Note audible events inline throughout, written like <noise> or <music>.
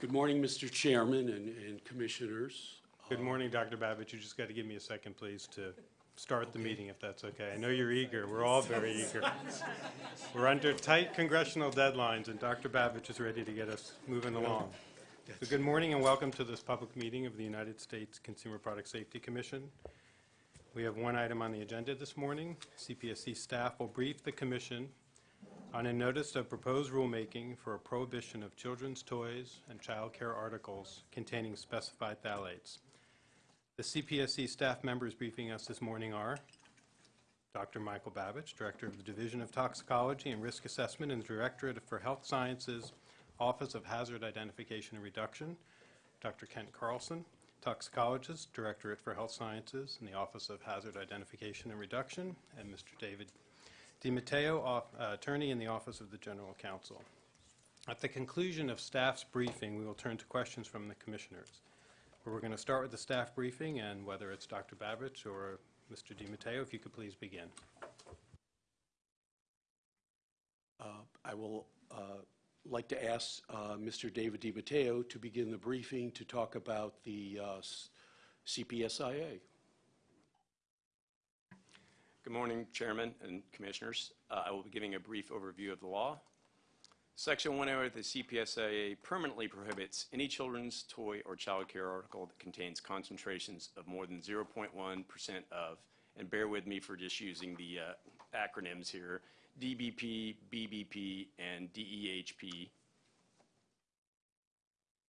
Good morning, Mr. Chairman and, and Commissioners. Good morning, Dr. Babich. You just got to give me a second, please, to start the meeting, if that's okay. I know you're eager. We're all very <laughs> eager. We're under tight congressional deadlines, and Dr. Babich is ready to get us moving along. So good morning and welcome to this public meeting of the United States Consumer Product Safety Commission. We have one item on the agenda this morning. CPSC staff will brief the commission on a notice of proposed rulemaking for a prohibition of children's toys and child care articles containing specified phthalates. The CPSC staff members briefing us this morning are Dr. Michael Babich, Director of the Division of Toxicology and Risk Assessment in the Directorate for Health Sciences, Office of Hazard Identification and Reduction, Dr. Kent Carlson, Toxicologist, Directorate for Health Sciences in the Office of Hazard Identification and Reduction, and Mr. David DiMatteo, uh, Attorney in the Office of the General Counsel. At the conclusion of staff's briefing, we will turn to questions from the commissioners. We're going to start with the staff briefing, and whether it's Dr. Babich or Mr. DiMatteo, if you could please begin. Uh, I will uh, like to ask uh, Mr. David DiMatteo to begin the briefing to talk about the uh, CPSIA. Good morning, Chairman and Commissioners. Uh, I will be giving a brief overview of the law. Section 108 of the CPSIA permanently prohibits any children's toy or child care article that contains concentrations of more than 0.1% of, and bear with me for just using the uh, acronyms here, DBP, BBP, and DEHP.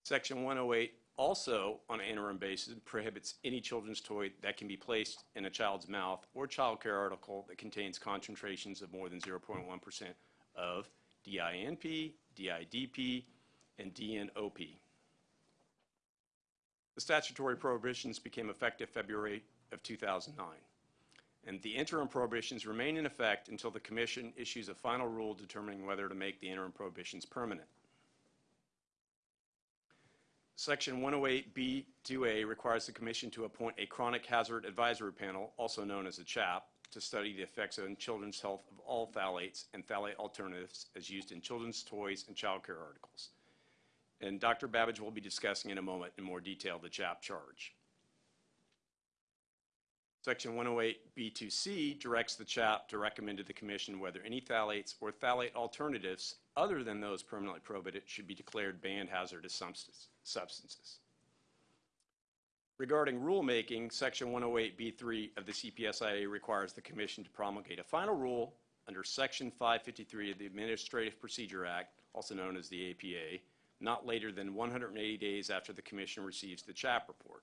Section 108 also, on an interim basis, prohibits any children's toy that can be placed in a child's mouth or child care article that contains concentrations of more than 0.1% of DINP, DIDP, and DNOP. The statutory prohibitions became effective February of 2009, and the interim prohibitions remain in effect until the Commission issues a final rule determining whether to make the interim prohibitions permanent. Section 108B2A requires the Commission to appoint a Chronic Hazard Advisory Panel, also known as a CHAP, to study the effects on children's health of all phthalates and phthalate alternatives as used in children's toys and child care articles. And Dr. Babich will be discussing in a moment in more detail the CHAP charge. Section 108B2C directs the CHAP to recommend to the Commission whether any phthalates or phthalate alternatives other than those permanently prohibited should be declared banned hazardous substance- substances. Regarding rulemaking, Section 108B3 of the CPSIA requires the Commission to promulgate a final rule under Section 553 of the Administrative Procedure Act, also known as the APA, not later than 180 days after the Commission receives the CHAP report.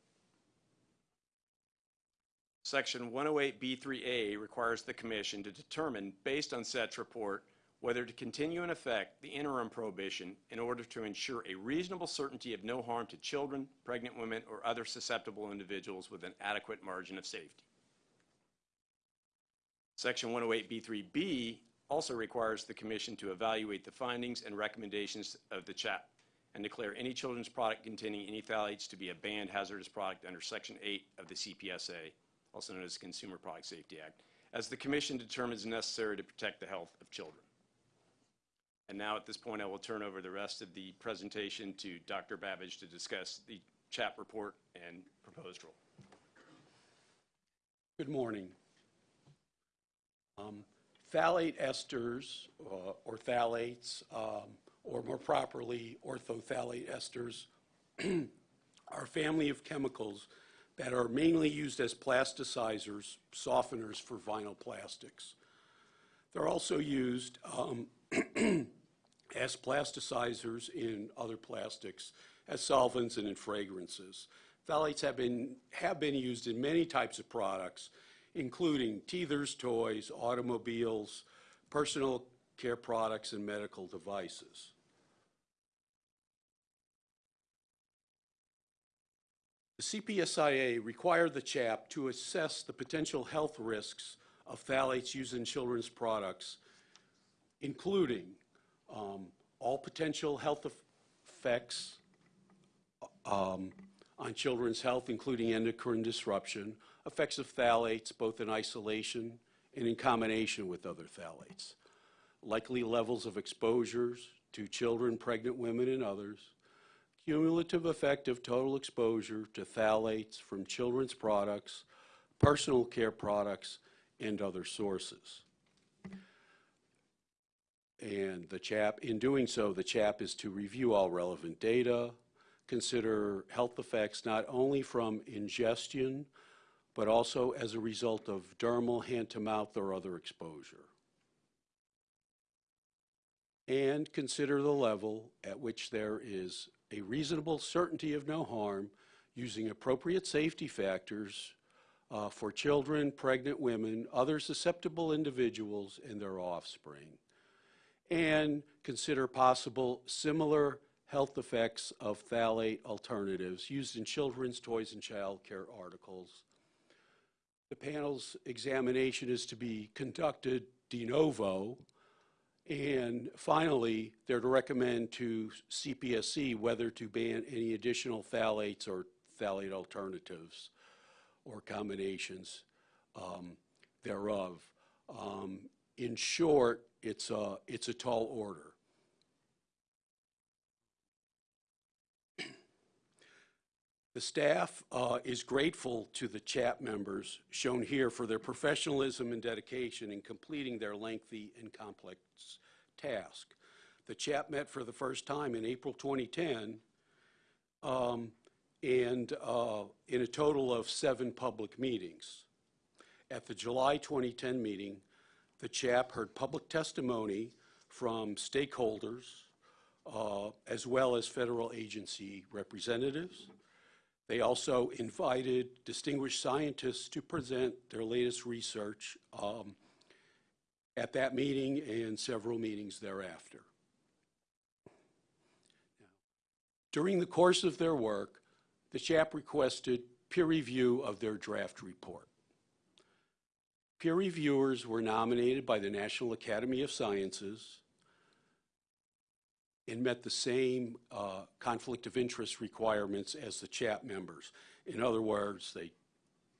Section 108B3A requires the Commission to determine, based on such report, whether to continue in effect the interim prohibition in order to ensure a reasonable certainty of no harm to children, pregnant women, or other susceptible individuals with an adequate margin of safety. Section 108B3B also requires the Commission to evaluate the findings and recommendations of the CHAP and declare any children's product containing any phthalates to be a banned hazardous product under Section 8 of the CPSA, also known as the Consumer Product Safety Act, as the Commission determines necessary to protect the health of children. And now, at this point, I will turn over the rest of the presentation to Dr. Babich to discuss the CHAP report and proposed rule. Good morning. Um, Phthalate esters, uh, or phthalates, um, or more properly, orthophthalate esters, <clears throat> are a family of chemicals that are mainly used as plasticizers, softeners for vinyl plastics. They're also used um, <clears throat> as plasticizers in other plastics, as solvents and in fragrances. Phthalates have been, have been used in many types of products, including teethers, toys, automobiles, personal care products, and medical devices. The CPSIA required the CHAP to assess the potential health risks of phthalates used in children's products, including um, all potential health effects um, on children's health, including endocrine disruption, effects of phthalates both in isolation and in combination with other phthalates, likely levels of exposures to children, pregnant women, and others, cumulative effect of total exposure to phthalates from children's products, personal care products, and other sources. And the CHAP, in doing so, the CHAP is to review all relevant data, consider health effects not only from ingestion, but also as a result of dermal, hand-to-mouth, or other exposure. And consider the level at which there is a reasonable certainty of no harm using appropriate safety factors uh, for children, pregnant women, other susceptible individuals, and their offspring. And consider possible similar health effects of phthalate alternatives used in children's toys and child care articles. The panel's examination is to be conducted de novo. And finally, they're to recommend to CPSC whether to ban any additional phthalates or phthalate alternatives or combinations um, thereof. Um, In short, it's a, it's a tall order. <clears throat> The staff uh, is grateful to the CHAP members shown here for their professionalism and dedication in completing their lengthy and complex task. The CHAP met for the first time in April 2010, um, and uh, in a total of seven public meetings. At the July 2010 meeting, the CHAP heard public testimony from stakeholders, uh, as well as federal agency representatives. They also invited distinguished scientists to present their latest research um, at that meeting and several meetings thereafter. During the course of their work, the CHAP requested peer review of their draft report. Peer reviewers were nominated by the National Academy of Sciences and met the same uh, conflict of interest requirements as the CHAP members. In other words, they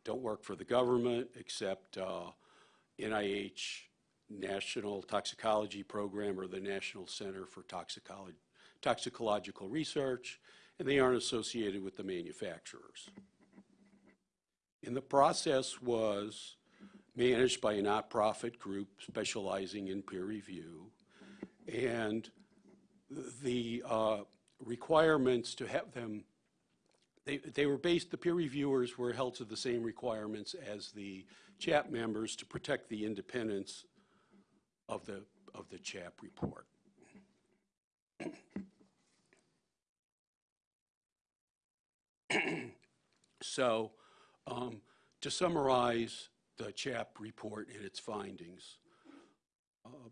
don't work for the government except uh, NIH, National Toxicology Program, or the National Center for Toxicology, Toxicological Research, and they aren't associated with the manufacturers. And the process was managed by a not-profit group specializing in peer review. And the uh, requirements to have them, they, they were based, the peer reviewers were held to the same requirements as the CHAP members to protect the independence of the, of the CHAP report. <clears throat> So, um, to summarize the CHAP report and its findings, uh,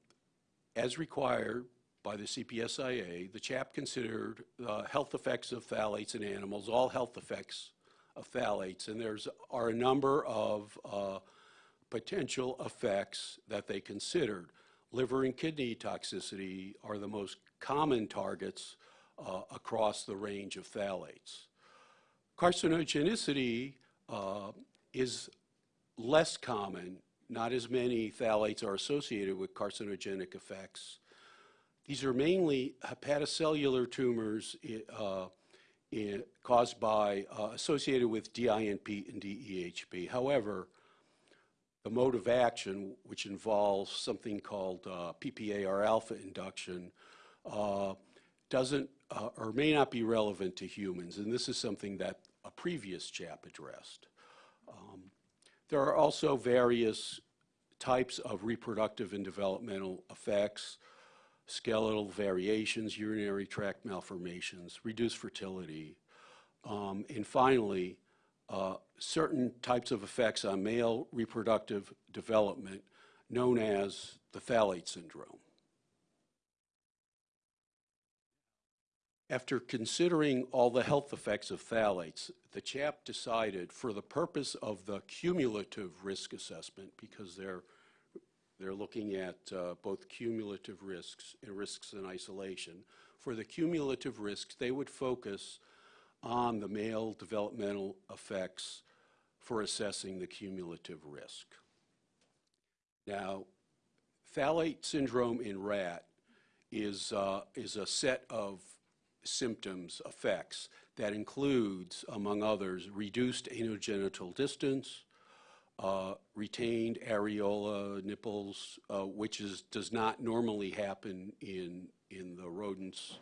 as required by the CPSIA, the CHAP considered the health effects of phthalates in animals, all health effects of phthalates, and there's are a number of uh, potential effects that they considered. Liver and kidney toxicity are the most common targets uh, across the range of phthalates. Carcinogenicity uh, is less common. Not as many phthalates are associated with carcinogenic effects. These are mainly hepatocellular tumors uh, in, caused by, uh, associated with DINP and DEHP. However, the mode of action, which involves something called uh, PPAR alpha induction, uh, doesn't uh, or may not be relevant to humans, and this is something that a previous CHAP addressed. There are also various types of reproductive and developmental effects, skeletal variations, urinary tract malformations, reduced fertility, um, and finally, uh, certain types of effects on male reproductive development known as the phthalate syndrome. After considering all the health effects of phthalates, the CHAP decided for the purpose of the cumulative risk assessment, because they're, they're looking at uh, both cumulative risks and risks in isolation, for the cumulative risks, they would focus on the male developmental effects for assessing the cumulative risk. Now, phthalate syndrome in rat is, uh, is a set of symptoms, effects. That includes, among others, reduced anogenital distance, uh, retained areola nipples, uh, which is, does not normally happen in, in the rodents,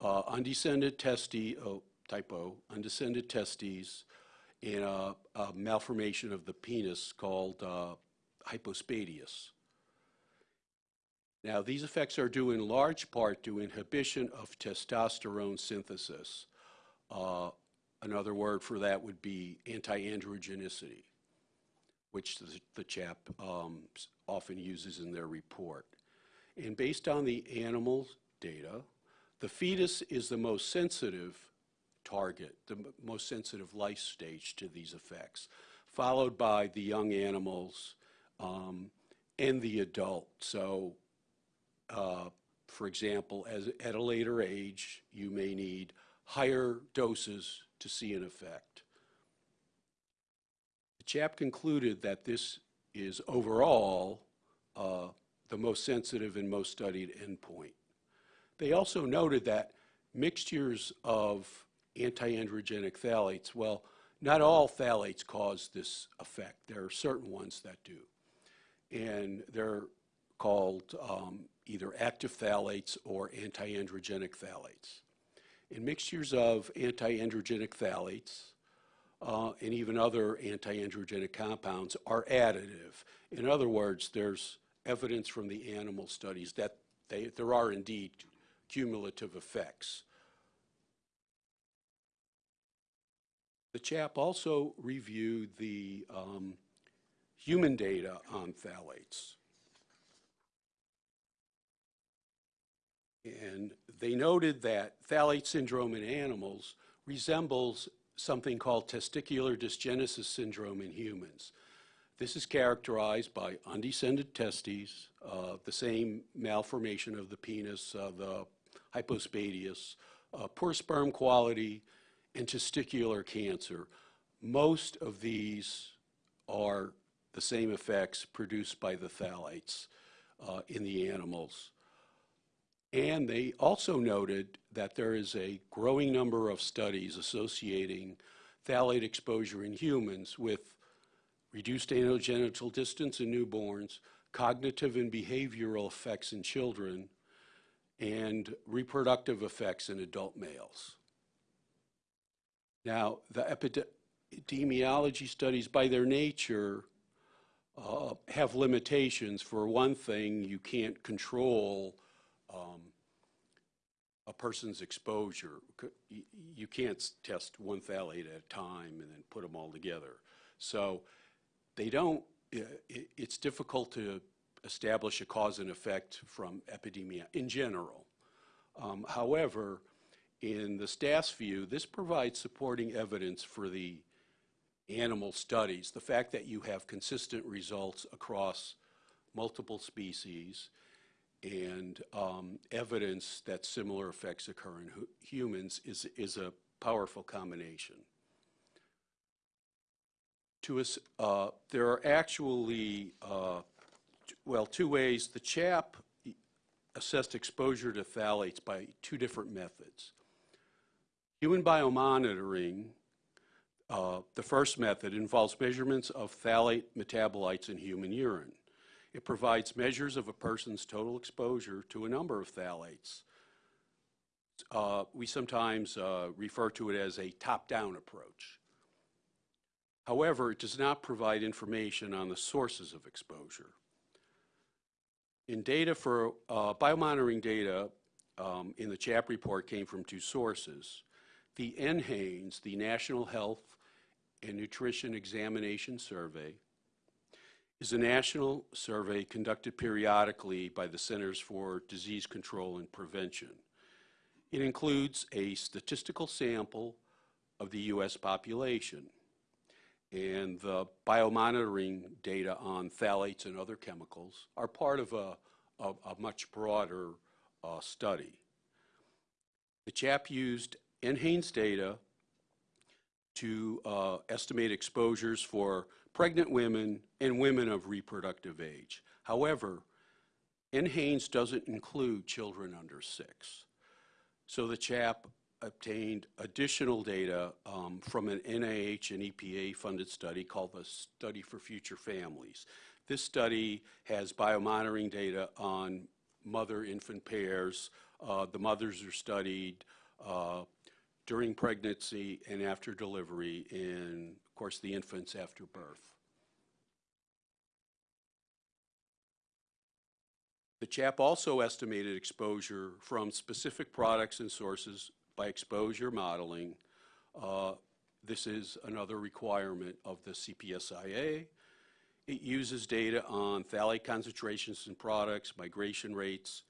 uh, undescended testi, oh, typo, undescended testes, and a, a malformation of the penis called uh, hypospadias. Now, these effects are due in large part to inhibition of testosterone synthesis. Uh, another word for that would be anti-androgenicity, which the, the CHAP um, often uses in their report. And based on the animal data, the fetus is the most sensitive target, the most sensitive life stage to these effects, followed by the young animals um, and the adult. So uh, for example, as, at a later age, you may need higher doses to see an effect. The CHAP concluded that this is overall uh, the most sensitive and most studied endpoint. They also noted that mixtures of anti-androgenic phthalates, well, not all phthalates cause this effect. There are certain ones that do and they're called um, either active phthalates or anti-androgenic phthalates. And mixtures of anti-androgenic phthalates uh, and even other anti-androgenic compounds are additive. In other words, there's evidence from the animal studies that they, there are indeed cumulative effects. The CHAP also reviewed the um, human data on phthalates. And they noted that phthalate syndrome in animals resembles something called testicular dysgenesis syndrome in humans. This is characterized by undescended testes, uh, the same malformation of the penis, uh, the hypospadias, uh, poor sperm quality, and testicular cancer. Most of these are the same effects produced by the phthalates uh, in the animals. And they also noted that there is a growing number of studies associating phthalate exposure in humans with reduced anogenital distance in newborns, cognitive and behavioral effects in children, and reproductive effects in adult males. Now, the epidemiology studies, by their nature, uh, have limitations. For one thing, you can't control um, a person's exposure. You can't test one phthalate at a time and then put them all together. So they don't, it's difficult to establish a cause and effect from epidemia in general. Um, However, in the staff's view, this provides supporting evidence for the animal studies, the fact that you have consistent results across multiple species and um, evidence that similar effects occur in hu- humans is, is a powerful combination. To us, uh, there are actually, uh, well, two ways. The CHAP assessed exposure to phthalates by two different methods. Human biomonitoring uh, The first method involves measurements of phthalate metabolites in human urine. It provides measures of a person's total exposure to a number of phthalates. Uh, We sometimes uh, refer to it as a top-down approach. However, it does not provide information on the sources of exposure. In data for, uh, biomonitoring data um, in the CHAP report came from two sources. The NHANES, the National Health and Nutrition Examination Survey, is a national survey conducted periodically by the Centers for Disease Control and Prevention. It includes a statistical sample of the U.S. population and the biomonitoring data on phthalates and other chemicals are part of a, a, a much broader uh, study. The CHAP used NHANES data to uh, estimate exposures for pregnant women and women of reproductive age. However, NHANES doesn't include children under six. So the CHAP obtained additional data um, from an NIH and EPA-funded study called the Study for Future Families. This study has biomonitoring data on mother-infant pairs. Uh, The mothers are studied uh, during pregnancy and after delivery, of course, the infants after birth. The CHAP also estimated exposure from specific products and sources by exposure modeling. Uh, This is another requirement of the CPSIA. It uses data on phthalate concentrations in products, migration rates,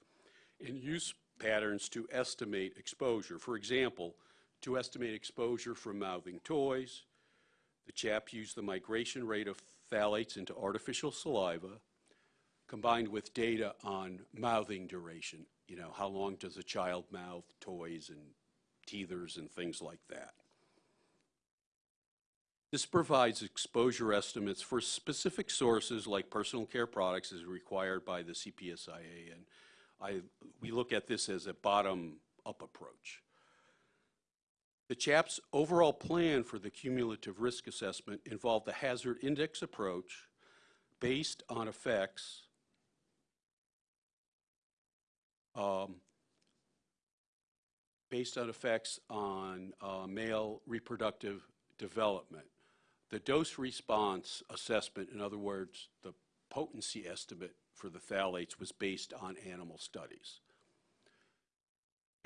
and use patterns to estimate exposure. For example, to estimate exposure from mouthing toys, the CHAP used the migration rate of phthalates into artificial saliva, combined with data on mouthing duration. You know, how long does a child mouth toys and teethers and things like that? This provides exposure estimates for specific sources like personal care products as required by the CPSIA, and I, we look at this as a bottom-up approach. The CHAP's overall plan for the cumulative risk assessment involved the hazard index approach based on effects um, based on effects on uh, male reproductive development. The dose response assessment, in other words, the potency estimate for the phthalates was based on animal studies.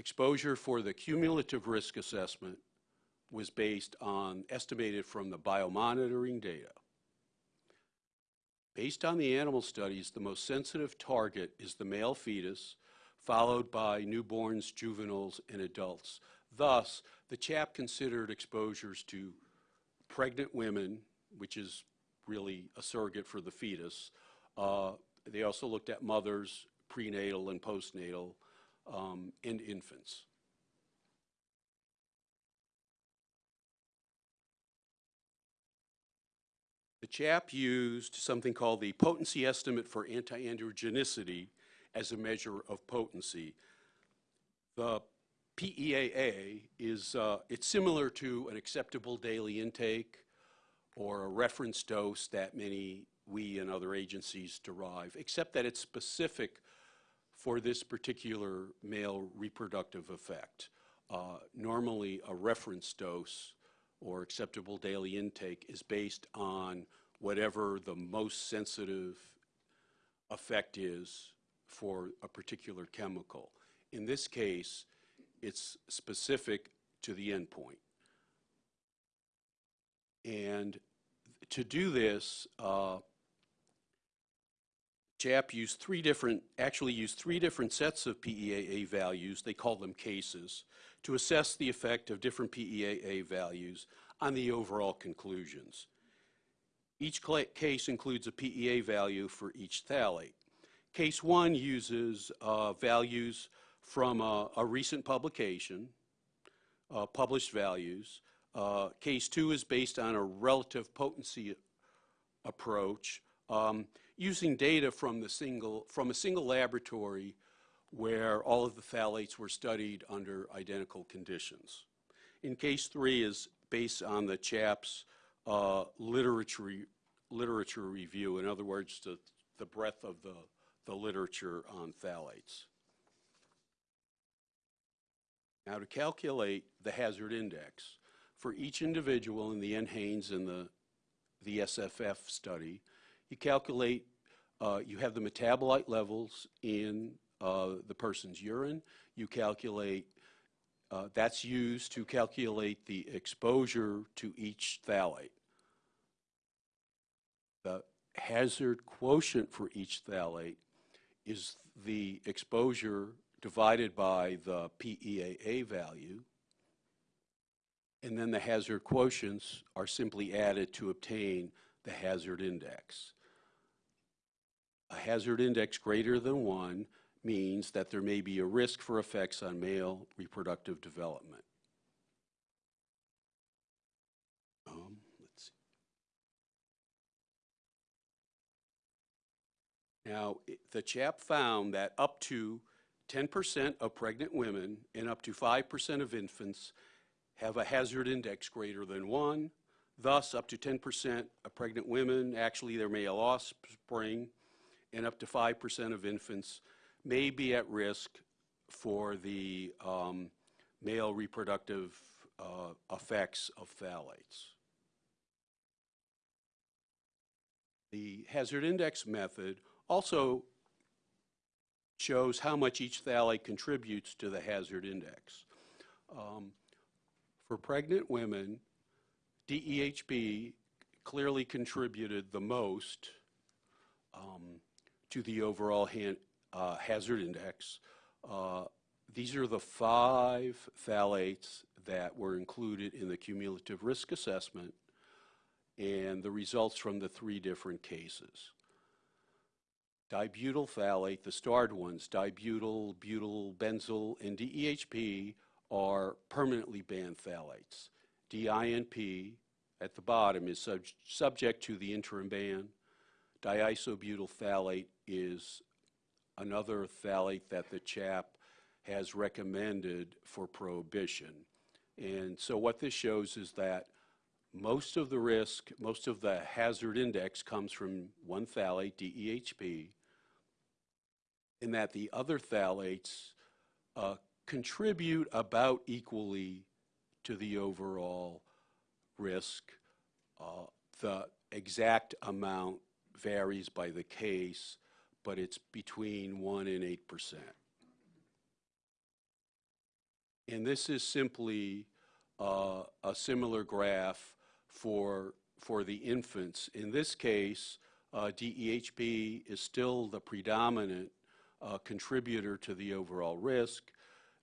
Exposure for the cumulative risk assessment was based on estimated from the biomonitoring data. Based on the animal studies, the most sensitive target is the male fetus, followed by newborns, juveniles, and adults. Thus, the CHAP considered exposures to pregnant women, which is really a surrogate for the fetus. Uh, They also looked at mothers, prenatal and postnatal, um, and infants. The CHAP used something called the potency estimate for anti-androgenicity as a measure of potency. The PEAA is, uh, it's similar to an acceptable daily intake or a reference dose that many, we and other agencies derive, except that it's specific for this particular male reproductive effect. Uh, Normally, a reference dose or acceptable daily intake is based on whatever the most sensitive effect is for a particular chemical. In this case, it's specific to the endpoint. And to do this, uh, CHAP used three different, actually used three different sets of PEAA values, they call them cases, to assess the effect of different PEAA values on the overall conclusions. Each case includes a PEA value for each phthalate. Case one uses uh, values from a, a recent publication, uh, published values. Uh, Case two is based on a relative potency approach um, using data from the single, from a single laboratory where all of the phthalates were studied under identical conditions. In case three is based on the CHAP's uh, literature, literature review, in other words, the, the breadth of the, the literature on phthalates. Now, to calculate the hazard index, for each individual in the NHANES and the, the SFF study, you calculate, you have the metabolite levels in uh, the person's urine, you calculate, uh, that's used to calculate the exposure to each phthalate. The hazard quotient for each phthalate is the exposure divided by the PEAA value. And then the hazard quotients are simply added to obtain the hazard index. A hazard index greater than one means that there may be a risk for effects on male reproductive development. Um, let's see. Now, i- the CHAP found that up to 10% of pregnant women and up to 5% of infants have a hazard index greater than 1. Thus, up to 10% of pregnant women, actually their male offspring, and up to 5% of infants may be at risk for the um, male reproductive uh, effects of phthalates. The hazard index method also shows how much each phthalate contributes to the hazard index. Um, For pregnant women, DEHP clearly contributed the most um, to the overall han- uh, hazard index. Uh, These are the five phthalates that were included in the cumulative risk assessment and the results from the three different cases. Dibutyl phthalate, the starred ones, dibutyl, butyl, benzyl, and DEHP are permanently banned phthalates. DINP at the bottom is sub- subject to the interim ban. Diisobutyl phthalate is another phthalate that the CHAP has recommended for prohibition. And so what this shows is that most of the risk, most of the hazard index comes from one phthalate, DEHP, and that the other phthalates uh, contribute about equally to the overall risk. Uh, The exact amount varies by the case, but it's between 1 and 8 percent. And this is simply uh, a similar graph for, for the infants. In this case, uh, DEHP is still the predominant uh, contributor to the overall risk.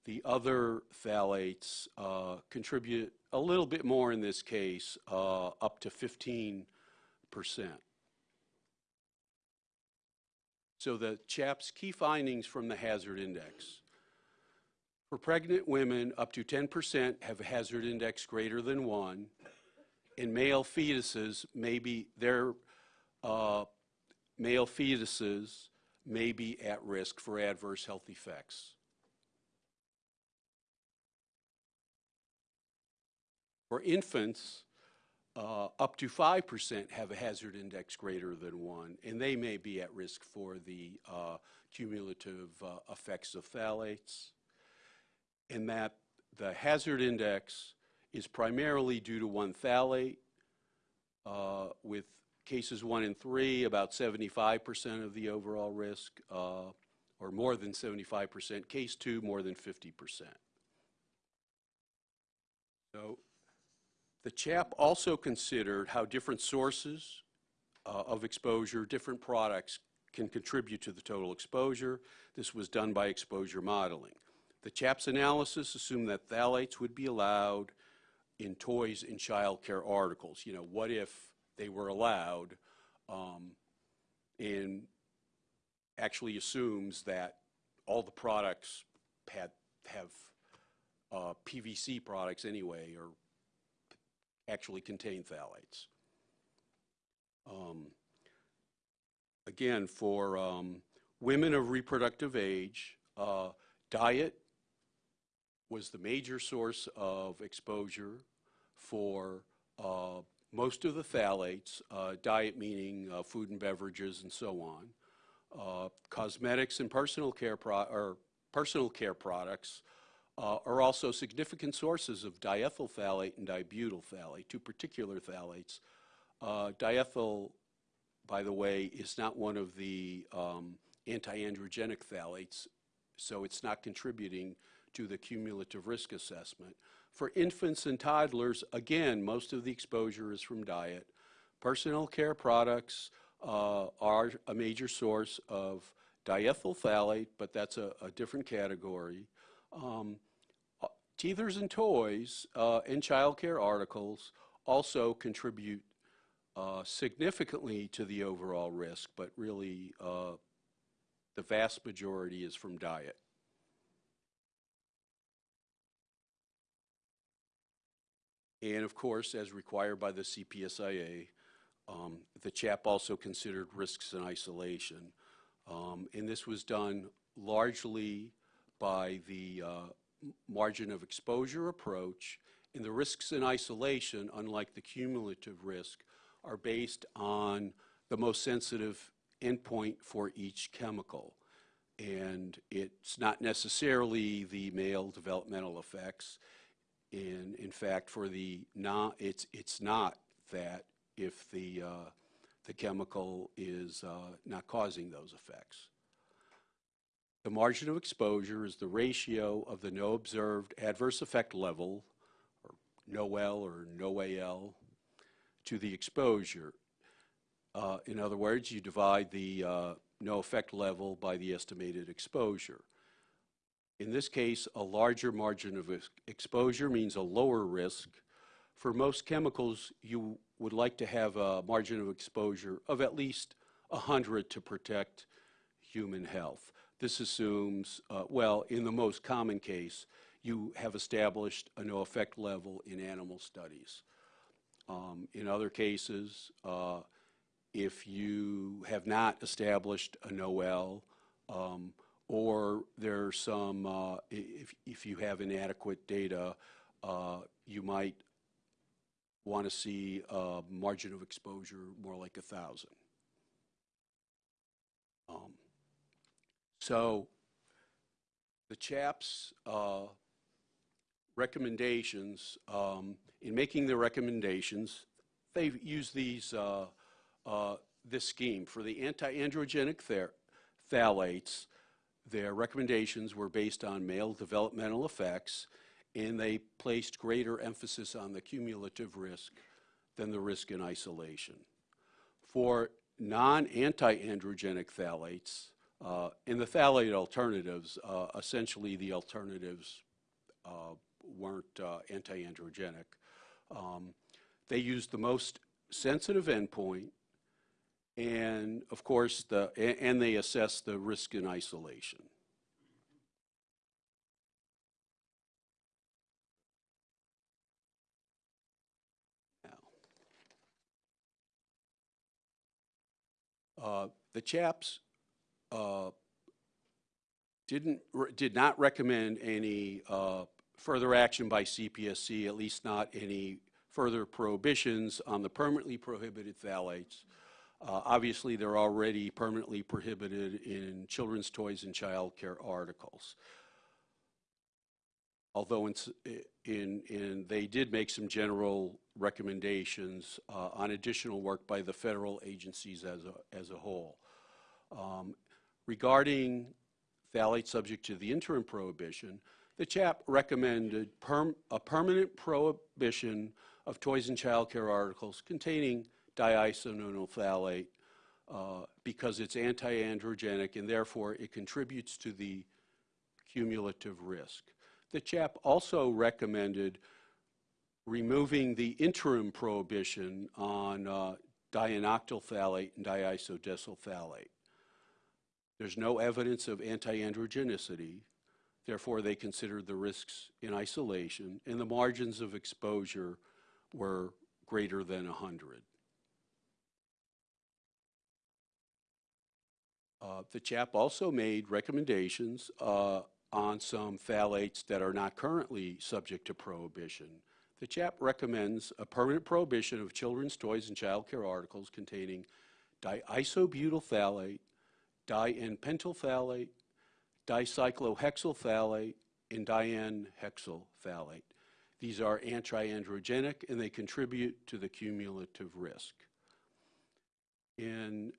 The other phthalates uh, contribute a little bit more in this case, uh, up to 15 percent. So the CHAP's key findings from the hazard index. For pregnant women, up to 10% have a hazard index greater than 1. In male fetuses, maybe their uh, male fetuses may be at risk for adverse health effects. For infants, uh, up to 5% have a hazard index greater than 1, and they may be at risk for the uh, cumulative uh, effects of phthalates. And that the hazard index is primarily due to one phthalate, uh, with cases 1 and 3, about 75% of the overall risk, uh, or more than 75%. Case 2, more than 50%. So the CHAP also considered how different sources uh, of exposure, different products can contribute to the total exposure. This was done by exposure modeling. The CHAP's analysis assumed that phthalates would be allowed in toys and childcare articles. You know, what if they were allowed? um, And actually assumes that all the products had, have uh, PVC products anyway, or actually contain phthalates. Um, Again, for um, women of reproductive age, uh, diet was the major source of exposure for uh, most of the phthalates, uh, diet meaning uh, food and beverages and so on. Uh, Cosmetics and personal care, or personal care products uh, are also significant sources of diethyl phthalate and dibutyl phthalate, two particular phthalates. Uh, Diethyl, by the way, is not one of the um, anti-androgenic phthalates, so it's not contributing to the cumulative risk assessment. For infants and toddlers, again, most of the exposure is from diet. Personal care products uh, are a major source of diethyl phthalate, but that's a, a different category. Um, Teethers and toys uh, and childcare articles also contribute uh, significantly to the overall risk, but really uh, the vast majority is from diet. And of course, as required by the CPSIA, um, the CHAP also considered risks in isolation. Um, And this was done largely by the uh, margin of exposure approach, and the risks in isolation, unlike the cumulative risk, are based on the most sensitive endpoint for each chemical. And it's not necessarily the male developmental effects. In, in fact, for the non, it's, it's not that if the, uh, the chemical is uh, not causing those effects. The margin of exposure is the ratio of the no observed adverse effect level, or NOEL or NOAEL, to the exposure. Uh, In other words, you divide the uh, no effect level by the estimated exposure. In this case, a larger margin of ex- exposure means a lower risk. For most chemicals, you would like to have a margin of exposure of at least 100 to protect human health. This assumes, uh, well, in the most common case, you have established a no effect level in animal studies. Um, In other cases, uh, if you have not established a NOEL, um, or there's some, uh, if, if you have inadequate data, uh, you might want to see a margin of exposure more like a 1,000. Um, So the CHAPS uh, recommendations, um, in making their recommendations, they've used these, uh, uh, this scheme. For the anti-androgenic phthalates, their recommendations were based on male developmental effects, and they placed greater emphasis on the cumulative risk than the risk in isolation. For non-anti-androgenic phthalates, uh, in the phthalate alternatives, uh, essentially the alternatives uh, weren't uh, anti-androgenic. Um, They used the most sensitive endpoint, and of course, the, and they assessed the risk in isolation. Now, uh, The CHAPS uh, didn't, did not recommend any uh, further action by CPSC, at least not any further prohibitions on the permanently prohibited phthalates. Uh, Obviously, they're already permanently prohibited in children's toys and childcare articles. Although in, in, in, they did make some general recommendations uh, on additional work by the federal agencies as a, as a whole. Um, Regarding phthalates subject to the interim prohibition, the CHAP recommended a permanent prohibition of toys and childcare articles containing diisononyl phthalate uh, because it's anti-androgenic and therefore it contributes to the cumulative risk. The CHAP also recommended removing the interim prohibition on uh, di-N-octyl phthalate and diisodecyl phthalate. There's no evidence of anti-androgenicity, therefore they considered the risks in isolation, and the margins of exposure were greater than 100. Uh, The CHAP also made recommendations uh, on some phthalates that are not currently subject to prohibition. The CHAP recommends a permanent prohibition of children's toys and childcare articles containing diisobutyl phthalate, di-N-pentyl phthalate, dicyclohexyl phthalate, and di-N-hexyl phthalate. These are anti-androgenic and they contribute to the cumulative risk. And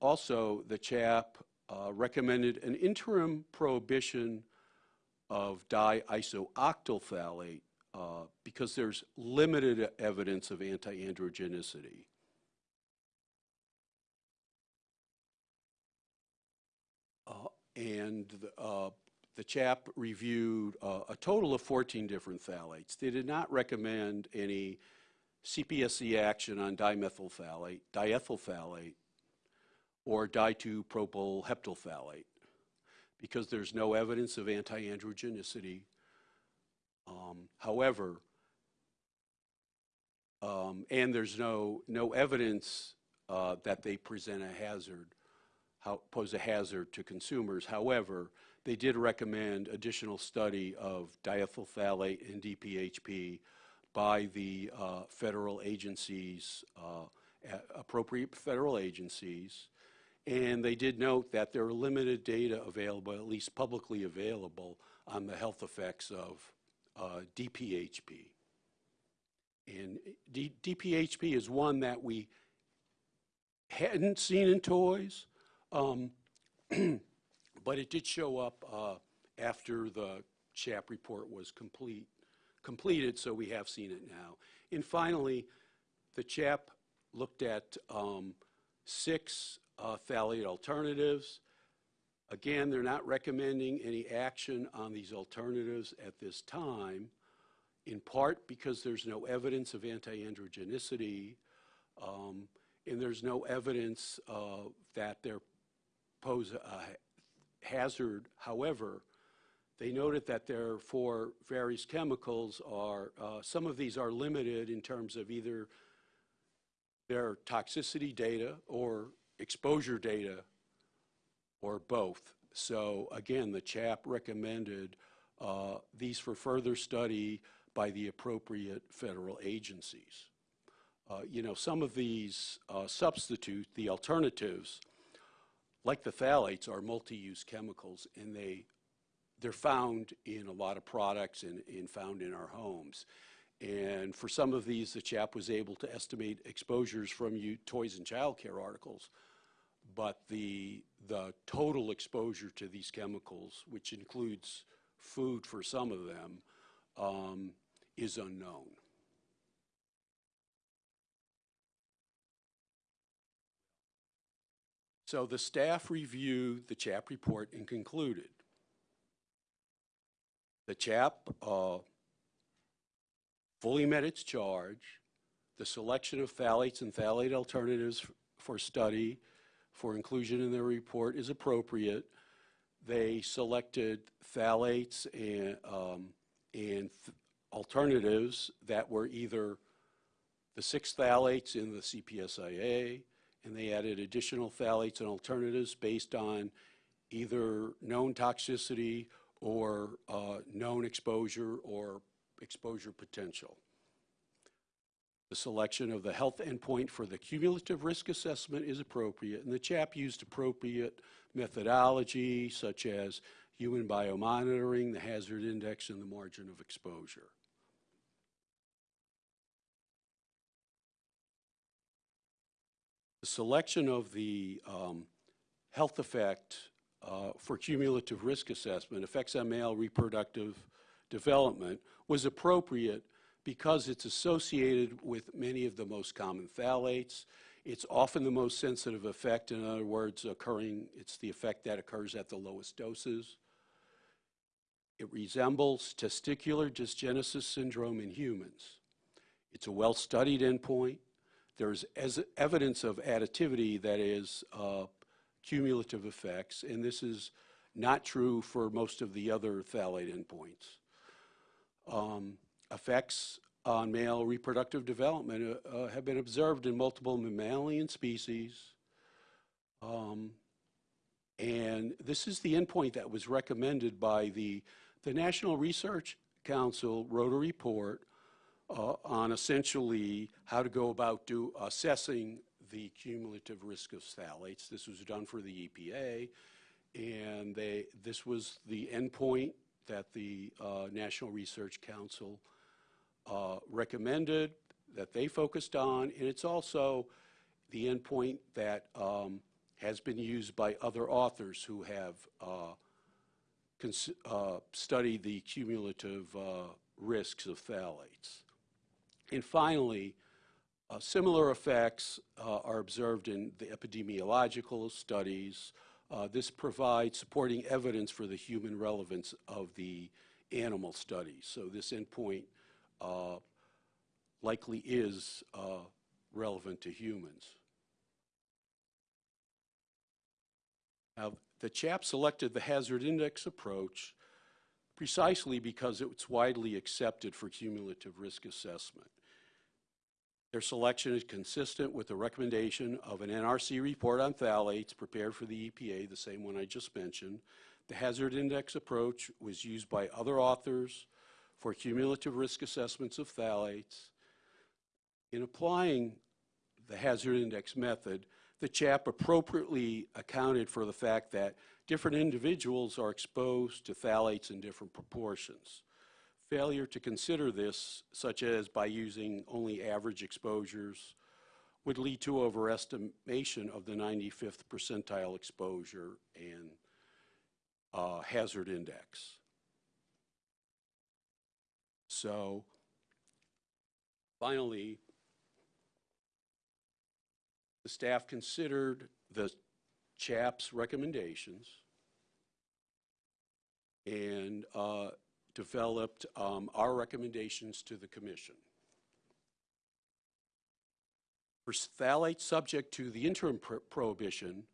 also, the CHAP uh, recommended an interim prohibition of diisooctyl phthalate uh, because there's limited evidence of anti-androgenicity. And the, uh, the CHAP reviewed uh, a total of 14 different phthalates. They did not recommend any CPSC action on dimethyl phthalate, diethyl phthalate, or di-2-propyl heptyl phthalate because there's no evidence of anti-androgenicity. Um, However, um, and there's no, no evidence uh, that they present a hazard, how, pose a hazard to consumers. However, they did recommend additional study of diethyl phthalate and DPHP by the uh, federal agencies, uh, appropriate federal agencies. And they did note that there are limited data available, at least publicly available, on the health effects of uh, DPHP. And D- DPHP is one that we hadn't seen in toys, um, <clears throat> but it did show up uh, after the CHAP report was complete, completed, so we have seen it now. And finally, the CHAP looked at um, six uh, phthalate alternatives. Again, they're not recommending any action on these alternatives at this time, in part because there's no evidence of anti-androgenicity, um, and there's no evidence uh, that they pose a hazard. However, they noted that there for various chemicals are, uh, some of these are limited in terms of either their toxicity data or exposure data or both. So again, the CHAP recommended uh, these for further study by the appropriate federal agencies. Uh, You know, some of these uh, substitute, the alternatives, like the phthalates, are multi-use chemicals, and they, they're found in a lot of products and, and found in our homes. And for some of these, the CHAP was able to estimate exposures from you, toys and childcare articles. But the, the total exposure to these chemicals, which includes food for some of them, um, is unknown. So the staff reviewed the CHAP report and concluded. The CHAP uh, fully met its charge. The selection of phthalates and phthalate alternatives for study for inclusion in their report is appropriate. They selected phthalates and, um, and th- alternatives that were either the six phthalates in the CPSIA, and they added additional phthalates and alternatives based on either known toxicity or uh, known exposure or exposure potential. The selection of the health endpoint for the cumulative risk assessment is appropriate, and the CHAP used appropriate methodology such as human biomonitoring, the hazard index, and the margin of exposure. Selection of the um, health effect uh, for cumulative risk assessment, effects on male reproductive development, was appropriate because it's associated with many of the most common phthalates. It's often the most sensitive effect, in other words, occurring, it's the effect that occurs at the lowest doses. It resembles testicular dysgenesis syndrome in humans. It's a well-studied endpoint. There's as evidence of additivity that is uh, cumulative effects, and this is not true for most of the other phthalate endpoints. Um, effects on male reproductive development uh, uh, have been observed in multiple mammalian species. Um, and this is the endpoint that was recommended by the, the National Research Council wrote a report uh, on essentially how to go about do, assessing the cumulative risk of phthalates. This was done for the EPA, and they, this was the endpoint that the uh, National Research Council uh, recommended, that they focused on, and it's also the endpoint that um, has been used by other authors who have uh, uh, studied the cumulative uh, risks of phthalates. And finally, uh, similar effects uh, are observed in the epidemiological studies. Uh, This provides supporting evidence for the human relevance of the animal studies. So this endpoint uh, likely is uh, relevant to humans. Now, the CHAP selected the hazard index approach precisely because it's widely accepted for cumulative risk assessment. Their selection is consistent with the recommendation of an NRC report on phthalates prepared for the EPA, the same one I just mentioned, The hazard index approach was used by other authors for cumulative risk assessments of phthalates. In applying the hazard index method, the CHAP appropriately accounted for the fact that different individuals are exposed to phthalates in different proportions. Failure to consider this, such as by using only average exposures, would lead to overestimation of the 95th percentile exposure and uh, hazard index. So finally, the staff considered the CHAP's recommendations and uh, developed um, our recommendations to the commission. For phthalates subject to the interim pro- prohibition,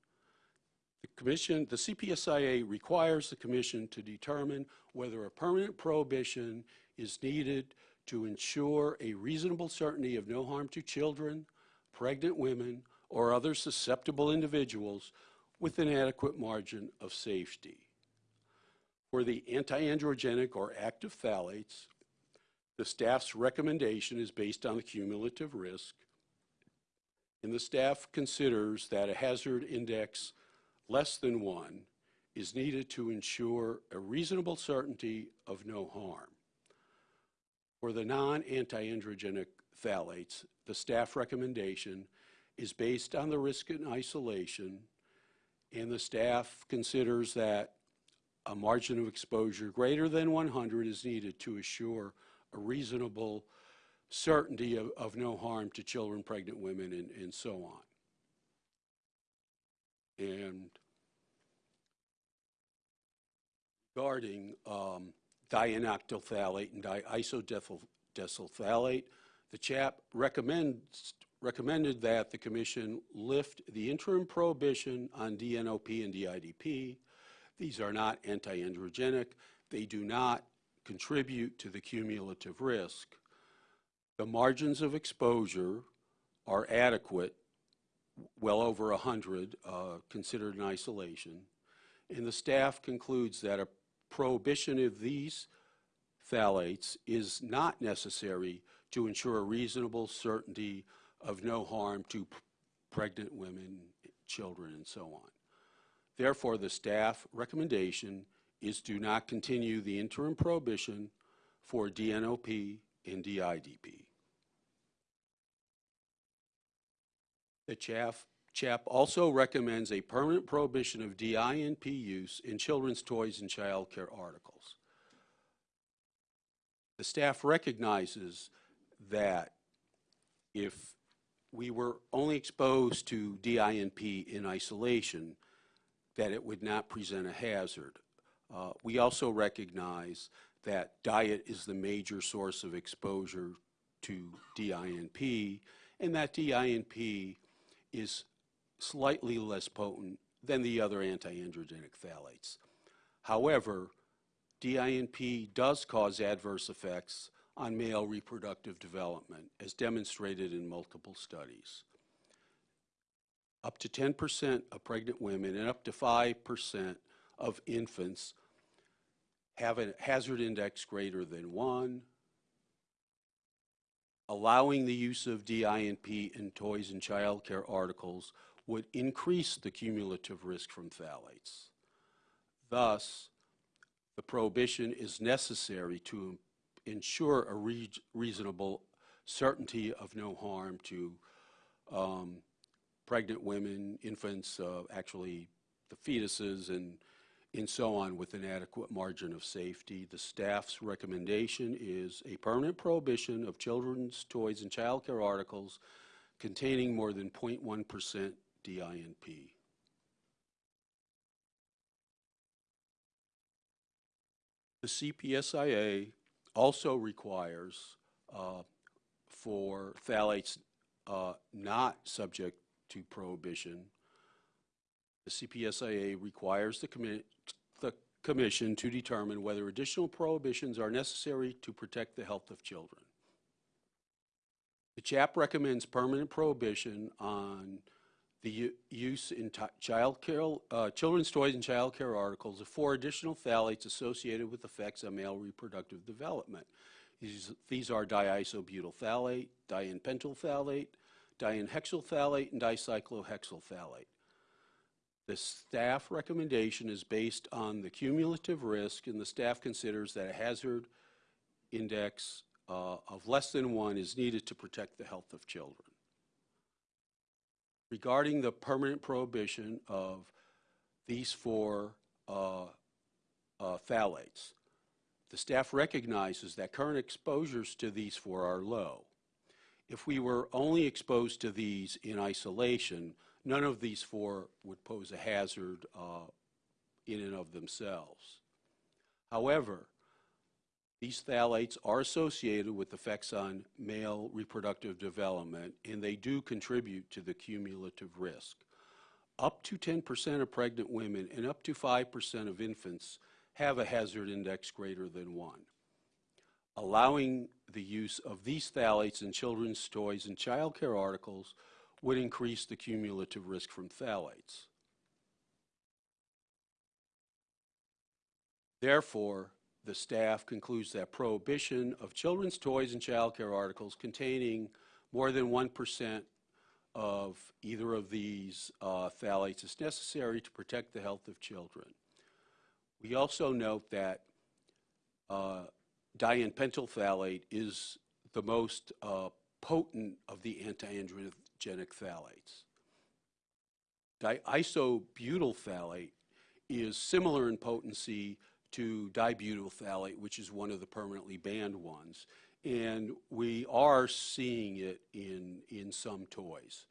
the commission, the CPSIA requires the commission to determine whether a permanent prohibition is needed to ensure a reasonable certainty of no harm to children, pregnant women, or other susceptible individuals with an adequate margin of safety. For the antiandrogenic or active phthalates, the staff's recommendation is based on the cumulative risk, and the staff considers that a hazard index less than one is needed to ensure a reasonable certainty of no harm. For the non-antiandrogenic phthalates, the staff recommendation is based on the risk in isolation, and the staff considers that a margin of exposure greater than 100 is needed to assure a reasonable certainty of, of no harm to children, pregnant women, and, and so on. And regarding um, di-N-octylphthalate and diisodecylphthalate, the CHAP recommends, recommended that the commission lift the interim prohibition on DNOP and DIDP. These are not antiandrogenic. They do not contribute to the cumulative risk. The margins of exposure are adequate, well over 100 uh, considered in isolation, and the staff concludes that a prohibition of these phthalates is not necessary to ensure a reasonable certainty of no harm to pregnant women, children, and so on. Therefore, the staff recommendation is do not continue the interim prohibition for DNOP and DIDP. The CHAP, CHAP also recommends a permanent prohibition of DINP use in children's toys and child care articles. The staff recognizes that if we were only exposed to DINP in isolation, that it would not present a hazard. Uh, We also recognize that diet is the major source of exposure to DINP, and that DINP is slightly less potent than the other antiandrogenic phthalates. However, DINP does cause adverse effects on male reproductive development, as demonstrated in multiple studies. Up to 10% of pregnant women and up to 5% of infants have a hazard index greater than 1. Allowing the use of DINP in toys and child care articles would increase the cumulative risk from phthalates. Thus, the prohibition is necessary to ensure a rea- reasonable certainty of no harm to um, pregnant women, infants, uh, actually the fetuses, and, and so on with an adequate margin of safety. The staff's recommendation is a permanent prohibition of children's toys and child care articles containing more than 0.1% DINP. The CPSIA also requires uh, for phthalates uh, not subject to prohibition, the CPSIA requires the commi- the commission to determine whether additional prohibitions are necessary to protect the health of children. The CHAP recommends permanent prohibition on the use in ti- childcare, uh, children's toys and child care articles of four additional phthalates associated with effects on male reproductive development. These, these are diisobutyl phthalate, di-N-pentyl phthalate, di-N-pentyl phthalate, and dicyclohexyl phthalate. The staff recommendation is based on the cumulative risk, and the staff considers that a hazard index uh, of less than one is needed to protect the health of children. Regarding the permanent prohibition of these four uh, uh, phthalates, the staff recognizes that current exposures to these four are low. If we were only exposed to these in isolation, none of these four would pose a hazard uh, in and of themselves. However, these phthalates are associated with effects on male reproductive development, and they do contribute to the cumulative risk. Up to 10% of pregnant women and up to 5% of infants have a hazard index greater than 1. Allowing the use of these phthalates in children's toys and childcare articles would increase the cumulative risk from phthalates. Therefore, the staff concludes that prohibition of children's toys and childcare articles containing more than 1% of either of these uh, phthalates is necessary to protect the health of children. We also note that uh, di-N-pentyl phthalate is the most uh, potent of the antiandrogenic phthalates. Diisobutyl phthalate is similar in potency to dibutyl phthalate, which is one of the permanently banned ones. And we are seeing it in, in some toys.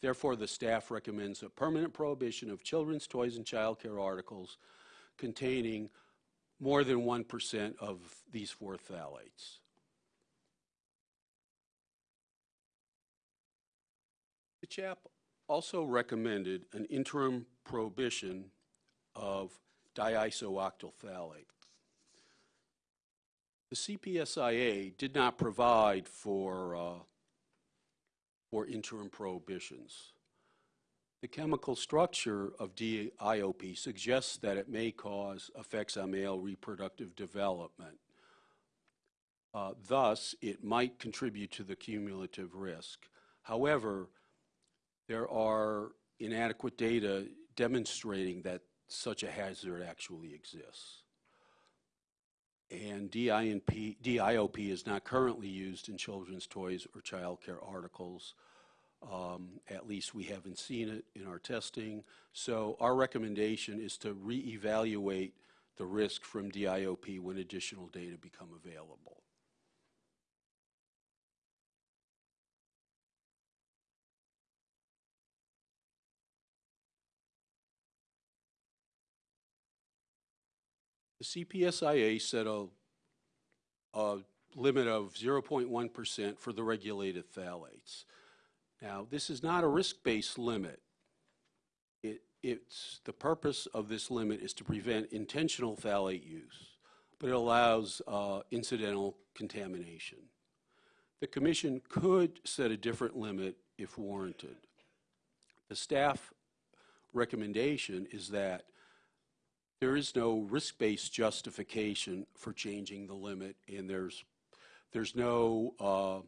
Therefore, the staff recommends a permanent prohibition of children's toys and childcare articles containing more than 1% of these four phthalates. The CHAP also recommended an interim prohibition of diisooctyl phthalate. The CPSIA did not provide for, uh, for interim prohibitions. The chemical structure of DIOP suggests that it may cause effects on male reproductive development. Uh, Thus, it might contribute to the cumulative risk. However, there are inadequate data demonstrating that such a hazard actually exists. And DIOP is not currently used in children's toys or childcare articles. Um, At least we haven't seen it in our testing. So our recommendation is to reevaluate the risk from DIOP when additional data become available. The CPSIA set a, a limit of 0.1% for the regulated phthalates. Now, this is not a risk-based limit. It, it's, the purpose of this limit is to prevent intentional phthalate use, but it allows uh, incidental contamination. The commission could set a different limit if warranted. The staff recommendation is that there is no risk-based justification for changing the limit, and there's, there's no, uh,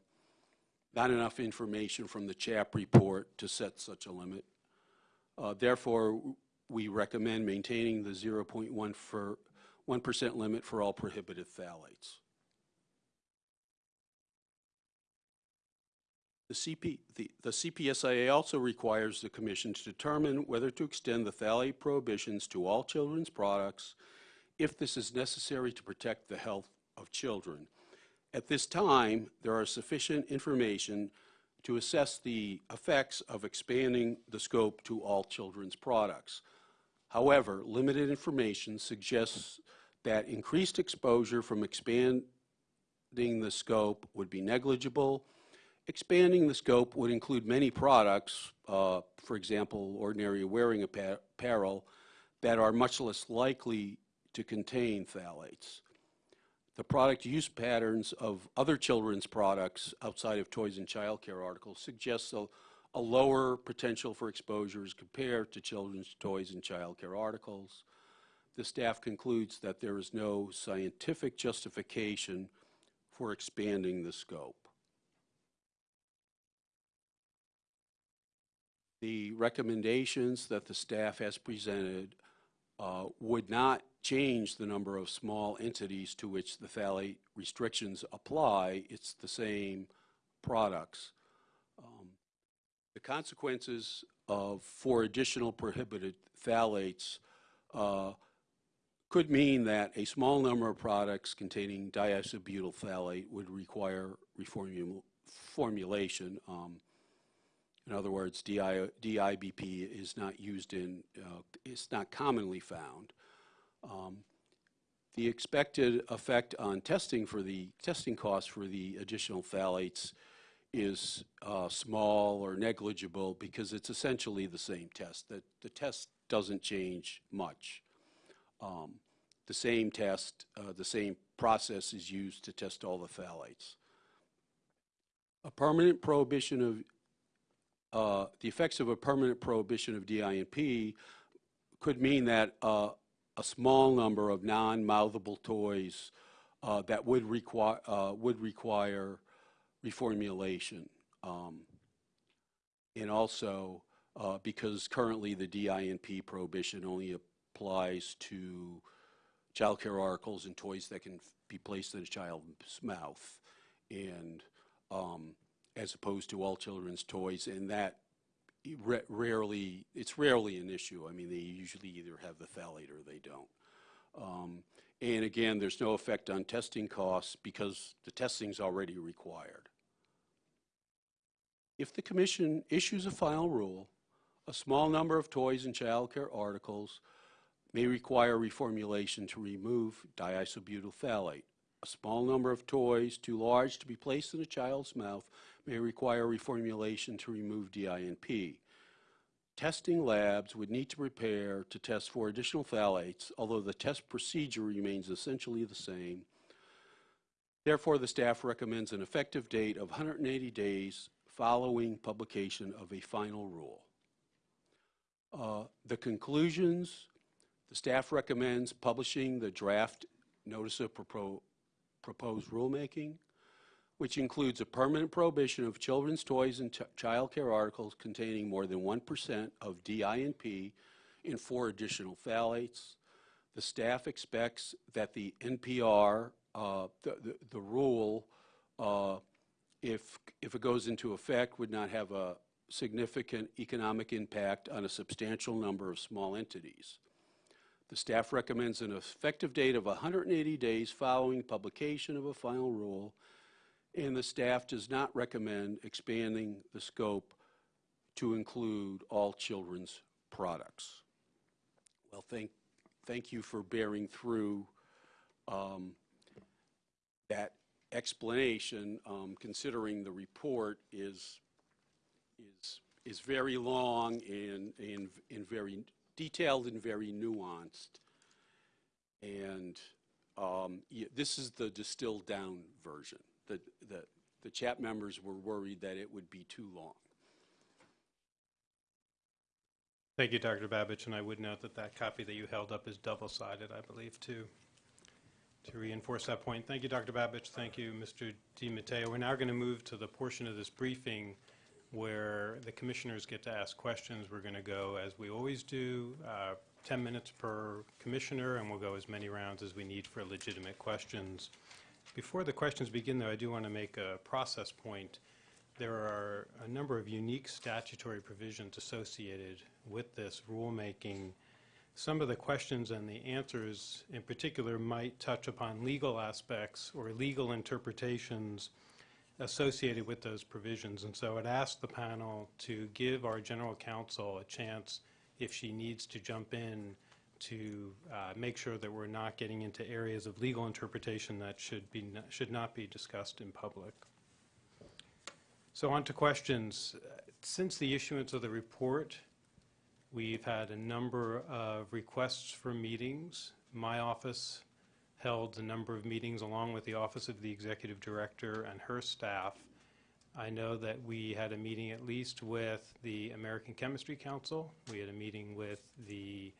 not enough information from the CHAP report to set such a limit. Uh, Therefore, we recommend maintaining the 0.1 for, 1% limit for all prohibited phthalates. The CP, the, the CPSIA also requires the commission to determine whether to extend the phthalate prohibitions to all children's products if this is necessary to protect the health of children. At this time, there are sufficient information to assess the effects of expanding the scope to all children's products. However, limited information suggests that increased exposure from expanding the scope would be negligible Expanding the scope would include many products, uh, for example, ordinary wearing apparel, that are much less likely to contain phthalates. The product use patterns of other children's products outside of toys and childcare articles suggests a, a lower potential for exposures compared to children's toys and childcare articles. The staff concludes that there is no scientific justification for expanding the scope. The recommendations that the staff has presented uh, would not change the number of small entities to which the phthalate restrictions apply. It's the same products. Um, The consequences of, for additional prohibited phthalates uh, could mean that a small number of products containing diisobutyl phthalate would require reformul- formulation. Um, In other words, DI DIBP is not used in, uh, it's not commonly found. Um, The expected effect on testing for the, testing costs for the additional phthalates is uh, small or negligible because it's essentially the same test. The, the test doesn't change much. Um, The same test, uh, the same process is used to test all the phthalates. A permanent prohibition of, the effects of a permanent prohibition of DINP could mean that uh, a small number of non-mouthable toys uh, that would require, would require reformulation. Um, And also, uh, because currently the DINP prohibition only applies to childcare articles and toys that can be placed in a child's mouth, and um, as opposed to all children's toys, and that rarely, it's rarely an issue. I mean, they usually either have the phthalate or they don't. Um, And again, there's no effect on testing costs because the testing's already required. If the commission issues a final rule, a small number of toys and childcare articles may require reformulation to remove diisobutyl phthalate. A small number of toys too large to be placed in a child's mouth may require reformulation to remove DINP. Testing labs would need to prepare to test for additional phthalates, although the test procedure remains essentially the same. Therefore, the staff recommends an effective date of 180 days following publication of a final rule. Uh, The conclusions, the staff recommends publishing the draft notice of propo- proposed rulemaking, which includes a permanent prohibition of children's toys and ch- childcare articles containing more than 1% of DINP in four additional phthalates. The staff expects that the NPR, uh, the the- the rule, uh, if, if it goes into effect, would not have a significant economic impact on a substantial number of small entities. The staff recommends an effective date of 180 days following publication of a final rule, and the staff does not recommend expanding the scope to include all children's products. Well, thank, thank you for bearing through um, that explanation, um, considering the report is, is, is very long and, and, and very detailed and very nuanced. And um, this is the distilled down version. The, the, the CHAP members were worried that it would be too long. Thank you, Dr. Babich, and I would note that that copy that you held up is double-sided, I believe, too, to reinforce that point. Thank you, Dr. Babich. Thank you, Mr. Di Matteo. We're now going to move to the portion of this briefing where the commissioners get to ask questions. We're going to go, as we always do, uh, 10 minutes per commissioner, and we'll go as many rounds as we need for legitimate questions. Before the questions begin, though, I do want to make a process point. There are a number of unique statutory provisions associated with this rulemaking. Some of the questions and the answers in particular might touch upon legal aspects or legal interpretations associated with those provisions. And so I'd ask the panel to give our general counsel a chance, if she needs to jump in, to uh, make sure that we're not getting into areas of legal interpretation that should be, should not be discussed in public. So on to questions. Since the issuance of the report, we've had a number of requests for meetings. My office held a number of meetings along with the Office of the Executive Director and her staff. I know that we had a meeting at least with the American Chemistry Council. We had a meeting with the,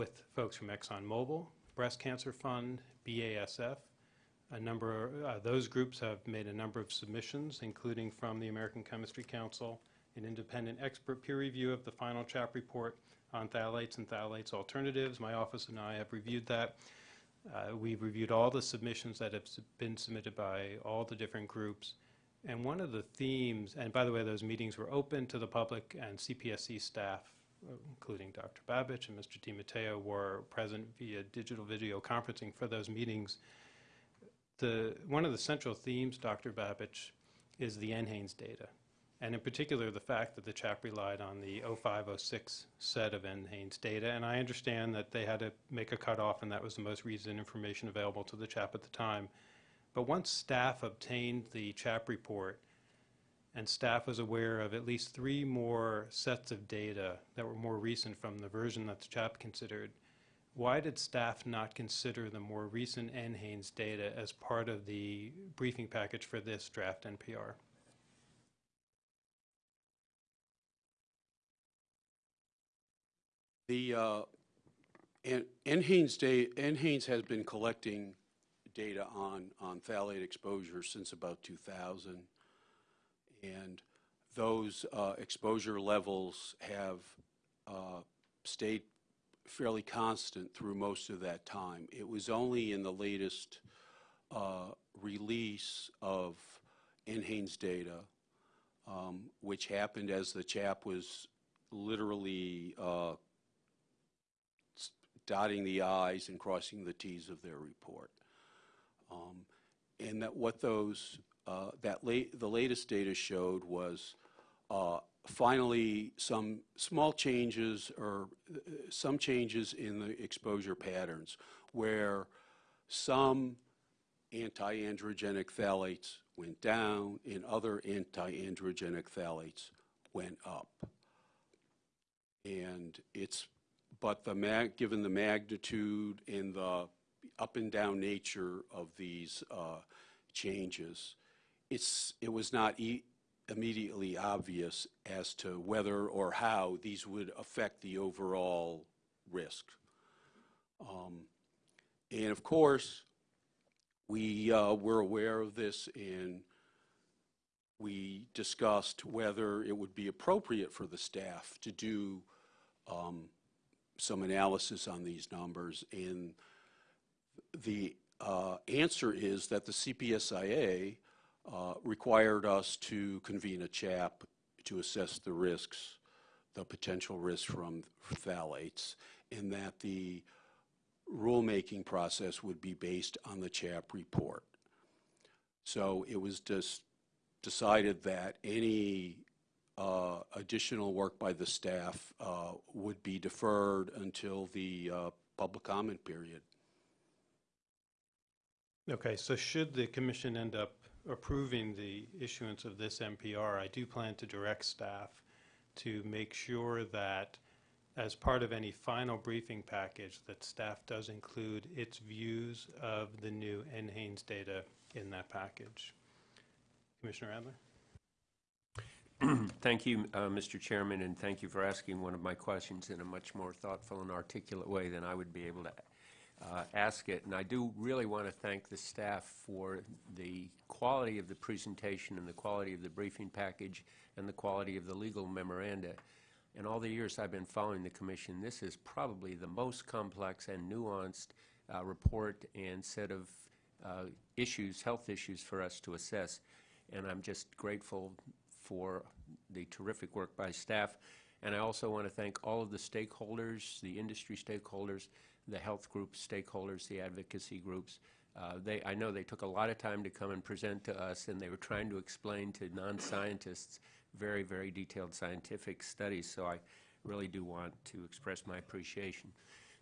with folks from ExxonMobil, Breast Cancer Fund, BASF. A number, uh, those groups have made a number of submissions, including from the American Chemistry Council, an independent expert peer review of the final CHAP report on phthalates and phthalates alternatives. My office and I have reviewed that. Uh, We've reviewed all the submissions that have been submitted by all the different groups. And one of the themes, and by the way, those meetings were open to the public and CPSC staff, including Dr. Babich and Mr. DiMatteo, were present via digital video conferencing for those meetings. The, one of the central themes, Dr. Babich, is the NHANES data, and in particular, the fact that the CHAP relied on the 0506 set of NHANES data. And I understand that they had to make a cutoff, and that was the most recent information available to the CHAP at the time. But once staff obtained the CHAP report, and staff was aware of at least three more sets of data that were more recent from the version that the CHAP considered, why did staff not consider the more recent NHANES data as part of the briefing package for this draft NPR? The, uh, NHANES da, NHANES has been collecting data on, on phthalate exposure since about 2000. And those uh, exposure levels have uh, stayed fairly constant through most of that time. It was only in the latest uh, release of NHANES data, um, which happened as the CHAP was literally uh, dotting the i's and crossing the t's of their report. Um, And that what those, uh, that the latest data showed was uh, finally some small changes or uh, some changes in the exposure patterns where some anti-androgenic phthalates went down and other anti-androgenic phthalates went up. And it's, but the mag, given the magnitude and the up and down nature of these uh, changes, it's, it was not e- immediately obvious as to whether or how these would affect the overall risk. Um, And of course, we uh, were aware of this and we discussed whether it would be appropriate for the staff to do um, some analysis on these numbers. And the uh, answer is that the CPSIA uh, required us to convene a CHAP to assess the risks, the potential risks from phthalates, and that the rulemaking process would be based on the CHAP report. So it was just decided that any uh, additional work by the staff uh, would be deferred until the uh, public comment period. Okay, so should the commission end up approving the issuance of this NPR, I do plan to direct staff to make sure that as part of any final briefing package, that staff does include its views of the new NHANES data in that package. Commissioner Adler? <clears throat> Thank you, uh, Mr. Chairman, and thank you for asking one of my questions in a much more thoughtful and articulate way than I would be able to uh, ask it. And I do really want to thank the staff for the quality of the presentation and the quality of the briefing package and the quality of the legal memoranda. In all the years I've been following the commission, this is probably the most complex and nuanced uh, report and set of uh, issues, health issues for us to assess. And I'm just grateful for the terrific work by staff. And I also want to thank all of the stakeholders, the industry stakeholders, the health groups, stakeholders, the advocacy groups. Uh, They, I know they took a lot of time to come and present to us, and they were trying to explain to non-scientists very, very detailed scientific studies, so I really do want to express my appreciation.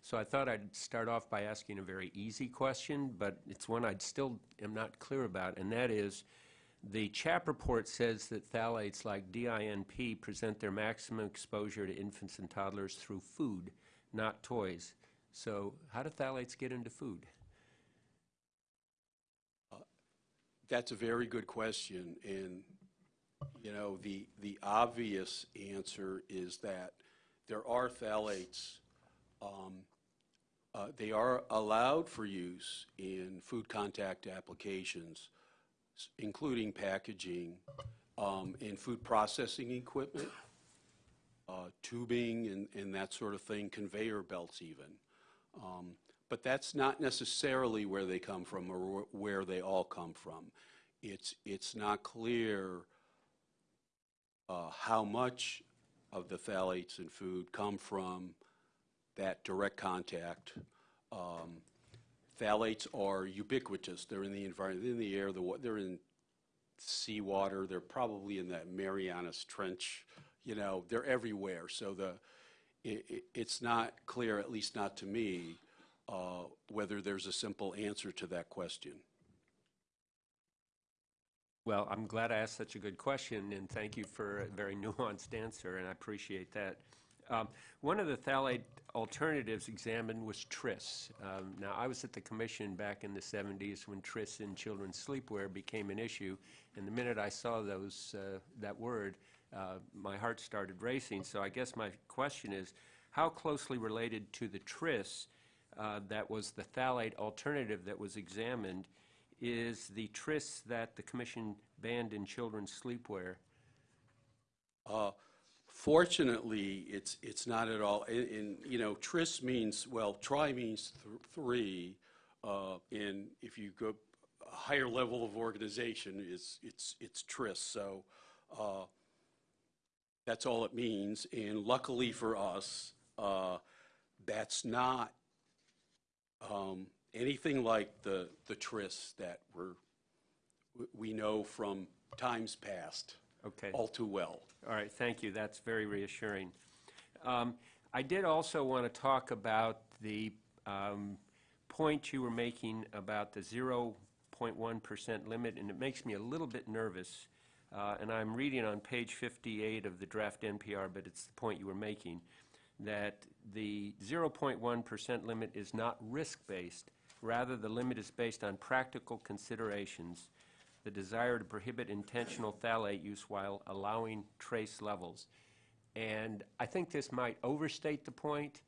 So I thought I'd start off by asking a very easy question, but it's one I still am not clear about, and that is, the CHAP report says that phthalates like DINP present their maximum exposure to infants and toddlers through food, not toys. So how do phthalates get into food? That's a very good question, and You know, the, the obvious answer is that there are phthalates, um, uh, they are allowed for use in food contact applications, including packaging, um, in food processing equipment, uh, tubing and, and that sort of thing, conveyor belts even. Um, But that's not necessarily where they come from or where they all come from. It's, it's not clear uh, how much of the phthalates in food come from that direct contact. Um, Phthalates are ubiquitous. They're in the environment, in the air, the they're in seawater, they're probably in that Marianas Trench, you know, they're everywhere. So the, i- i- it's not clear, at least not to me, uh, whether there's a simple answer to that question. Well, I'm glad I asked such a good question, and thank you for a very <laughs> nuanced answer, and I appreciate that. Um, One of the phthalate alternatives examined was tris. Um, Now, I was at the commission back in the 70s when tris in children's sleepwear became an issue, and the minute I saw those, uh, that word, uh, my heart started racing. So I guess my question is, how closely related to the tris uh, that was the phthalate alternative that was examined is the tris that the commission banned in children's sleepwear? Uh, Fortunately, it's, it's not at all, and, and, you know, tris means, well, tri means th- three, uh, and if you go a higher level of organization, it's, it's, it's tris, so, uh, that's all it means, and luckily for us, uh, that's not, um, anything like the, the tris that we're, we- we know from times past Okay. all too well. All right, thank you. That's very reassuring. Um, I did also want to talk about the um, point you were making about the 0.1% limit, and it makes me a little bit nervous. Uh, And I'm reading on page 58 of the draft NPR, but it's the point you were making, that the 0.1% limit is not risk-based. Rather, the limit is based on practical considerations the desire to prohibit intentional phthalate use while allowing trace levels. And I think this might overstate the point,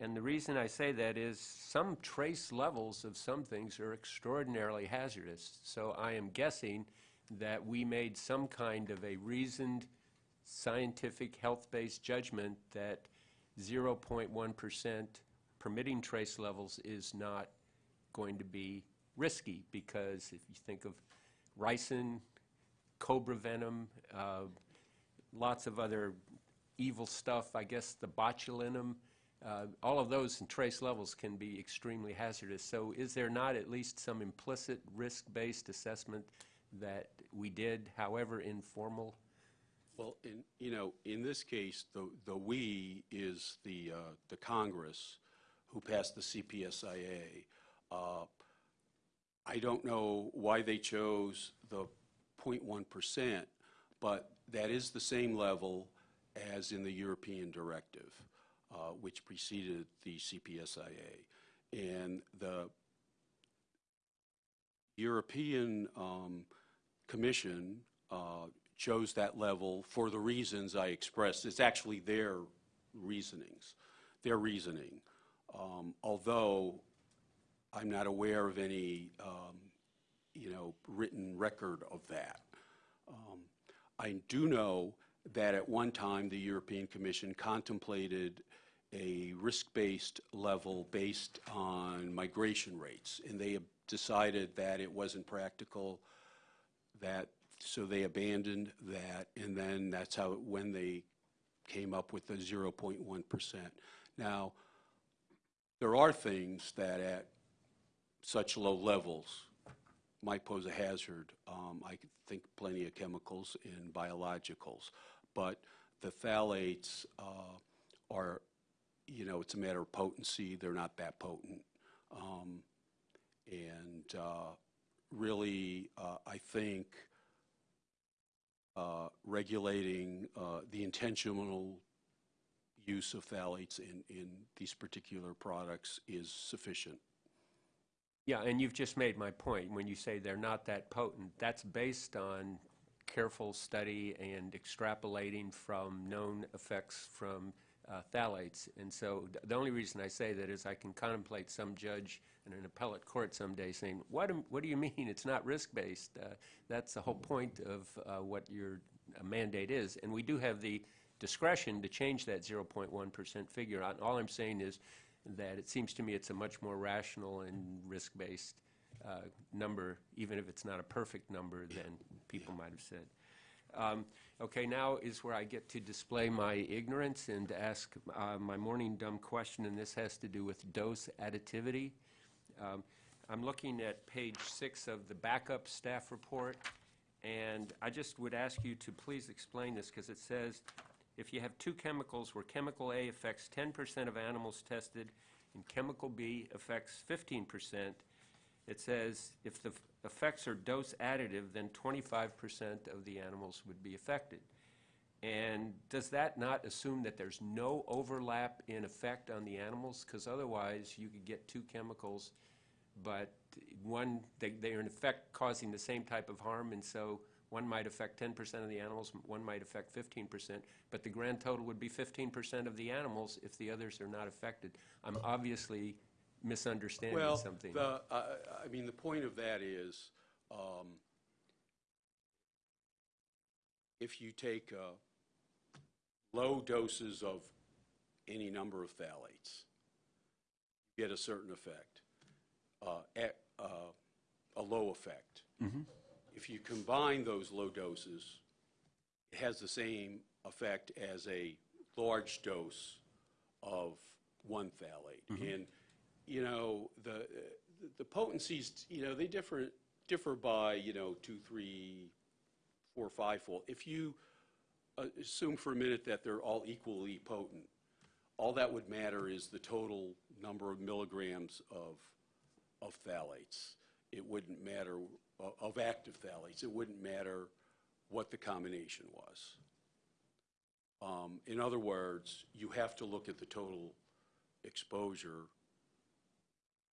and the reason I say that is some trace levels of some things are extraordinarily hazardous. So I am guessing that we made some kind of a reasoned, scientific, health-based judgment that 0.1% permitting trace levels is not going to be risky, because if you think of ricin, cobra venom, uh, lots of other evil stuff, I guess the botulinum, uh, all of those in trace levels can be extremely hazardous. So is there not at least some implicit risk-based assessment that we did, however informal? Well, in, you know, in this case, the, the "we" is the, uh, the Congress who passed the CPSIA. Uh, I don't know why they chose the 0.1%, but that is the same level as in the European directive, uh, which preceded the CPSIA. And the European um, Commission uh, chose that level for the reasons I expressed. It's actually their reasonings, their reasoning. Um, Although I'm not aware of any, um, you know, written record of that. Um, I do know that at one time, the European Commission contemplated a risk-based level based on migration rates, and they decided that it wasn't practical, that, so they abandoned that, and then that's how, when they came up with the 0.1%. Now, there are things that at such low levels might pose a hazard. Um, I think plenty of chemicals and biologicals, but the phthalates uh, are, you know, it's a matter of potency. They're not that potent. Um, And uh, really, uh, I think uh, regulating uh, the intentional use of phthalates in, in these particular products is sufficient. Yeah, and you've just made my point. When you say they're not that potent, that's based on careful study and extrapolating from known effects from uh, phthalates. And so th- the only reason I say that is I can contemplate some judge in an appellate court someday saying, what, am- what do you <laughs> mean it's not risk-based? Uh, That's the whole point of uh, what your uh, mandate is. And we do have the discretion to change that 0.1% figure. All I'm saying is that it seems to me it's a much more rational and risk-based uh, number, even if it's not a perfect number than people might have said. Um, Okay, now is where I get to display my ignorance and ask uh, my morning dumb question, and this has to do with dose additivity. Um, I'm looking at page six of the backup staff report, and I just would ask you to please explain this, because it says, if you have two chemicals where chemical A affects 10% of animals tested and chemical B affects 15%, it says if the effects are dose additive, then 25% of the animals would be affected. And does that not assume that there's no overlap in effect on the animals? Because otherwise, you could get two chemicals, but one, they, they are in effect causing the same type of harm, and so one might affect 10% of the animals, one might affect 15%, but the grand total would be 15% of the animals if the others are not affected. I'm obviously misunderstanding Well, something. the, I I mean, the point of that is, um, if you take uh, low doses of any number of phthalates, you get a certain effect, uh, at, uh, a low effect. If you combine those low doses, it has the same effect as a large dose of one phthalate. And, you know, the, the potencies, you know, they differ, differ by, you know, two, three, four, five-fold. If you assume for a minute that they're all equally potent, all that would matter is the total number of milligrams of, of phthalates. It wouldn't matter, uh, of active phthalates, it wouldn't matter what the combination was. Um, In other words, you have to look at the total exposure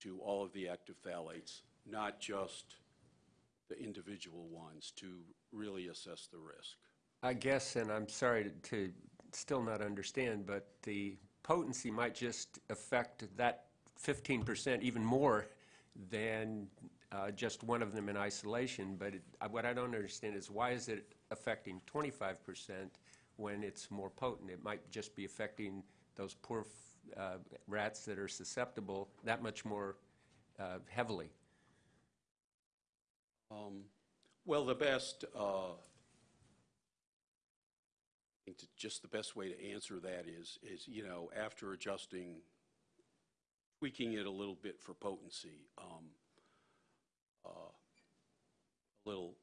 to all of the active phthalates, not just the individual ones, to really assess the risk. I guess, and I'm sorry to- still not understand, but the potency might just affect that 15% even more than uh, just one of them in isolation. But it- uh, what I don't understand is why is it affecting 25% when it's more potent? It might just be affecting those poor uh, rats that are susceptible that much more uh, heavily. Um, Well, the best, uh, I think that just the best way to answer that is, is, you know, after adjusting, tweaking it a little bit for potency, um, uh, a little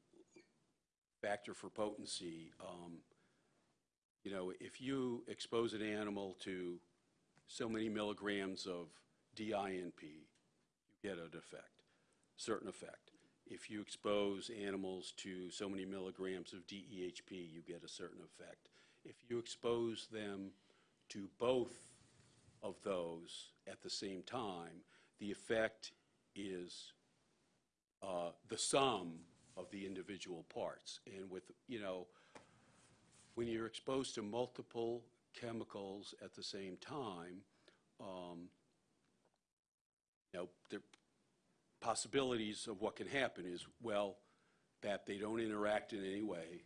factor for potency, um, you know, if you expose an animal to so many milligrams of DINP, you get an effect, certain effect. If you expose animals to so many milligrams of DEHP, you get a certain effect. If you expose them to both of those at the same time, the effect is uh, the sum of the individual parts. And with, you know, when you're exposed to multiple chemicals at the same time, um, you know, the possibilities of what can happen is, well, that they don't interact in any way,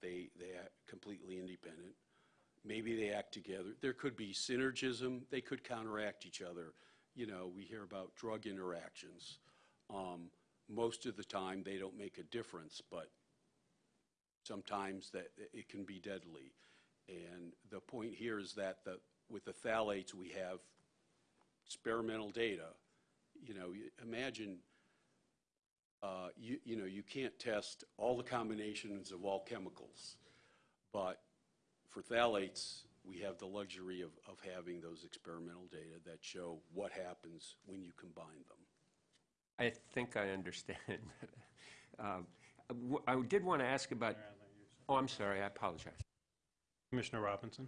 they, they completely independent, maybe they act together, there could be synergism, they could counteract each other. You know, we hear about drug interactions. Um, Most of the time, they don't make a difference, but sometimes that, it can be deadly. And the point here is that the, with the phthalates, we have experimental data. You know, imagine, uh, you, you know, you can't test all the combinations of all chemicals, but for phthalates, we have the luxury of, of having those experimental data that show what happens when you combine them. I think I understand. <laughs> Um, w- I did want to ask about, oh, I'm sorry, I apologize. Commissioner Robinson?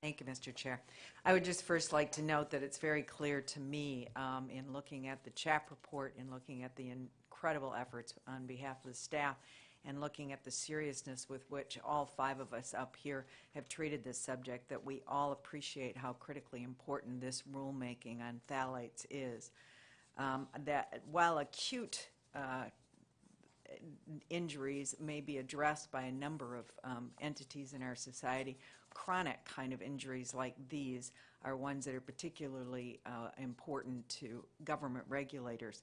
Thank you, Mr. Chair. I would just first like to note that it's very clear to me, um, in looking at the CHAP report and looking at the incredible efforts on behalf of the staff and looking at the seriousness with which all five of us up here have treated this subject, that we all appreciate how critically important this rulemaking on phthalates is. Um, That while acute uh, injuries may be addressed by a number of um, entities in our society. Chronic kind of injuries like these are ones that are particularly uh, important to government regulators.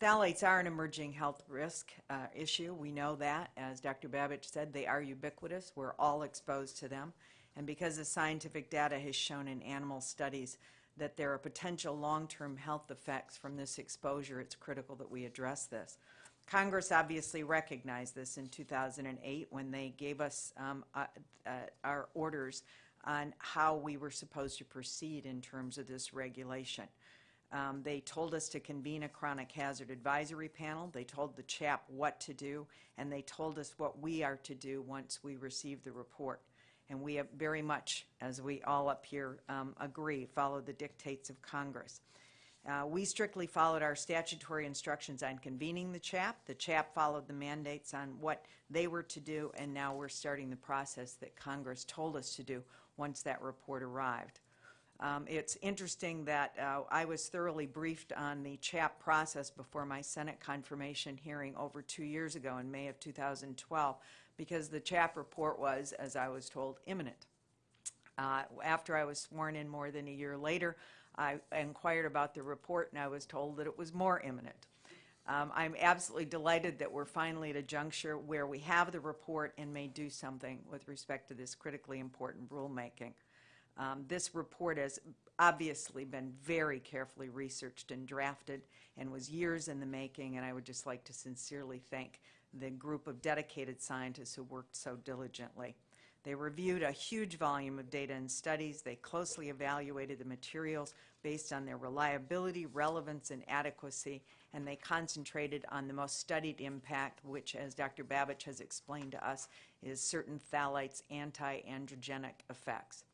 Phthalates are an emerging health risk uh, issue. We know that. As Dr. Babich said, they are ubiquitous. We're all exposed to them. And because the scientific data has shown in animal studies that there are potential long-term health effects from this exposure, it's critical that we address this. Congress obviously recognized this in 2008 when they gave us um, uh, uh, our orders on how we were supposed to proceed in terms of this regulation. Um, They told us to convene a chronic hazard advisory panel. They told the CHAP what to do, and they told us what we are to do once we receive the report. And we have very much, as we all up here um, agree, follow the dictates of Congress. Uh, We strictly followed our statutory instructions on convening the CHAP. The CHAP followed the mandates on what they were to do, and now we're starting the process that Congress told us to do once that report arrived. Um, It's interesting that uh, I was thoroughly briefed on the CHAP process before my Senate confirmation hearing over two years ago in May of 2012, because the CHAP report was, as I was told, imminent. Uh, After I was sworn in more than a year later, I inquired about the report, and I was told that it was more imminent. Um, I'm absolutely delighted that we're finally at a juncture where we have the report and may do something with respect to this critically important rulemaking. Um, This report has obviously been very carefully researched and drafted and was years in the making, and I would just like to sincerely thank the group of dedicated scientists who worked so diligently. They reviewed a huge volume of data and studies. They closely evaluated the materials based on their reliability, relevance, and adequacy, and they concentrated on the most studied impact, which, as Dr. Babich has explained to us, is certain phthalates' anti-androgenic effects.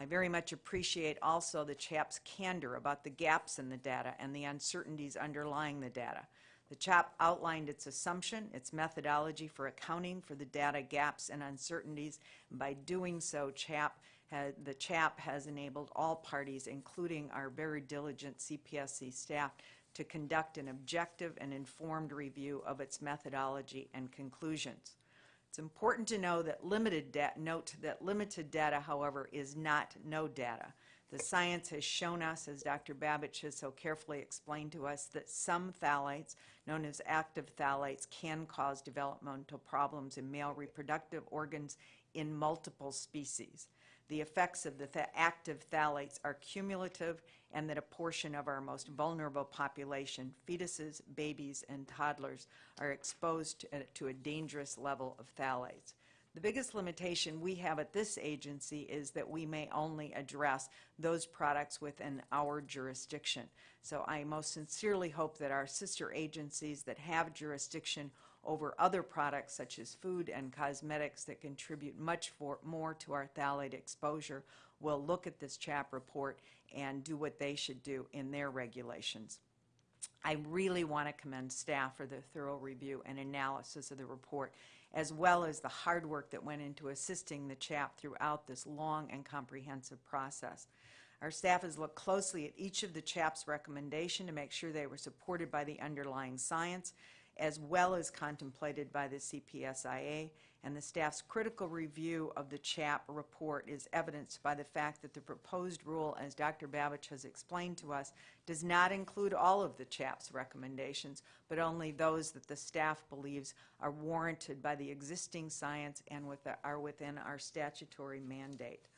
I very much appreciate also the CHAP's candor about the gaps in the data and the uncertainties underlying the data. The CHAP outlined its assumption, its methodology for accounting for the data gaps and uncertainties. By doing so, CHAP, ha- the CHAP has enabled all parties, including our very diligent CPSC staff, to conduct an objective and informed review of its methodology and conclusions. It's important to know that limited note that limited data, however, is not no data. The science has shown us, as Dr. Babich has so carefully explained to us, that some phthalates, known as active phthalates, can cause developmental problems in male reproductive organs in multiple species. The effects of the th- active phthalates are cumulative and that a portion of our most vulnerable population, fetuses, babies, and toddlers, are exposed to, to a dangerous level of phthalates. The biggest limitation we have at this agency is that we may only address those products within our jurisdiction. So I most sincerely hope that our sister agencies that have jurisdiction over other products such as food and cosmetics that contribute much for, more to our phthalate exposure will look at this CHAP report and do what they should do in their regulations. I really want to commend staff for their thorough review and analysis of the report, as well as the hard work that went into assisting the CHAP throughout this long and comprehensive process. Our staff has looked closely at each of the CHAP's recommendation to make sure they were supported by the underlying science, as well as contemplated by the CPSIA, and the staff's critical review of the CHAP report is evidenced by the fact that the proposed rule, as Dr. Babich has explained to us, does not include all of the CHAP's recommendations, but only those that the staff believes are warranted by the existing science and with, are within our statutory mandate.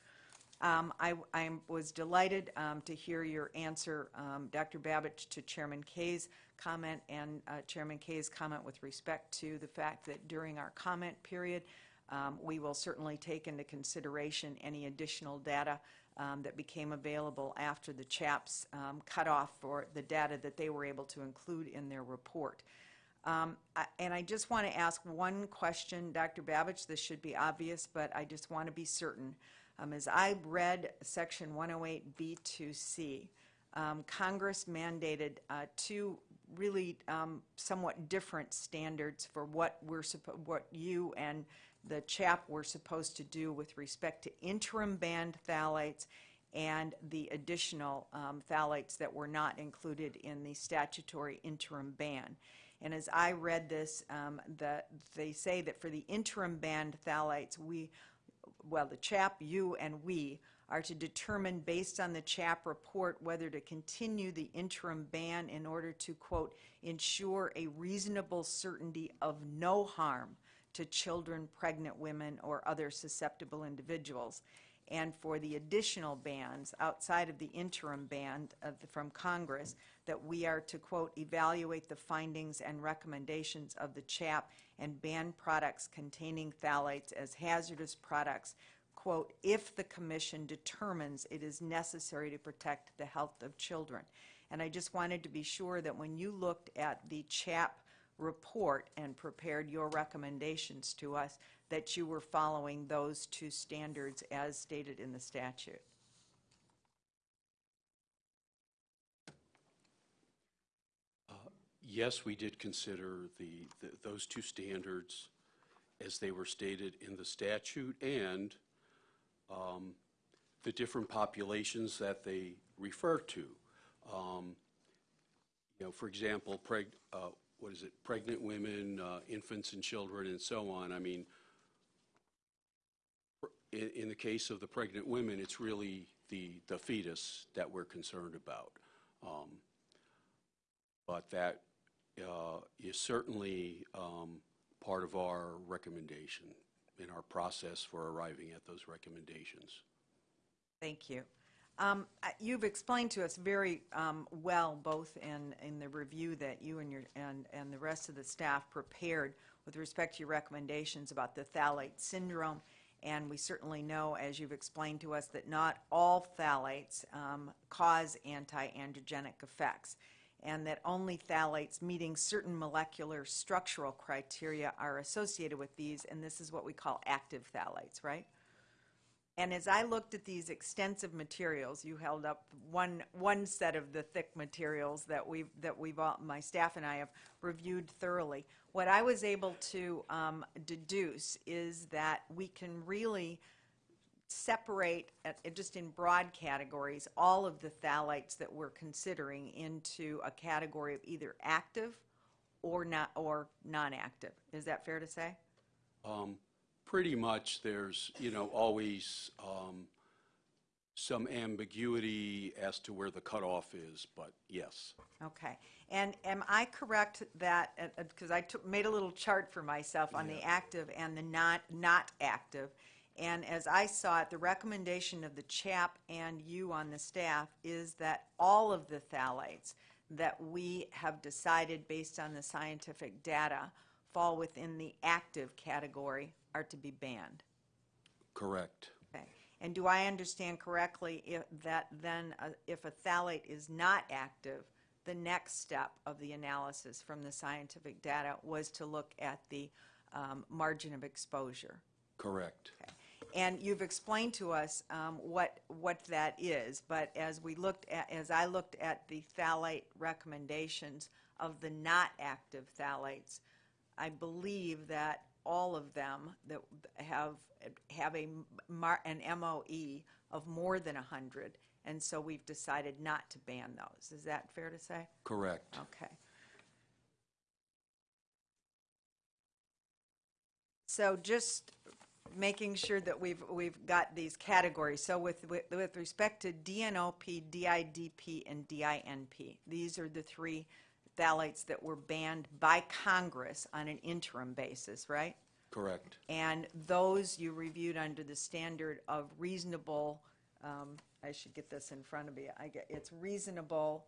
Um, I, I was delighted um, to hear your answer, um, Dr. Babich, to Chairman Kaye's comment and uh, Chairman Kaye's comment with respect to the fact that during our comment period, um, we will certainly take into consideration any additional data um, that became available after the CHAPS um, cutoff for the data that they were able to include in their report. Um, I- And I just want to ask one question, Dr. Babich, this should be obvious, but I just want to be certain. Um, As I read Section 108B2C, um, Congress mandated uh, two really um, somewhat different standards for what we're what you and the CHAP were supposed to do with respect to interim banned phthalates and the additional um, phthalates that were not included in the statutory interim ban. And as I read this, um, the, they say that for the interim banned phthalates, we, well, the CHAP, you, and we are to determine, based on the CHAP report, whether to continue the interim ban in order to, quote, ensure a reasonable certainty of no harm to children, pregnant women, or other susceptible individuals. And for the additional bans outside of the interim ban the- from Congress, that we are to, quote, evaluate the findings and recommendations of the CHAP and ban products containing phthalates as hazardous products, quote, if the commission determines it is necessary to protect the health of children. And I just wanted to be sure that when you looked at the CHAP report and prepared your recommendations to us, that you were following those two standards as stated in the statute. Uh, yes, we did consider the, the- those two standards as they were stated in the statute and um, the different populations that they refer to. Um, You know, for example, uh, what is it, pregnant women, uh, infants and children, and so on. I mean, in, in the case of the pregnant women, it's really the, the fetus that we're concerned about. Um, But that uh, is certainly um, part of our recommendation in our process for arriving at those recommendations. Thank you. Um, You've explained to us very um, well, both in, in the review that you and your, and, and the rest of the staff prepared with respect to your recommendations about the phthalate syndrome. And we certainly know, as you've explained to us, that not all phthalates um, cause anti-androgenic effects, and that only phthalates meeting certain molecular structural criteria are associated with these, and this is what we call active phthalates, right? And as I looked at these extensive materials, you held up one, one set of the thick materials that we've, that we've all, my staff and I have reviewed thoroughly. What I was able to um, deduce is that we can really separate, at- at just in broad categories, all of the phthalates that we're considering into a category of either active or not, or non-active. Is that fair to say? Um, Pretty much, there's, you know, always um, some ambiguity as to where the cutoff is, but yes. Okay. And am I correct that, because I took, made a little chart for myself on the active and the not, not active, and as I saw it, the recommendation of the CHAP and you on the staff is that all of the phthalates that we have decided based on the scientific data fall within the active category are to be banned. Correct. Okay. And do I understand correctly if, that then, uh, if a phthalate is not active, the next step of the analysis from the scientific data was to look at the um, margin of exposure? Correct. Okay. And you've explained to us um, what, what that is, but as we looked at, as I looked at the phthalate recommendations of the not active phthalates, I believe that all of them that have, have a, mar- an MOE of more than 100, and so we've decided not to ban those. Is that fair to say? Correct. Okay. So just making sure that we've, we've got these categories. So with, with, with respect to DNOP, DIDP, and DINP, these are the three phthalates that were banned by Congress on an interim basis, right? Correct. And those you reviewed under the standard of reasonable, um, I should get this in front of me, I get, it's reasonable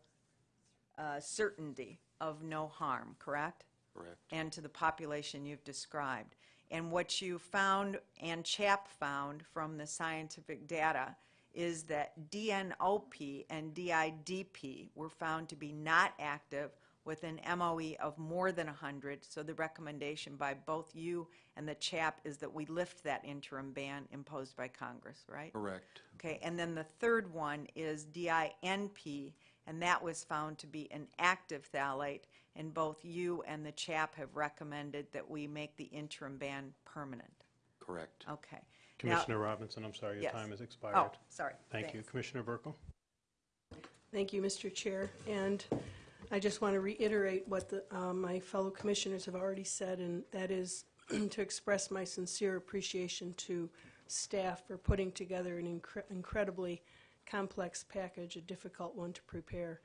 uh, certainty of no harm, correct? Correct. And to the population you've described. And what you found, and CHAP found from the scientific data, is that DNOP and DIDP were found to be not active with an MOE of more than 100. So the recommendation by both you and the CHAP is that we lift that interim ban imposed by Congress, right? Correct. Okay, and then the third one is DINP, and that was found to be an active phthalate, and both you and the CHAP have recommended that we make the interim ban permanent. Correct. Okay. Now- Commissioner Robinson, I'm sorry, your Yes. time has expired. Oh, sorry. Thank you. Thanks. Commissioner Buerkle? Thank you, Mr. Chair. And I just want to reiterate what the, uh, my fellow commissioners have already said, and that is <clears throat> to express my sincere appreciation to staff for putting together an incre- incredibly complex package, a difficult one to prepare.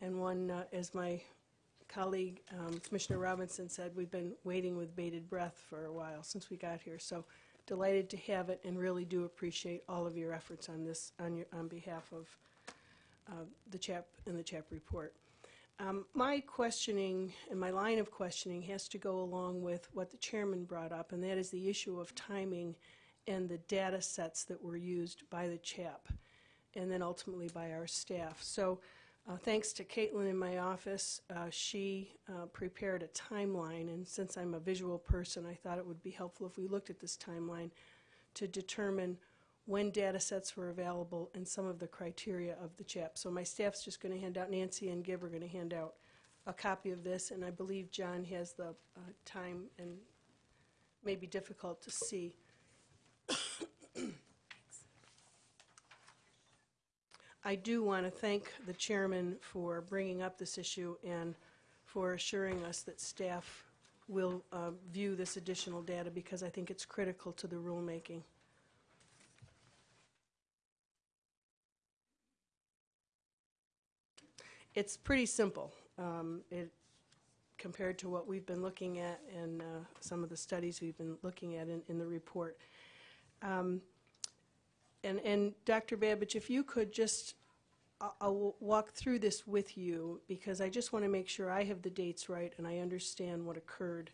And one, uh, as my colleague um, Commissioner Robinson said, we've been waiting with bated breath for a while since we got here. So delighted to have it and really do appreciate all of your efforts on this, on your, on behalf of uh, the CHAP and the CHAP report. Um, My questioning and my line of questioning has to go along with what the chairman brought up, and that is the issue of timing and the data sets that were used by the CHAP and then ultimately by our staff. So uh, thanks to Caitlin in my office, uh, she uh, prepared a timeline, and since I'm a visual person, I thought it would be helpful if we looked at this timeline to determine when data sets were available and some of the criteria of the CHAP. So my staff's just going to hand out, Nancy and Gib are going to hand out a copy of this, and I believe John has the uh, time and may be difficult to see. I do want to thank the chairman for bringing up this issue and for assuring us that staff will uh, view this additional data because I think it's critical to the rulemaking. It's pretty simple. Um, It, compared to what we've been looking at and uh, some of the studies we've been looking at in, in the report. Um, And, and Dr. Babich, if you could just, I'll walk through this with you because I just want to make sure I have the dates right and I understand what occurred.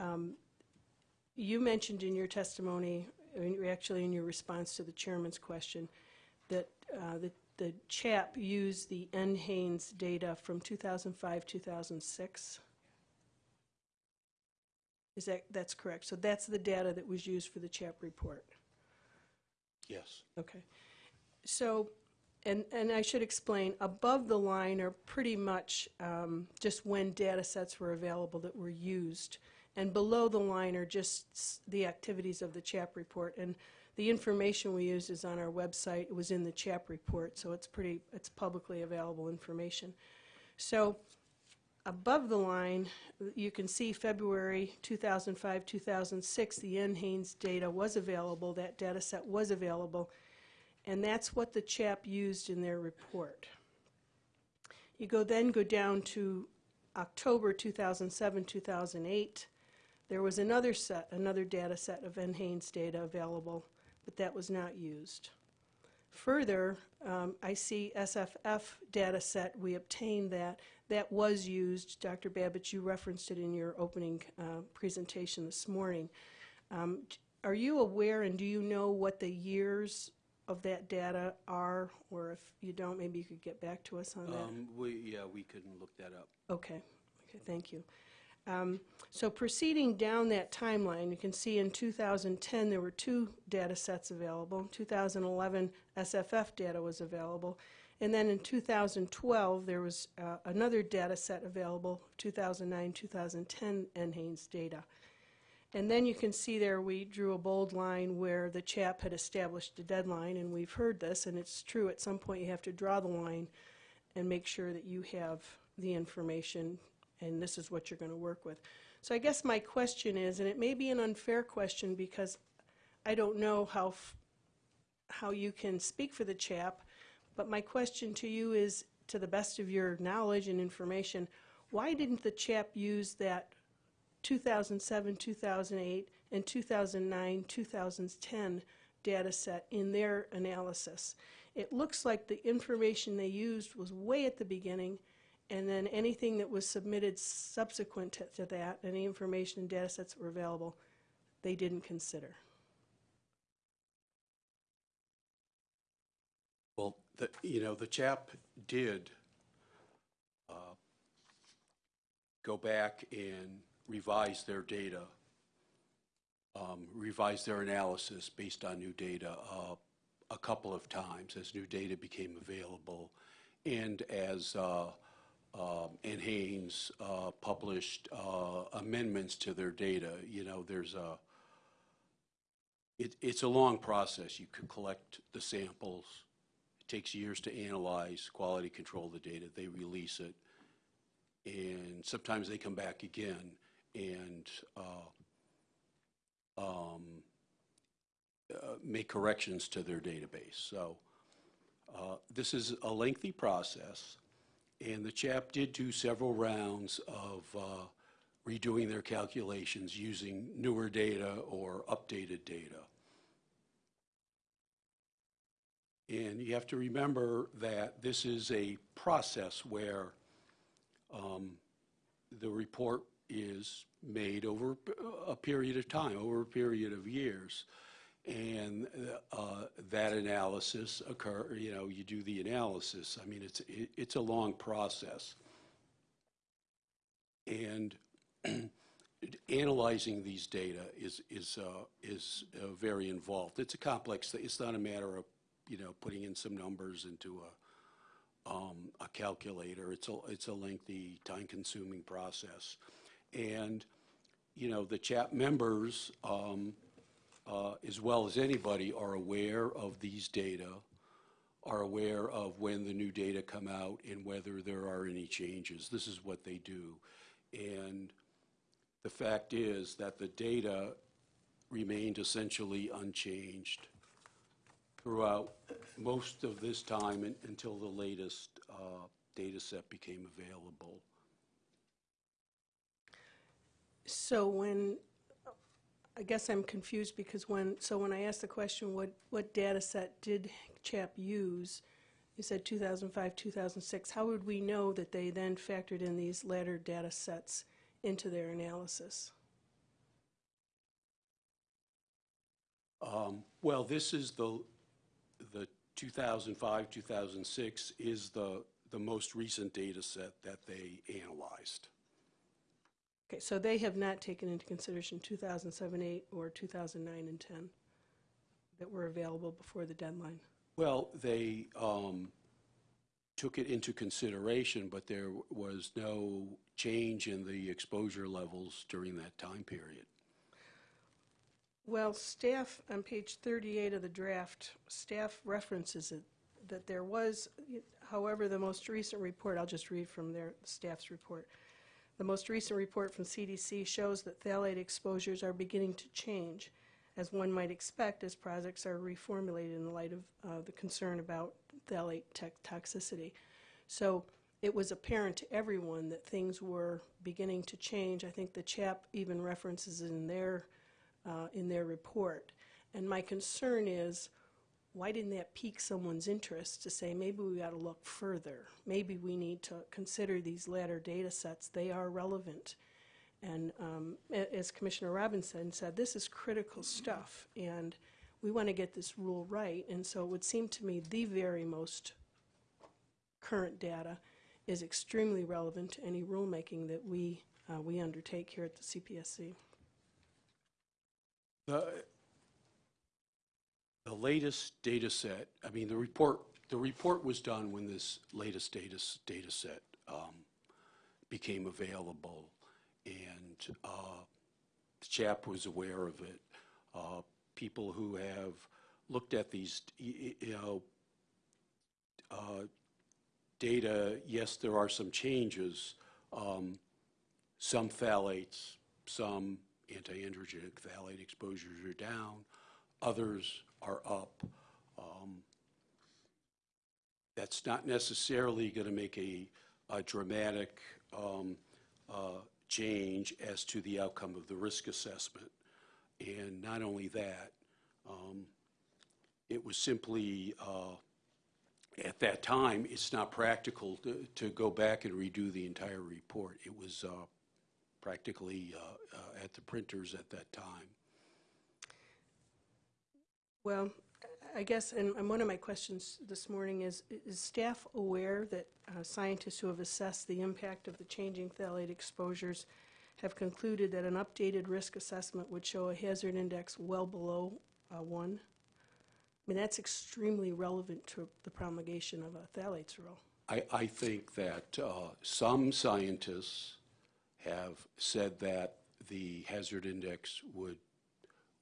Um, You mentioned in your testimony, actually in your response to the chairman's question, that uh, the the CHAP used the NHANES data from 2005, 2006? Is that, that's correct? So that's the data that was used for the CHAP report? Yes. Okay. So, and, and I should explain, above the line are pretty much um, just when data sets were available that were used. And below the line are just the activities of the CHAP report. And the information we used is on our website. It was in the CHAP report, so it's pretty, it's publicly available information. So above the line, you can see February 2005, 2006, the NHANES data was available, that data set was available, and that's what the CHAP used in their report. You go then go down to October 2007, 2008. There was another set, another data set of NHANES data available, but that was not used. Further, um, I see SFF data set, we obtained that. That was used, Dr. Babich, you referenced it in your opening uh, presentation this morning. Um, Are you aware and do you know what the years of that data are? Or if you don't, maybe you could get back to us on that? Um, we, yeah, we can look that up. Okay, okay, thank you. Um, So proceeding down that timeline, you can see in 2010, there were two data sets available. In 2011, SFF data was available. And then in 2012, there was uh, another data set available, 2009, 2010 NHANES data. And then you can see there, we drew a bold line where the CHAP had established a deadline, and we've heard this, and it's true, at some point you have to draw the line and make sure that you have the information, and this is what you're going to work with. So I guess my question is, and it may be an unfair question because I don't know how, how you can speak for the CHAP, but my question to you is, to the best of your knowledge and information, why didn't the CHAP use that 2007, 2008, and 2009, 2010 data set in their analysis. It looks like the information they used was way at the beginning, and then anything that was submitted subsequent to, to that, any information and data sets that were available, they didn't consider. The, you know, the CHAP did uh, go back and revise their data, um, revise their analysis based on new data uh, a couple of times as new data became available. and as uh, um, NHANES uh, published uh, amendments to their data, you know, there's a, it, it's a long process. You could collect the samples. Takes years to analyze, quality control the data. They release it. And sometimes they come back again and uh, um, uh, make corrections to their database. So uh, this is a lengthy process, and the CHAP did do several rounds of uh, redoing their calculations using newer data or updated data. And you have to remember that this is a process where um, the report is made over a period of time, over a period of years. And uh, that analysis occur, you know, you do the analysis. I mean, it's, it- it's a long process. And <clears throat> analyzing these data is, is, uh, is uh, very involved. It's a complex, thing. it's not a matter of, you know, putting in some numbers into a, um, a calculator. It's a, it's a lengthy, time-consuming process. And, you know, the CHAP members, um, uh, as well as anybody, are aware of these data, are aware of when the new data come out and whether there are any changes. This is what they do. And the fact is that the data remained essentially unchanged throughout most of this time un- until the latest uh, data set became available. So when, I guess I'm confused because when, so when I asked the question, what, what data set did CHAP use? You said 2005, 2006. How would we know that they then factored in these latter data sets into their analysis? Um, Well, this is the, the 2005, 2006 is the, the most recent data set that they analyzed. Okay, so they have not taken into consideration 2007, 8, or 2009 and 10 that were available before the deadline? Well, they um, took it into consideration, but there was no change in the exposure levels during that time period. Well, staff, on page 38 of the draft, staff references it, that there was, however, the most recent report, I'll just read from their staff's report. The most recent report from CDC shows that phthalate exposures are beginning to change, as one might expect as projects are reformulated in light of uh, the concern about phthalate toxicity. So it was apparent to everyone that things were beginning to change. I think the CHAP even references in their uh, in their report. And my concern is, why didn't that pique someone's interest to say, maybe we ought to look further? Maybe we need to consider these latter data sets. They are relevant. And um, as Commissioner Robinson said, this is critical stuff, and we want to get this rule right. And so it would seem to me the very most current data is extremely relevant to any rulemaking that we, uh, we undertake here at the CPSC. The, the latest data set, I mean, the report, the report was done when this latest data, data set um, became available, and uh, the CHAP was aware of it. Uh, People who have looked at these, you know, uh, data, yes, there are some changes. Um, Some phthalates, some anti-androgenic phthalate exposures are down, others are up. Um, That's not necessarily going to make a a dramatic um, uh, change as to the outcome of the risk assessment. And not only that, um, it was simply, uh, at that time, it's not practical to to go back and redo the entire report. It was uh, practically uh, uh, at the printers at that time. Well, I guess, and and one of my questions this morning is, is staff aware that uh, scientists who have assessed the impact of the changing phthalate exposures have concluded that an updated risk assessment would show a hazard index well below uh, one? I mean, that's extremely relevant to the promulgation of a phthalates rule. I, I think that uh, some scientists have said that the hazard index would,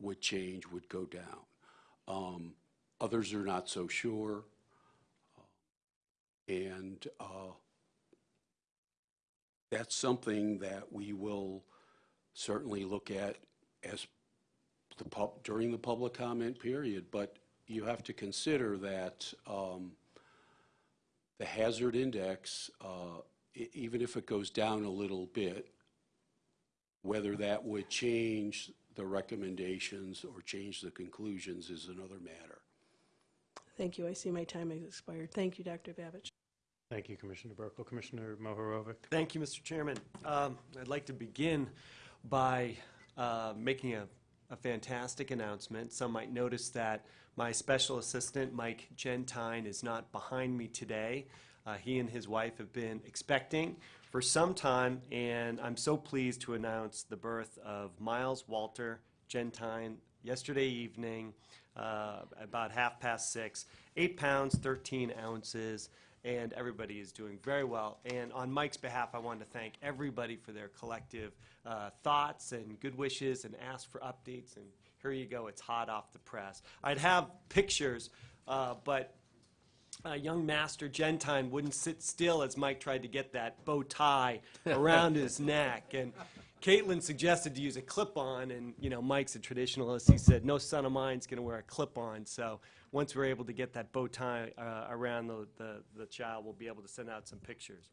would change, would go down. Um, Others are not so sure. And uh, that's something that we will certainly look at as the pub, during the public comment period. But you have to consider that um, the hazard index, uh, even if it goes down a little bit, whether that would change the recommendations or change the conclusions is another matter. Thank you. I see my time has expired. Thank you, Dr. Babich. Thank you, Commissioner Buerkle. Commissioner Mohorovic? Thank you, Mr. Chairman. Um, I'd like to begin by uh, making a, a fantastic announcement. Some might notice that my special assistant, Mike Gentine, is not behind me today. Uh, he and his wife have been expecting for some time, and I'm so pleased to announce the birth of Miles Walter Gentine yesterday evening, uh, about half past six, eight pounds, 13 ounces and everybody is doing very well. And on Mike's behalf, I want to thank everybody for their collective uh, thoughts and good wishes and ask for updates. And here you go, it's hot off the press. I'd have pictures, uh, but uh, young Master Gentine wouldn't sit still as Mike tried to get that bow tie around his <laughs> neck. And Caitlin suggested to use a clip-on, and you know Mike's a traditionalist. He said, "No son of mine's going to wear a clip-on." So once we're able to get that bow tie uh, around the, the the child, we'll be able to send out some pictures.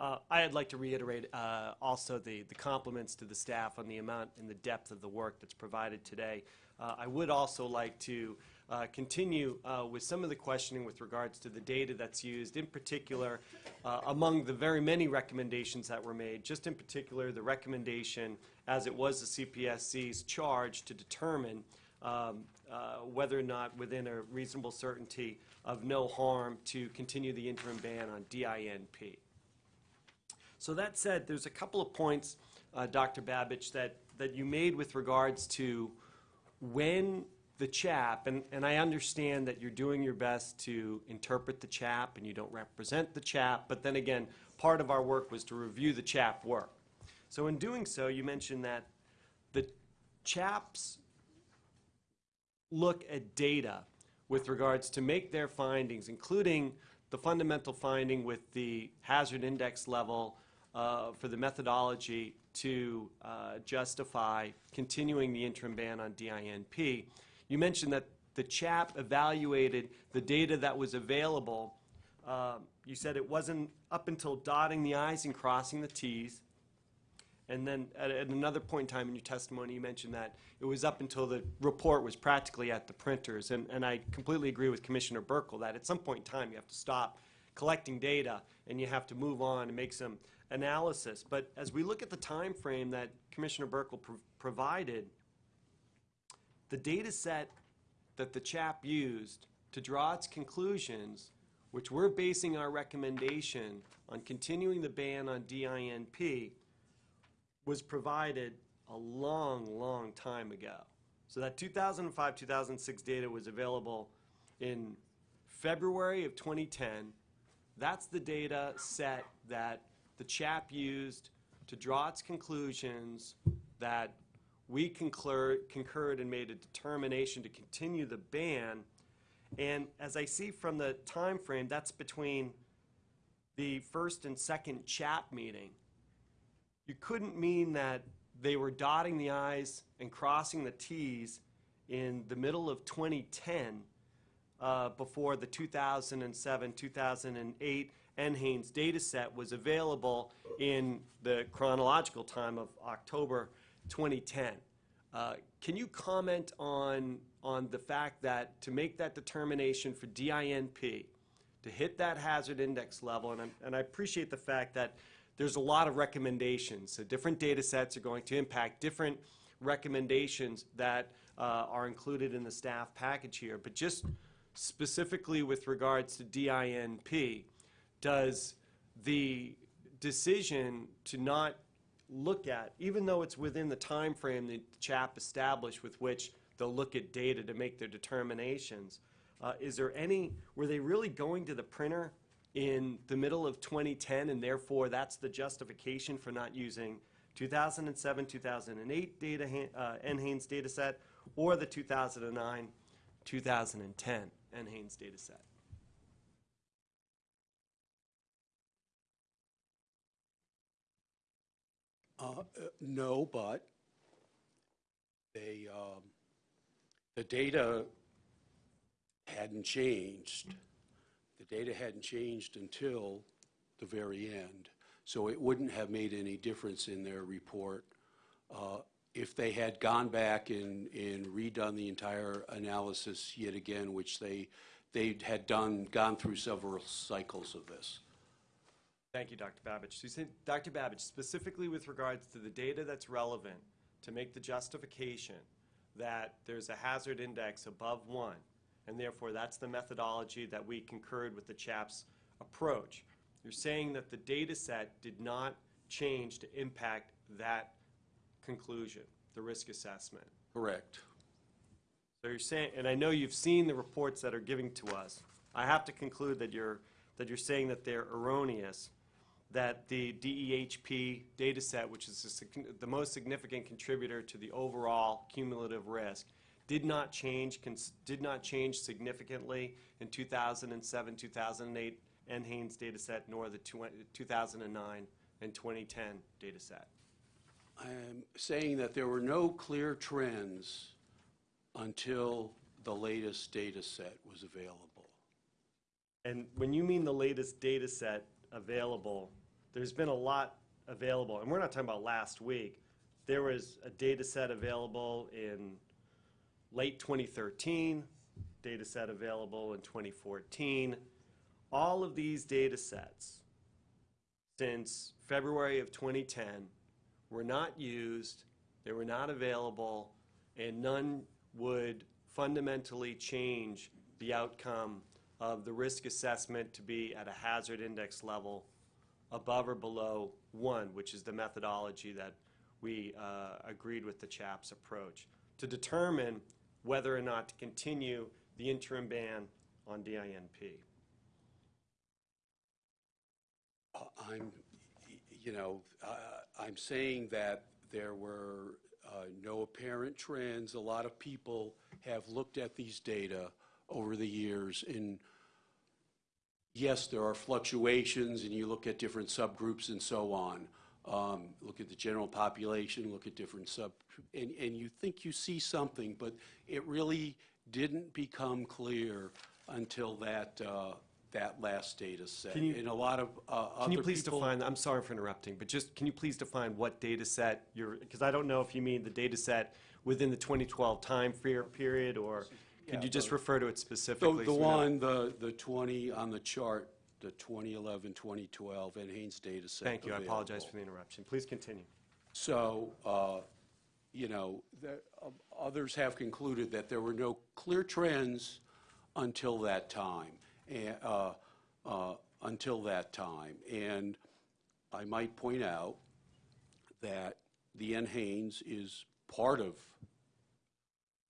Uh, I'd like to reiterate uh, also the, the compliments to the staff on the amount and the depth of the work that's provided today. Uh, I would also like to uh, continue uh, with some of the questioning with regards to the data that's used, in particular, uh, among the very many recommendations that were made, just in particular, the recommendation, as it was the CPSC's charge to determine um, uh, whether or not within a reasonable certainty of no harm to continue the interim ban on DINP. So that said, there's a couple of points, uh, Dr. Babich, that, that you made with regards to when the CHAP, and, and I understand that you're doing your best to interpret the CHAP and you don't represent the CHAP, but then again, part of our work was to review the CHAP work. So in doing so, you mentioned that the CHAPs look at data with regards to make their findings, including the fundamental finding with the hazard index level uh, for the methodology to uh, justify continuing the interim ban on DINP. You mentioned that the CHAP evaluated the data that was available. Um, You said it wasn't up until dotting the i's and crossing the t's. And then at, at another point in time in your testimony, you mentioned that it was up until the report was practically at the printers. And, and I completely agree with Commissioner Buerkle that at some point in time, you have to stop collecting data and you have to move on and make some analysis. But as we look at the time frame that Commissioner Buerkle pro- provided, the data set that the CHAP used to draw its conclusions, which we're basing our recommendation on continuing the ban on DINP, was provided a long, long time ago. So that 2005, 2006 data was available in February of 2010. That's the data set that the CHAP used to draw its conclusions that we concurred, concurred and made a determination to continue the ban. And as I see from the time frame, that's between the first and second CHAP meeting you couldn't mean that they were dotting the i's and crossing the t's in the middle of 2010 uh, before the 2007 2008 NHANES data set was available in the chronological time of October 2010. Uh, Can you comment on, on the fact that to make that determination for DINP, to hit that hazard index level, and, and I appreciate the fact that there's a lot of recommendations. So different data sets are going to impact different recommendations that uh, are included in the staff package here. But just specifically with regards to DINP, does the decision to not look at, even though it's within the time frame that CHAP established with which they'll look at data to make their determinations, uh, is there any, were they really going to the printer in the middle of 2010, and therefore that's the justification for not using 2007, 2008 data, uh, NHANES data set, or the 2009, 2010 NHANES data set. Uh, No, but they, um, the data hadn't changed. The data hadn't changed until the very end, so it wouldn't have made any difference in their report uh, if they had gone back and and redone the entire analysis yet again, which they, they had done, gone through several cycles of this. Thank you, Dr. Babich. So you said, Dr. Babich, specifically with regards to the data that's relevant to make the justification that there's a hazard index above one, and therefore that's the methodology that we concurred with the CHAP's approach. You're saying that the data set did not change to impact that conclusion, the risk assessment. Correct. So you're saying, and I know you've seen the reports that are giving to us. I have to conclude that you're, that you're saying that they're erroneous, that the DEHP data set, which is the the most significant contributor to the overall cumulative risk, did not change, cons- did not change significantly in 2007, 2008 NHANES data set, nor the 2009 and 2010 data set. I'm saying that there were no clear trends until the latest data set was available. And when you mean the latest data set available, there's been a lot available, and we're not talking about last week. There was a data set available in late 2013, data set available in 2014. All of these data sets since February of 2010 were not used, they were not available, and none would fundamentally change the outcome of the risk assessment to be at a hazard index level above or below one, which is the methodology that we uh, agreed with the CHAP's approach, to determine whether or not to continue the interim ban on DINP. Uh, I'm, you know, uh, I'm saying that there were uh, no apparent trends. A lot of people have looked at these data over the years, and yes, there are fluctuations, and you look at different subgroups and so on. Um, Look at the general population, look at different sub, and, and you think you see something, but it really didn't become clear until that, uh, that last data set. Can you- And a lot of uh, Can you please define, I'm sorry for interrupting, but just, can you please define what data set you're, because I don't know if you mean the data set within the 2012 time period, or could you just refer to it specifically? the so one, the, the 20 on the chart, the 2011, 2012 and NHANES data set. Thank you, I apologize for the interruption. Please continue. So, uh, you know, the- uh, others have concluded that there were no clear trends until that time, and, uh, uh, until that time. And I might point out that the NHANES is part of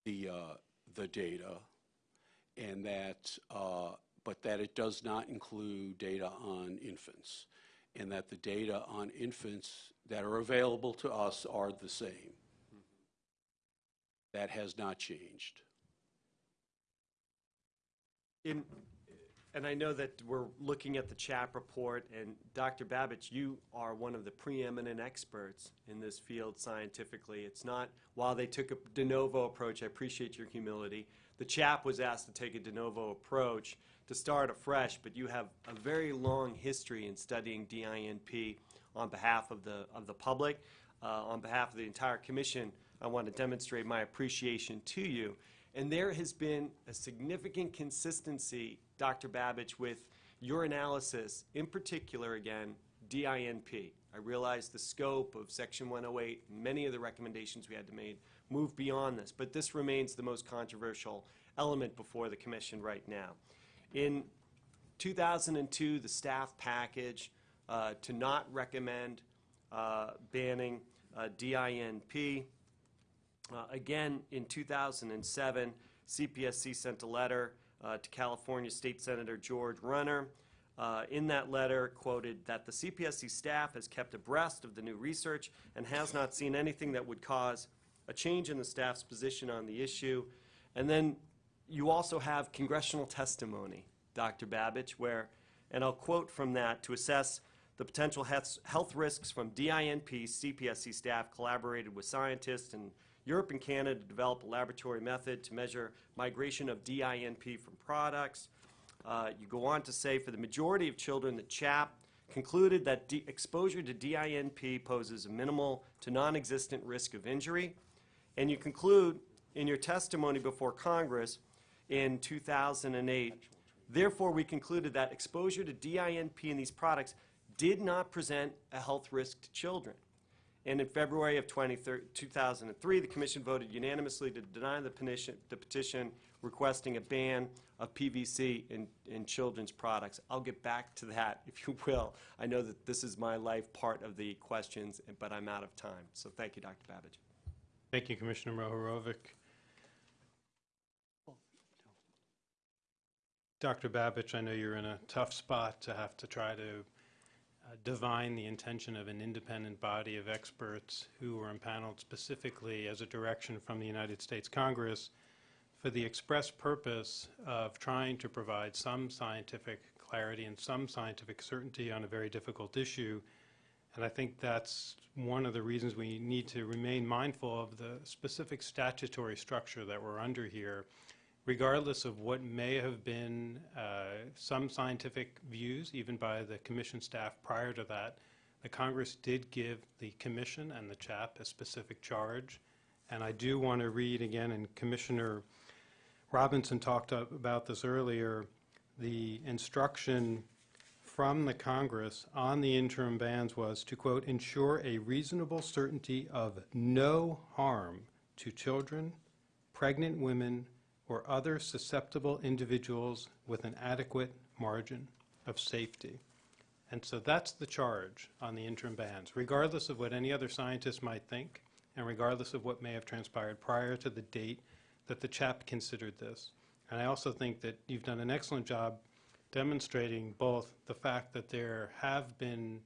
the, uh, the data, and that, uh, but that it does not include data on infants, and that the data on infants that are available to us are the same. That has not changed. In, and I know that we're looking at the CHAP report, and Dr. Babich, you are one of the preeminent experts in this field scientifically. It's not, while they took a de novo approach, I appreciate your humility, the CHAP was asked to take a de novo approach to start afresh, but you have a very long history in studying DINP on behalf of the, of the public. Uh, on behalf of the entire commission, I want to demonstrate my appreciation to you. And there has been a significant consistency, Dr. Babich, with your analysis, in particular, again, DINP. I realize the scope of Section 108, many of the recommendations we had to make move beyond this, but this remains the most controversial element before the commission right now. In 2002, the staff package uh, to not recommend uh, banning uh, DINP. Uh, Again, in 2007, CPSC sent a letter uh, to California State Senator George Runner uh, in that letter quoted that the CPSC staff has kept abreast of the new research and has not seen anything that would cause a change in the staff's position on the issue. And then you also have congressional testimony, Dr. Babich, where, and I'll quote from that, to assess the potential health health risks from DINP, CPSC staff collaborated with scientists in Europe and Canada developed a laboratory method to measure migration of DINP from products. Uh, You go on to say, for the majority of children, the CHAP concluded that exposure to DINP poses a minimal to non-existent risk of injury. And you conclude in your testimony before Congress in 2008, therefore, we concluded that exposure to DINP in these products did not present a health risk to children. And in February of 2003, the commission voted unanimously to deny the petition, the petition requesting a ban of PVC in, in children's products. I'll get back to that, <laughs> if you will. I know that this is my life part of the questions, but I'm out of time. So thank you, Dr. Babich. Thank you, Commissioner Mohorovic. Dr. Babich, I know you're in a tough spot to have to try to uh, divine the intention of an independent body of experts who were impaneled specifically as a direction from the United States Congress for the express purpose of trying to provide some scientific clarity and some scientific certainty on a very difficult issue. And I think that's one of the reasons we need to remain mindful of the specific statutory structure that we're under here, regardless of what may have been uh, some scientific views, even by the commission staff prior to that. The Congress did give the commission and the CHAP a specific charge. And I do want to read again, and Commissioner Robinson talked about this earlier, the instruction from the Congress on the interim bans was to, quote, "ensure a reasonable certainty of no harm to children, pregnant women, or other susceptible individuals with an adequate margin of safety." And so that's the charge on the interim bans, regardless of what any other scientist might think, and regardless of what may have transpired prior to the date that the CHAP considered this. And I also think that you've done an excellent job demonstrating both the fact that there have been,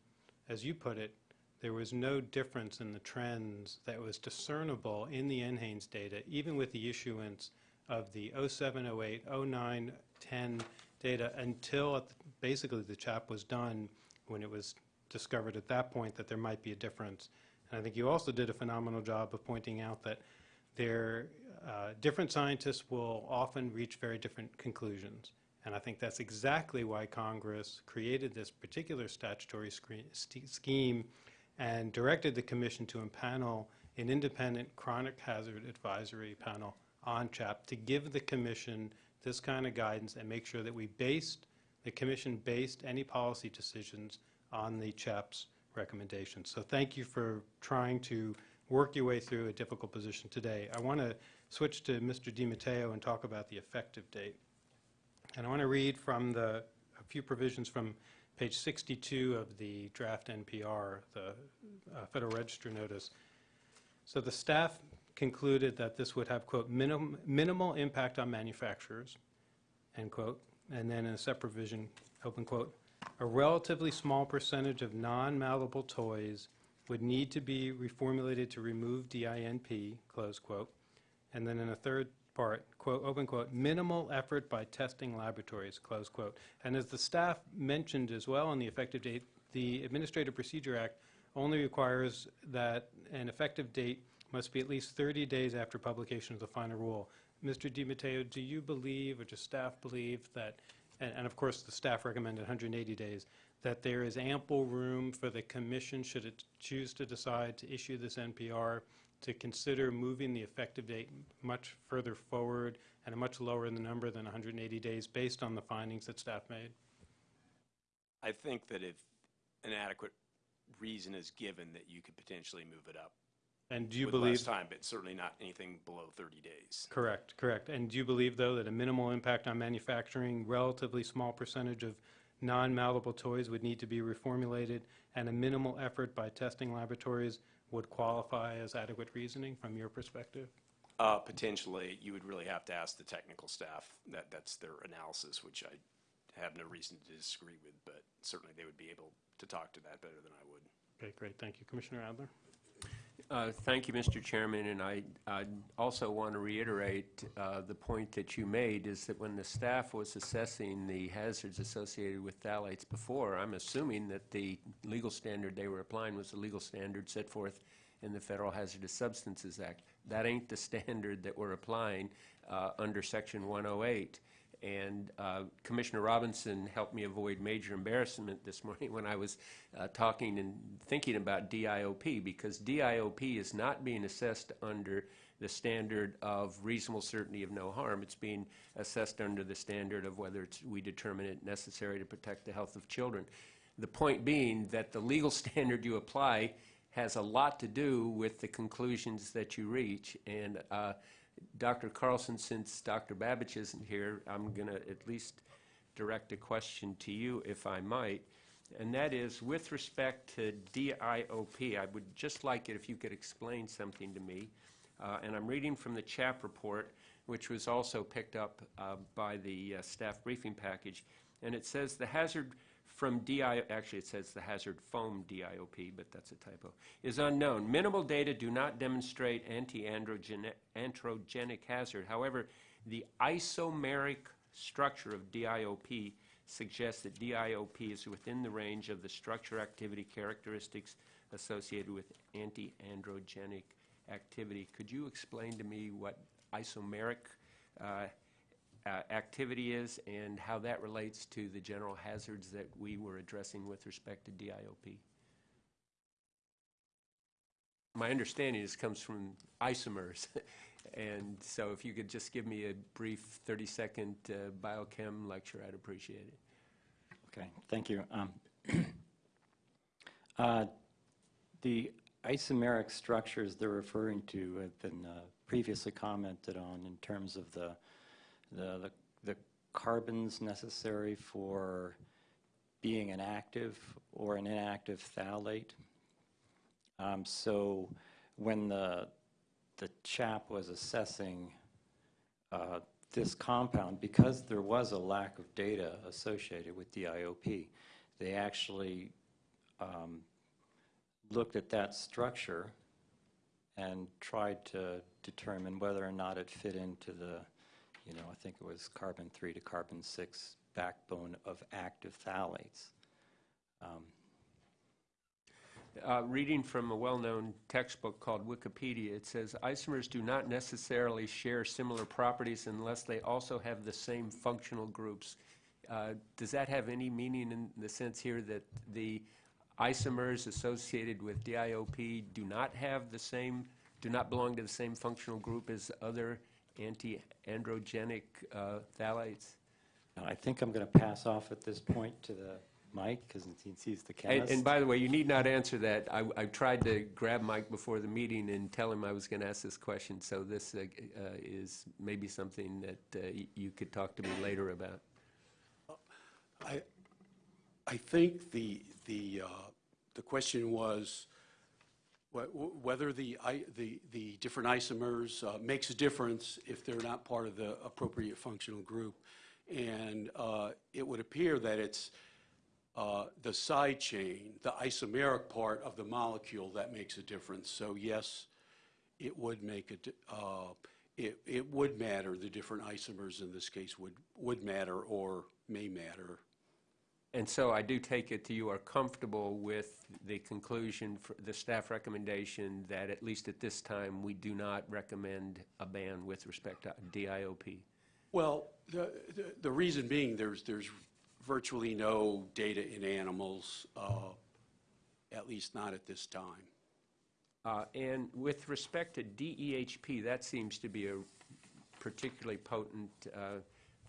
as you put it, there was no difference in the trends that was discernible in the NHANES data, even with the issuance of the 07, 08, 09, 10 data until basically the CHAP was done, when it was discovered at that point that there might be a difference. And I think you also did a phenomenal job of pointing out that there, uh, different scientists will often reach very different conclusions. And I think that's exactly why Congress created this particular statutory scheme and directed the commission to impanel an independent chronic hazard advisory panel on CHAP to give the commission this kind of guidance and make sure that we based, the commission based any policy decisions on the CHAP's recommendations. So thank you for trying to work your way through a difficult position today. I want to switch to Mr. DiMatteo and talk about the effective date. And I want to read from the, a few provisions from page 62 of the draft NPR, the uh, Federal Register notice. So the staff concluded that this would have, quote, minim- minimal impact on manufacturers, end quote. And then in a separate provision, open quote, a relatively small percentage of non-malleable toys would need to be reformulated to remove DINP, close quote. And then in a third part, quote, open quote, minimal effort by testing laboratories, close quote. And as the staff mentioned as well on the effective date, the Administrative Procedure Act only requires that an effective date must be at least 30 days after publication of the final rule. Mr. DiMatteo, do you believe, or does staff believe that, and, and of course, the staff recommended 180 days, that there is ample room for the commission, should it choose to decide to issue this NPR, to consider moving the effective date much further forward and a much lower in the number than 180 days based on the findings that staff made? I think that if an adequate reason is given, that you could potentially move it up And do you with believe? time, but certainly not anything below 30 days. Correct, correct. And do you believe, though, that a minimal impact on manufacturing, relatively small percentage of non-malleable toys would need to be reformulated, and a minimal effort by testing laboratories would qualify as adequate reasoning from your perspective? Uh, Potentially, you would really have to ask the technical staff. That, that's their analysis, which I have no reason to disagree with, but certainly they would be able to talk to that better than I would. Okay, great, thank you. Commissioner Adler? Uh, Thank you, Mr. Chairman, and I I also want to reiterate uh, the point that you made, is that when the staff was assessing the hazards associated with phthalates before, I'm assuming that the legal standard they were applying was the legal standard set forth in the Federal Hazardous Substances Act. That ain't the <laughs> standard that we're applying uh, under Section 108. And uh, Commissioner Robinson helped me avoid major embarrassment this morning <laughs> when I was uh, talking and thinking about DIOP, because DIOP is not being assessed under the standard of reasonable certainty of no harm. It's being assessed under the standard of whether it's, we determine it necessary to protect the health of children. The point being that the legal <laughs> standard you apply has a lot to do with the conclusions that you reach. And uh, Dr. Carlson, since Dr. Babich isn't here, I'm going to at least direct a question to you, if I might. And that is, with respect to DIOP, I would just like it if you could explain something to me. Uh, And I'm reading from the CHAP report, which was also picked up uh, by the uh, staff briefing package. And it says the hazard from DI, actually it says the hazard foam DIOP, but that's a typo, is unknown. Minimal data do not demonstrate anti-androgenic hazard. However, the isomeric structure of DIOP suggests that DIOP is within the range of the structure activity characteristics associated with anti-androgenic activity. Could you explain to me what isomeric uh, activity is and how that relates to the general hazards that we were addressing with respect to DIOP? My understanding is comes from isomers. <laughs> And so if you could just give me a brief 30-second uh, biochem lecture, I'd appreciate it. Okay, thank you. Um, <clears throat> uh, The isomeric structures they're referring to have been uh, previously commented on in terms of the, the, the- the carbons necessary for being an active or an inactive phthalate. Um, So when the, the CHAP was assessing uh, this compound, because there was a lack of data associated with DIOP, they actually um, looked at that structure and tried to determine whether or not it fit into the, you know, I think it was carbon 3 to carbon 6 backbone of active phthalates. Um, Uh, Reading from a well-known textbook called Wikipedia, it says isomers do not necessarily share similar properties unless they also have the same functional groups. Uh, Does that have any meaning in the sense here that the isomers associated with DIOP do not have the same, do not belong to the same functional group as other anti-androgenic uh, phthalates? Now, I think I'm going to pass off at this point to the Mike, because he's the And, chemist. and by the way, you need not answer that. I, I tried to grab Mike before the meeting and tell him I was going to ask this question, so this uh, uh, is maybe something that uh, you could talk to me later about. I, I think the, the, uh, the question was wh- wh- whether the, the, the different isomers uh, makes a difference if they're not part of the appropriate functional group. And uh, it would appear that it's uh, the side chain, the isomeric part of the molecule that makes a difference. So yes, it would make a, uh, it, it would matter, the different isomers in this case would, would matter or may matter. And so I do take it that you are comfortable with the conclusion, for the staff recommendation, that at least at this time, we do not recommend a ban with respect to DIOP. Well, the, the- the reason being, there's, there's virtually no data in animals, uh, at least not at this time. Uh, And with respect to DEHP, that seems to be a particularly potent uh,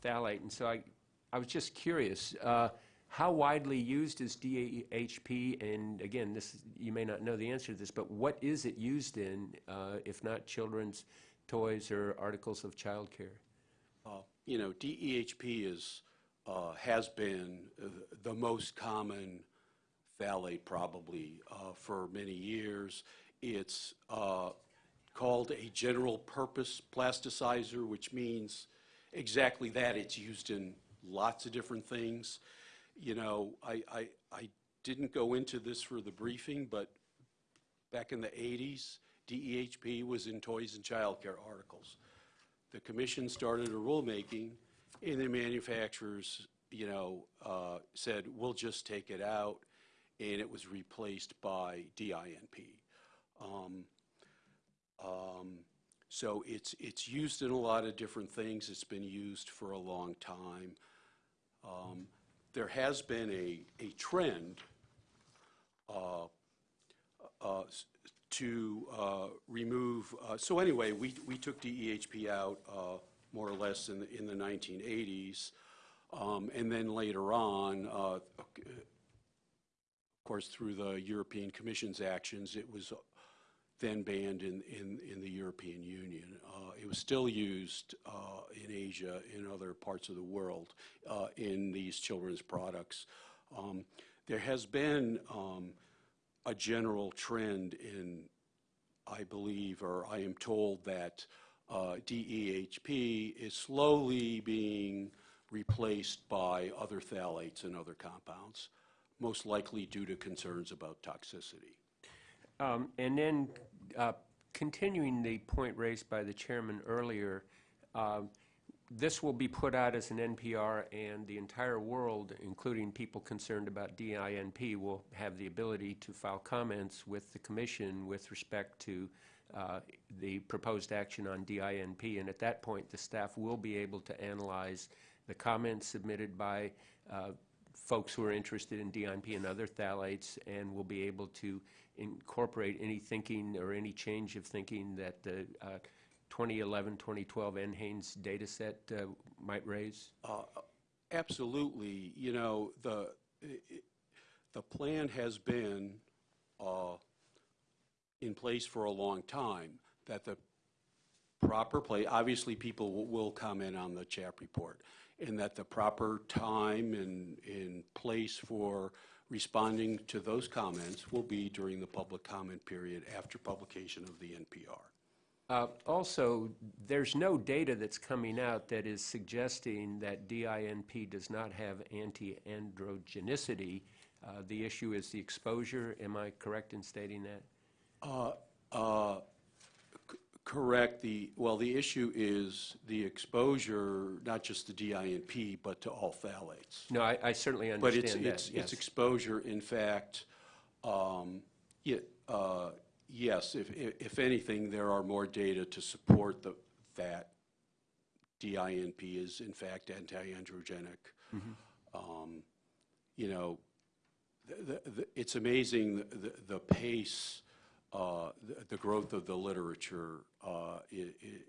phthalate. And so I, I was just curious, uh, how widely used is DEHP? And again, this, you may not know the answer to this, but what is it used in, uh, if not children's toys or articles of childcare? Uh, You know, DEHP is, uh, has been uh, the most common phthalate probably uh, for many years. It's uh, called a general purpose plasticizer, which means exactly that. It's used in lots of different things. You know, I, I, I didn't go into this for the briefing, but back in the 80s, DEHP was in toys and childcare articles. The commission started a rulemaking, and the manufacturers, you know, uh, said, we'll just take it out, and it was replaced by DINP. Um, um, So it's, it's used in a lot of different things. It's been used for a long time. Um, There has been a, a trend uh, uh, to uh, remove, uh, so anyway, we, we took DEHP out uh, more or less in, the in the 1980s. Um, And then later on, uh, of course, through the European Commission's actions, it was then banned in, in, in the European Union. Uh, It was still used uh, in Asia, in other parts of the world, uh, in these children's products. Um, There has been um, a general trend in, I believe, or I am told that uh, DEHP is slowly being replaced by other phthalates and other compounds, most likely due to concerns about toxicity. Um, And then, uh, continuing the point raised by the chairman earlier, um, this will be put out as an NPR, and the entire world, including people concerned about DINP, will have the ability to file comments with the commission with respect to uh, the proposed action on DINP. And at that point, the staff will be able to analyze the comments submitted by uh, folks who are interested in DINP and other phthalates, and will be able to incorporate any thinking or any change of thinking that the uh, 2011, 2012 NHANES data set uh, might raise? Absolutely. You know, the, i- i- the plan has been uh, in place for a long time, that the proper place, obviously, people will- will comment on the CHAP report, and that the proper time and, and place for responding to those comments will be during the public comment period after publication of the NPR. Uh, Also, there's no data that's coming out that is suggesting that DINP does not have anti-androgenicity. Uh, The issue is the exposure. Am I correct in stating that? Uh, c- Correct, the, well, the issue is the exposure, not just to DINP, but to all phthalates. No, I I certainly But it's, understand that, But it's, it's yes. exposure, in fact, um, yeah, uh, yes, if, if if anything, there are more data to support the, that DINP is in fact anti-androgenic. Mm-hmm. Um, You know, the- the- the- it's amazing the- the, the pace, the the growth of the literature, uh, it, it-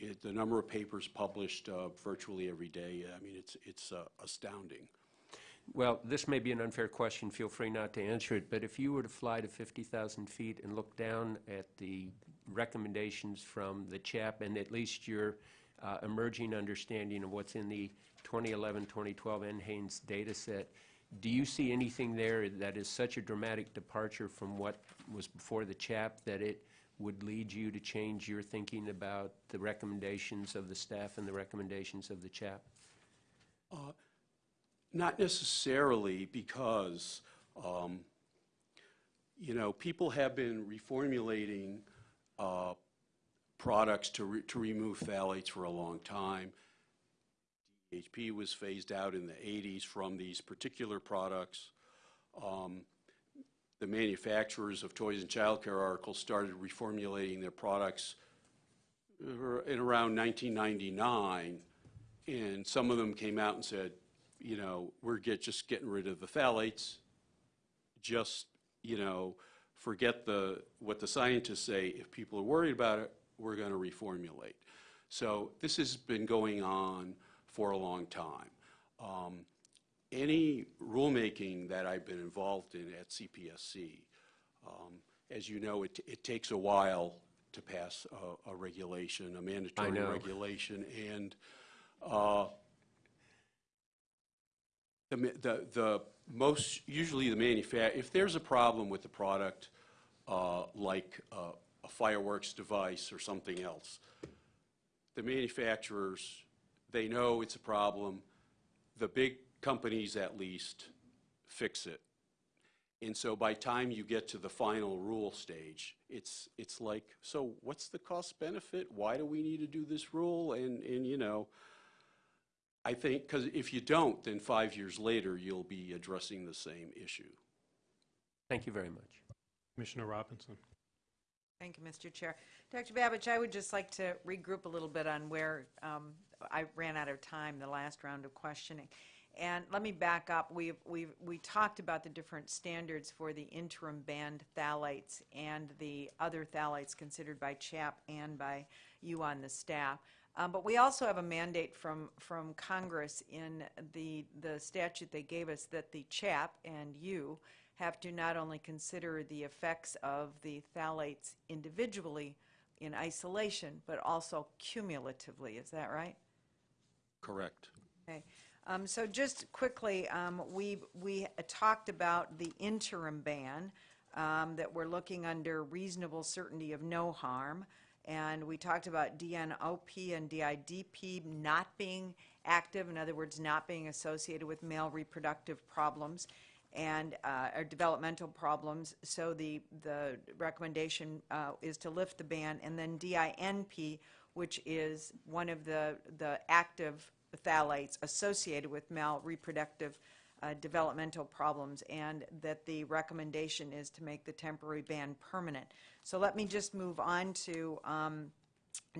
it, the number of papers published uh, virtually every day, I mean, it's, it's uh, astounding. Well, this may be an unfair question, feel free not to answer it, but if you were to fly to 50,000 feet and look down at the recommendations from the CHAP and at least your uh, emerging understanding of what's in the 2011, 2012 NHANES data set, do you see anything there that is such a dramatic departure from what was before the CHAP that it would lead you to change your thinking about the recommendations of the staff and the recommendations of the CHAP? Not necessarily, because, um, you know, people have been reformulating uh, products to, re- to remove phthalates for a long time. DHP was phased out in the 80s from these particular products. Um, The manufacturers of toys and childcare articles started reformulating their products in around 1999, and some of them came out and said, you know, we're get, just getting rid of the phthalates, just, you know, forget the, what the scientists say, if people are worried about it, we're going to reformulate. So this has been going on for a long time. Um, Any rulemaking that I've been involved in at CPSC, um, as you know, it, it takes a while to pass a, a regulation, a mandatory regulation, and uh, the, the, the most, usually the manufacturer, if there's a problem with the product, uh, like uh, a fireworks device or something else, the manufacturers, they know it's a problem, the big companies at least fix it. And so by time you get to the final rule stage, it's, it's like, so what's the cost benefit? Why do we need to do this rule? And, and, you know, I think, because if you don't, then five years later, you'll be addressing the same issue. Thank you very much. Commissioner Robinson. Thank you, Mr. Chair. Dr. Babich, I would just like to regroup a little bit on where um, I ran out of time the last round of questioning. And let me back up. We've, we've, we talked about the different standards for the interim banned phthalates and the other phthalates considered by CHAP and by you on the staff. Um, But we also have a mandate from, from Congress in the, the statute they gave us that the CHAP and you have to not only consider the effects of the phthalates individually in isolation, but also cumulatively. Is that right? Correct. Okay. Um, So just quickly, um, we, we talked about the interim ban, um, that we're looking under reasonable certainty of no harm. And we talked about DNOP and DIDP not being active, in other words, not being associated with male reproductive problems and, uh, or developmental problems. So the, the recommendation uh, is to lift the ban. And then DINP, which is one of the, the active phthalates associated with male reproductive uh, developmental problems, and that the recommendation is to make the temporary ban permanent. So let me just move on to um,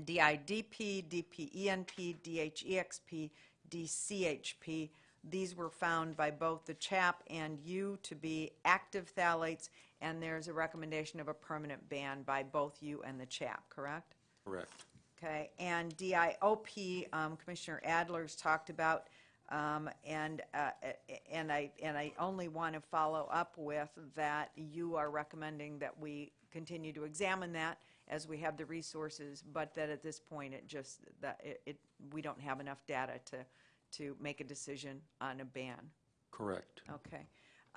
DIBP, DPENP, DHEXP, DCHP. These were found by both the CHAP and you to be active phthalates, and there's a recommendation of a permanent ban by both you and the CHAP, correct? Correct. Okay, and DIOP, um, Commissioner Adler's talked about, um, and, uh, and I, and I only want to follow up with that you are recommending that we continue to examine that as we have the resources, but that at this point, it just, that it, it, we don't have enough data to, to make a decision on a ban. Correct. Okay.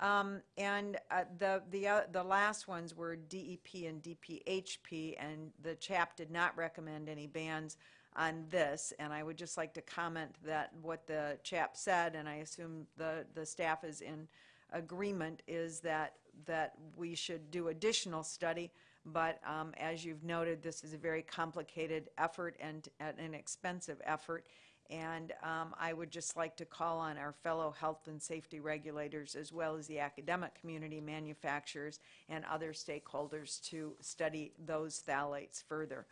Um, And uh, the, the, uh, the last ones were DEP and DPHP, and the CHAP did not recommend any bans on this. And I would just like to comment that what the CHAP said, and I assume the, the staff is in agreement, is that, that we should do additional study. But um, as you've noted, this is a very complicated effort and and an expensive effort. And um, I would just like to call on our fellow health and safety regulators, as well as the academic community, manufacturers, and other stakeholders to study those phthalates further.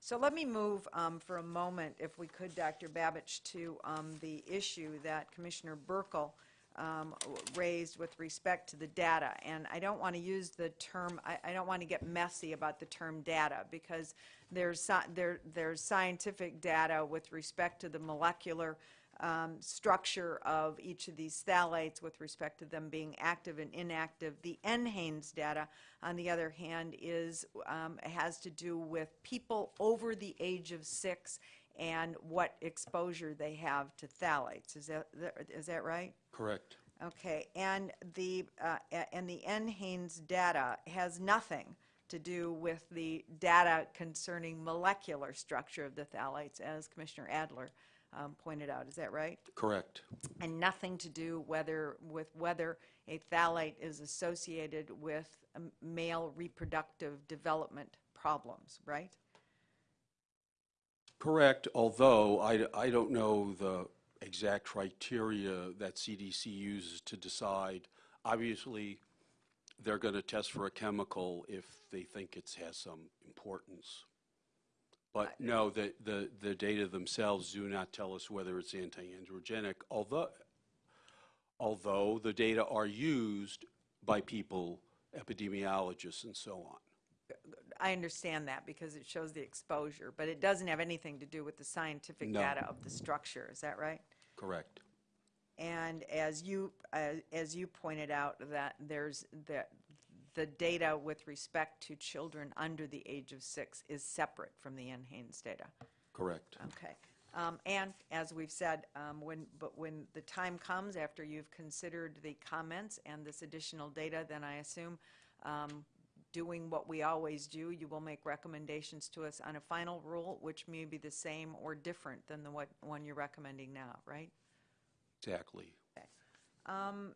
So let me move um, for a moment, if we could, Dr. Babich, to um, the issue that Commissioner Buerkle um, raised with respect to the data. And I don't want to use the term, I, I don't want to get messy about the term data, because there's, there, there's scientific data with respect to the molecular um, structure of each of these phthalates with respect to them being active and inactive. The NHANES data, on the other hand, is, um, has to do with people over the age of six and what exposure they have to phthalates. Is that, is that right? Correct. Okay, and the, uh, and the NHANES data has nothing to do with the data concerning molecular structure of the phthalates, as Commissioner Adler um, pointed out. Is that right? Correct. And nothing to do whether, with whether a phthalate is associated with um, male reproductive development problems, right? Correct, although I, I don't know the exact criteria that CDC uses to decide. Obviously, they're going to test for a chemical if they think it has some importance. But no, the, the, the data themselves do not tell us whether it's anti-androgenic, although, although the data are used by people, epidemiologists and so on. I understand that because it shows the exposure, but it doesn't have anything to do with the scientific No. data of the structure. Is that right? Correct. And as you, uh, as you pointed out, that there's, the, the data with respect to children under the age of six is separate from the NHANES data. Correct. Okay. Um, And as we've said, um, when, but when the time comes, after you've considered the comments and this additional data, then I assume, um, doing what we always do, you will make recommendations to us on a final rule, which may be the same or different than the what, one you're recommending now, right? Exactly. Um,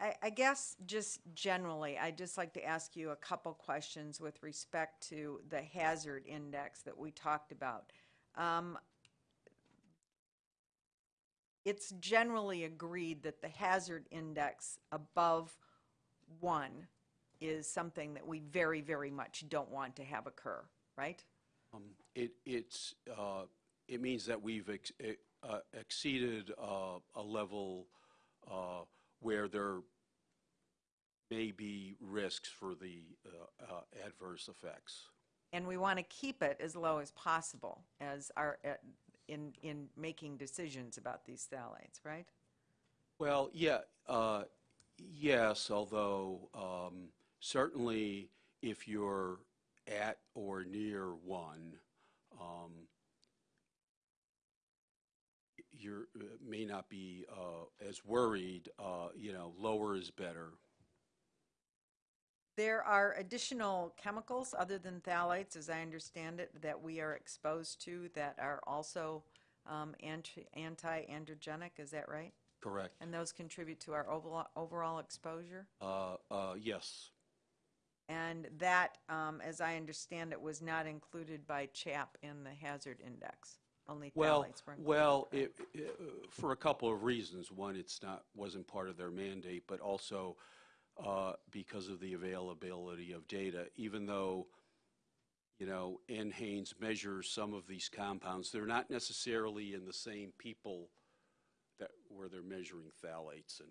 I, I guess just generally, I'd just like to ask you a couple questions with respect to the hazard index that we talked about. Um, It's generally agreed that the hazard index above one is something that we very, very much don't want to have occur, right? Um, It, it's, uh, it means that we've ex- uh, exceeded uh, a level uh, where there may be risks for the uh, uh, adverse effects. And we want to keep it as low as possible as our, uh, in, in making decisions about these phthalates, right? Well, yeah, uh, yes, although um, certainly if you're at or near one, um, you're, uh, may not be uh, as worried, uh, you know, lower is better. There are additional chemicals other than phthalates, as I understand it, that we are exposed to that are also um, anti- anti-androgenic, is that right? Correct. And those contribute to our overall, overall exposure? Uh, uh, Yes. And that, um, as I understand it, was not included by CHAP in the hazard index. Only Well, phthalates were included. well, it, it, for a couple of reasons. One, it's not, wasn't part of their mandate, but also uh, because of the availability of data. Even though, you know, NHANES measures some of these compounds, they're not necessarily in the same people that, where they're measuring phthalates and,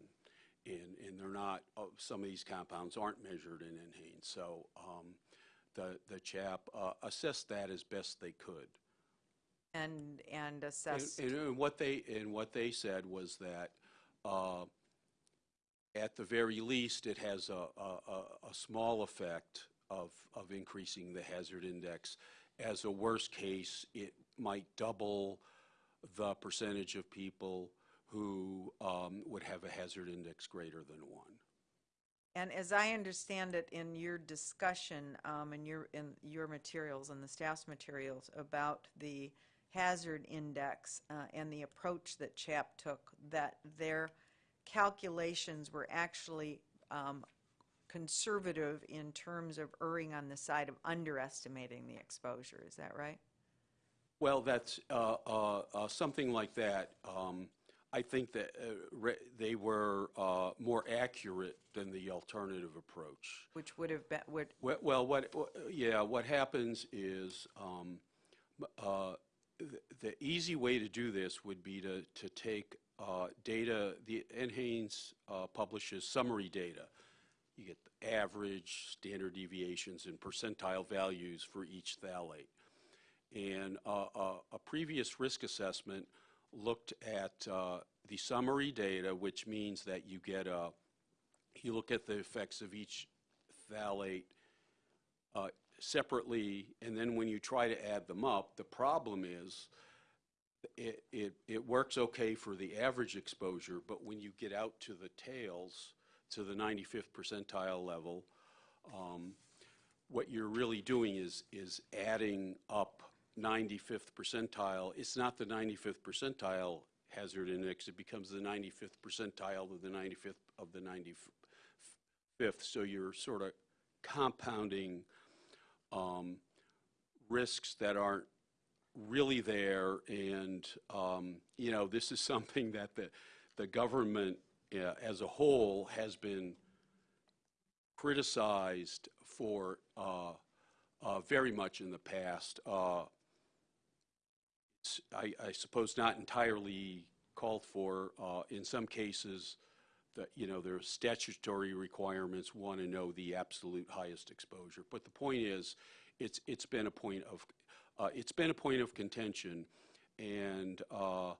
and, and they're not, uh, some of these compounds aren't measured in NHANES. So um, the, the CHAP uh, assessed that as best they could. And, and And- assess, And, and what they, and what they said was that, uh, at the very least, it has a, a, a- a small effect of, of increasing the hazard index. As a worst case, it might double the percentage of people who um, would have a hazard index greater than one. and as I understand it in your discussion, um, in your, in your materials and the staff's materials about the hazard index, uh, and the approach that CHAP took, that their calculations were actually, um, conservative in terms of erring on the side of underestimating the exposure, is that right? Well, that's, uh, uh, uh, something like that. Um, I think that uh, re- they were uh, more accurate than the alternative approach. Which would have been, would, We- Well, what, wha- yeah, what happens is, um, uh, the easy way to do this would be to, to take uh, data, the NHANES uh, publishes summary data. You get the average, standard deviations, and percentile values for each phthalate. And uh, uh, a previous risk assessment looked at uh, the summary data, which means that you get a, you look at the effects of each phthalate uh, separately, and then when you try to add them up, the problem is, it, it, it works okay for the average exposure, but when you get out to the tails, to the 95th percentile level, um, what you're really doing is, is adding up 95th percentile. It's not the 95th percentile hazard index, it becomes the 95th percentile of the 95th of the 95th. So you're sort of compounding um, risks that aren't really there. And, um, you know, this is <laughs> something that the, the government uh, as a whole has been criticized for uh, uh, very much in the past. Uh, I, I suppose not entirely called for. Uh, in some cases, that, you know, there's statutory requirements want to know the absolute highest exposure. But the point is, it's, it's been a point of, uh, it's been a point of contention. And, uh,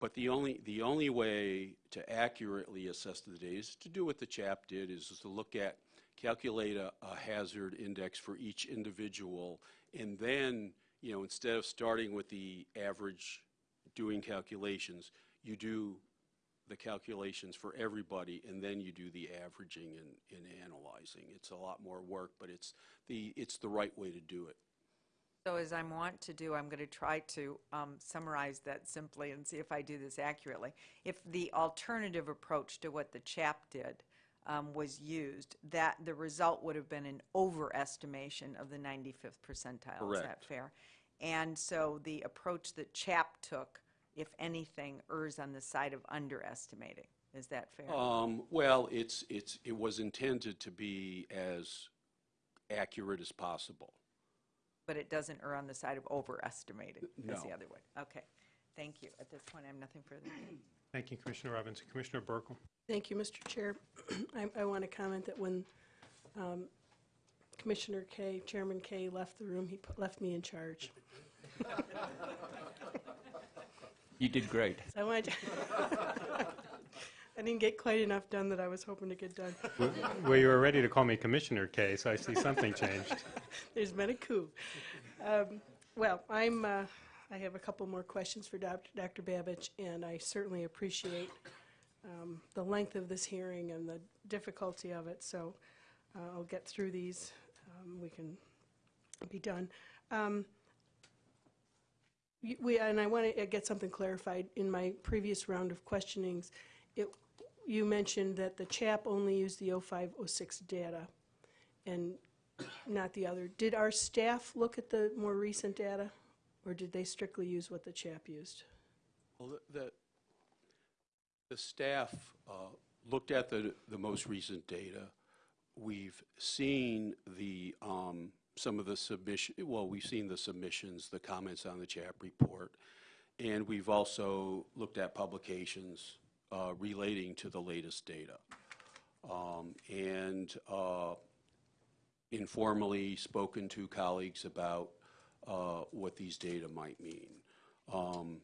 but the only, the only way to accurately assess the data is to do what the CHAP did, is to look at, calculate a, a hazard index for each individual, and then, you know, instead of starting with the average doing calculations, you do the calculations for everybody, and then you do the averaging and, and analyzing. It's a lot more work, but it's the, it's the right way to do it. So as I'm wont to do, I'm going to try to um, summarize that simply and see if I do this accurately. If the alternative approach to what the CHAP did um, was used, that the result would have been an overestimation of the 95th percentile. Correct. Is that fair? And so the approach that CHAP took, if anything, errs on the side of underestimating. Is that fair? Um, well, it's, it's, it was intended to be as accurate as possible. But it doesn't err on the side of overestimating, is the other way. Okay. Thank you. At this point, I have nothing further. Thank you, Commissioner Robinson. Commissioner Buerkle? Thank you, Mr. Chair. <clears throat> I, I want to comment that when um, Commissioner Kaye, Chairman Kaye left the room, he put- left me in charge. <laughs> You did great. So I wanted I didn't get quite enough done that I was hoping to get done. Well, you were ready to call me Commissioner Kaye, so I see something changed. <laughs> There's been a coup. Um, Well, I'm, uh, I have a couple more questions for Doc- Dr. Babich, and I certainly appreciate um, the length of this hearing and the difficulty of it, so uh, I'll get through these. Um, We can be done. We, and I want to get something clarified. In my previous round of questionings, it, you mentioned that the CHAP only used the 05, 06 data, and not the other. Did our staff look at the more recent data, or did they strictly use what the CHAP used? Well, the- the, the staff uh, looked at the, the most recent data. We've seen the, um, some of the submission, well, we've seen the submissions, the comments on the CHAP report, and we've also looked at publications uh, relating to the latest data. Um, And uh, informally spoken to colleagues about uh, what these data might mean. Um,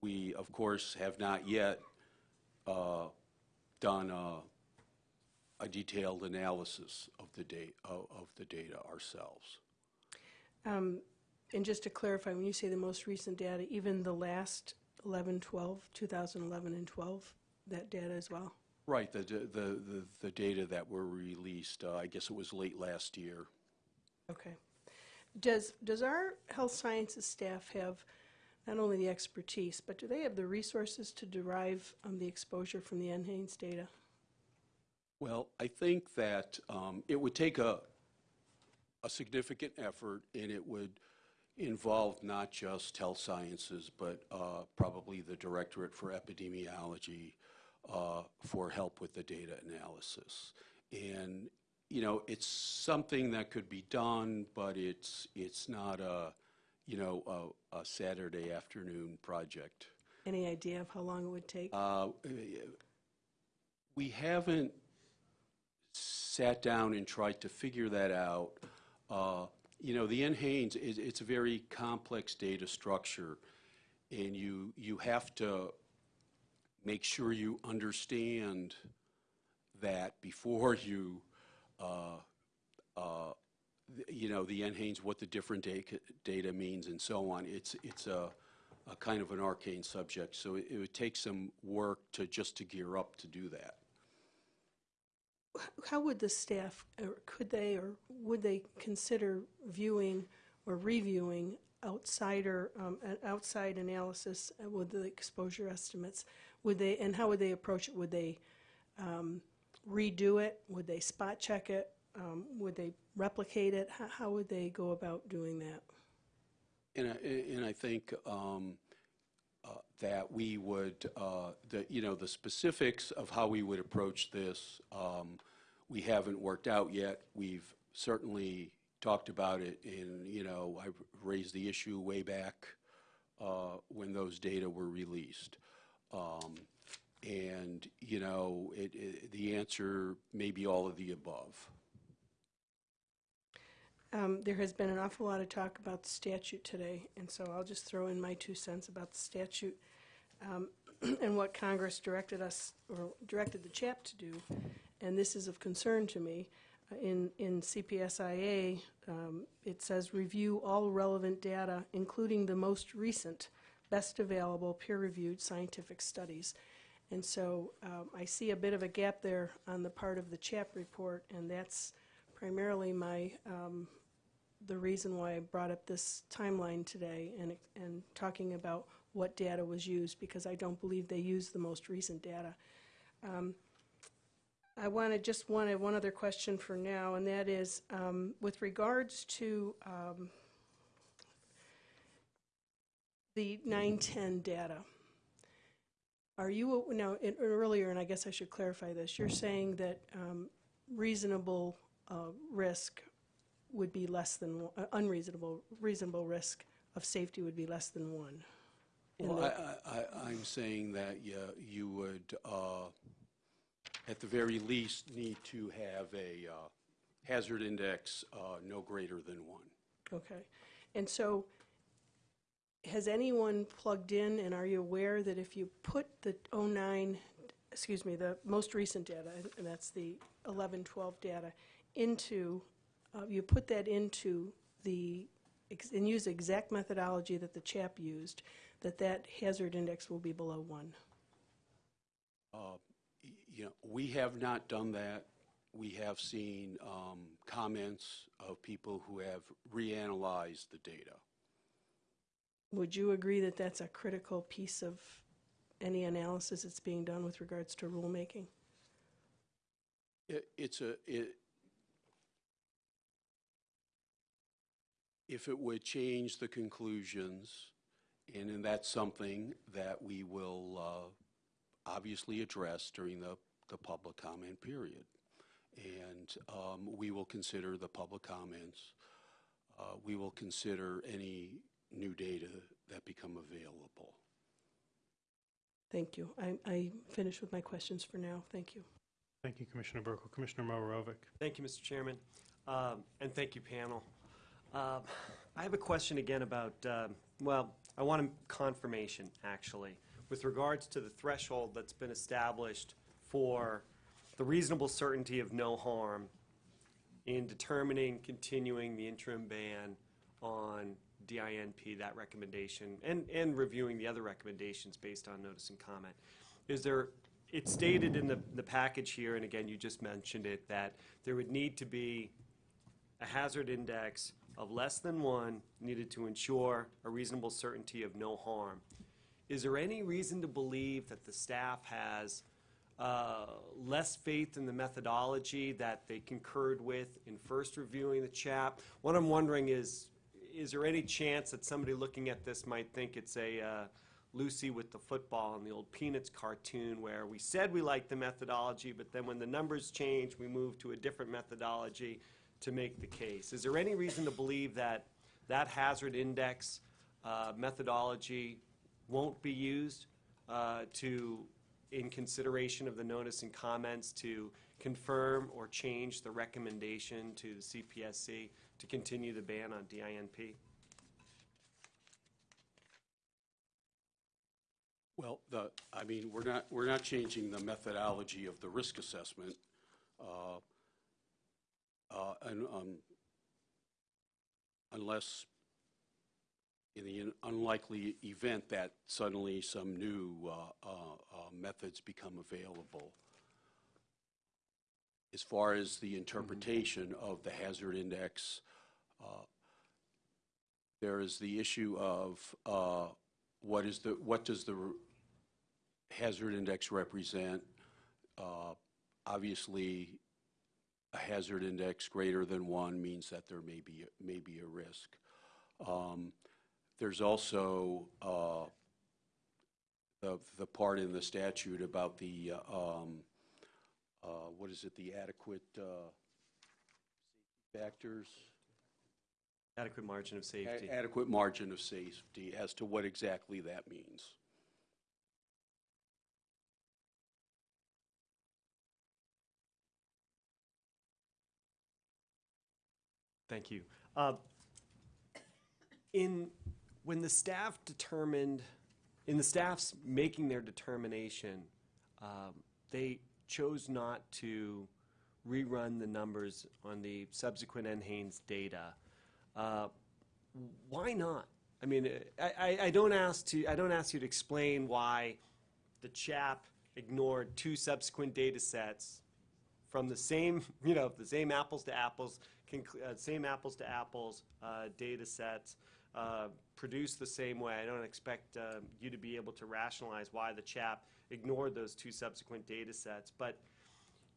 we, of course, have not yet uh, done a, a detailed analysis of the data, of the data ourselves. Um, And just to clarify, when you say the most recent data, even the last 11, 12, 2011 and 12, that data as well? Right, the, the, the, the data that were released, uh, I guess it was late last year. Okay. Does, does our health sciences staff have not only the expertise, but do they have the resources to derive um, the exposure from the NHANES data? Well, I think that um, it would take a, a significant effort, and it would involve not just health sciences, but uh, probably the Directorate for Epidemiology uh, for help with the data analysis. And, you know, it's something that could be done, but it's, it's not a, you know, a, a Saturday afternoon project. Any idea of how long it would take? Uh, We haven't sat down and tried to figure that out. Uh, You know, the NHANES, is it's a very complex data structure, and you, you have to make sure you understand that before <laughs> you, uh, uh, you know, the NHANES, what the different data means and so on. It's, it's a, a kind of an arcane subject, so it it would take some work to, just to gear up to do that. How would the staff, or could they, or would they consider viewing or reviewing outsider, um, outside analysis with the exposure estimates? Would they, and how would they approach it? Would they um, redo it? Would they spot check it? Um, Would they replicate it? How, how would they go about doing that? And I, and I think um, that we would, uh, the, you know, the specifics of how we would approach this, um, we haven't worked out yet. We've certainly talked about it, and, you know, I raised the issue way back uh, when those data were released. Um, And, you know, it, it- the answer may be all of the above. Um, There has been an awful lot of talk about the statute today, and so I'll just throw in my two cents about the statute um, <clears throat> and what Congress directed us, or directed the CHAP to do, and this is of concern to me. Uh, In, in CPSIA, um, it says, "Review all relevant data, including the most recent, best available, peer-reviewed scientific studies." And so um, I see a bit of a gap there on the part of the CHAP report, and that's primarily my, um, the reason why I brought up this timeline today and, and talking about what data was used, because I don't believe they used the most recent data. Um, I wanted, just wanted one other question for now, and that is, um, with regards to um, the 910 data, are you, now, in- earlier, and I guess I should clarify this, you're saying that um, reasonable uh, risk would be less than, one- uh, unreasonable, reasonable risk of safety would be less than one? Well, I, I'm saying that you, you would, uh, at the very least, need to have a uh, hazard index uh, no greater than one. Okay. And so, has anyone plugged in, and are you aware that if you put the '09, excuse me, the most recent data, and that's the 11, 12 data, into, uh, you put that into the, and use the exact methodology that the CHAP used, that that hazard index will be below one? Uh, You know, we have not done that. We have seen um, comments of people who have reanalyzed the data. Would you agree that that's a critical piece of any analysis that's being done with regards to rulemaking? It, it's a, it, if it would change the conclusions, and then that's something that we will, uh, obviously address during the, the public comment period. And, um, we will consider the public comments. Uh, we will consider any new data that become available. Thank you. I, I finished with my questions for now. Thank you. Thank you, Commissioner Buerkle. Commissioner Mohorovic. Thank you, Mr. Chairman, Um, and thank you, panel. Um, I have a question again about, um, well, I want a confirmation, actually, with regards to the threshold that's been established for the reasonable certainty of no harm in determining continuing the interim ban on DINP, that recommendation, and, and reviewing the other recommendations based on notice and comment. Is there, it's stated in the, the package here, and again, you just mentioned it, that there would need to be a hazard index of less than one needed to ensure a reasonable certainty of no harm. Is there any reason to believe that the staff has uh, less faith in the methodology that they concurred with in first reviewing the CHAP? What I'm wondering is, is there any chance that somebody looking at this might think it's a uh, Lucy with the football in the old Peanuts cartoon where we said we liked the methodology, but then when the numbers change, we moved to a different methodology to make the case? Is there any reason to believe that that hazard index uh, methodology won't be used uh, to, in consideration of the notice and comments, to confirm or change the recommendation to the CPSC to continue the ban on DINP? Well, the, I mean, we're not, we're not changing the methodology of the risk assessment. uh, uh, and, um, Unless, in the unlikely event that suddenly some new uh, uh, uh, methods become available. As far as the interpretation of the hazard index, uh, there is the issue of uh, what is the, what does the hazard index represent? Uh, Obviously, a hazard index greater than one means that there may be, may be a risk. Um, There's also uh, the, the part in the statute about the, uh, um, uh, what is it, the adequate uh, factors? Adequate margin of safety. A- Adequate margin of safety as to what exactly that means. Thank you. Uh, In, when the staff determined, in the staff's making their determination, um, they chose not to rerun the numbers on the subsequent NHANES data. Uh, Why not? I mean, I, I, I don't ask to, I don't ask you to explain why the CHAP ignored two subsequent data sets from the same, <laughs> you know, the same apples to apples, uh, same apples to apples uh, data sets, uh, produced the same way. I don't expect uh, you to be able to rationalize why the CHAP ignored those two subsequent data sets. But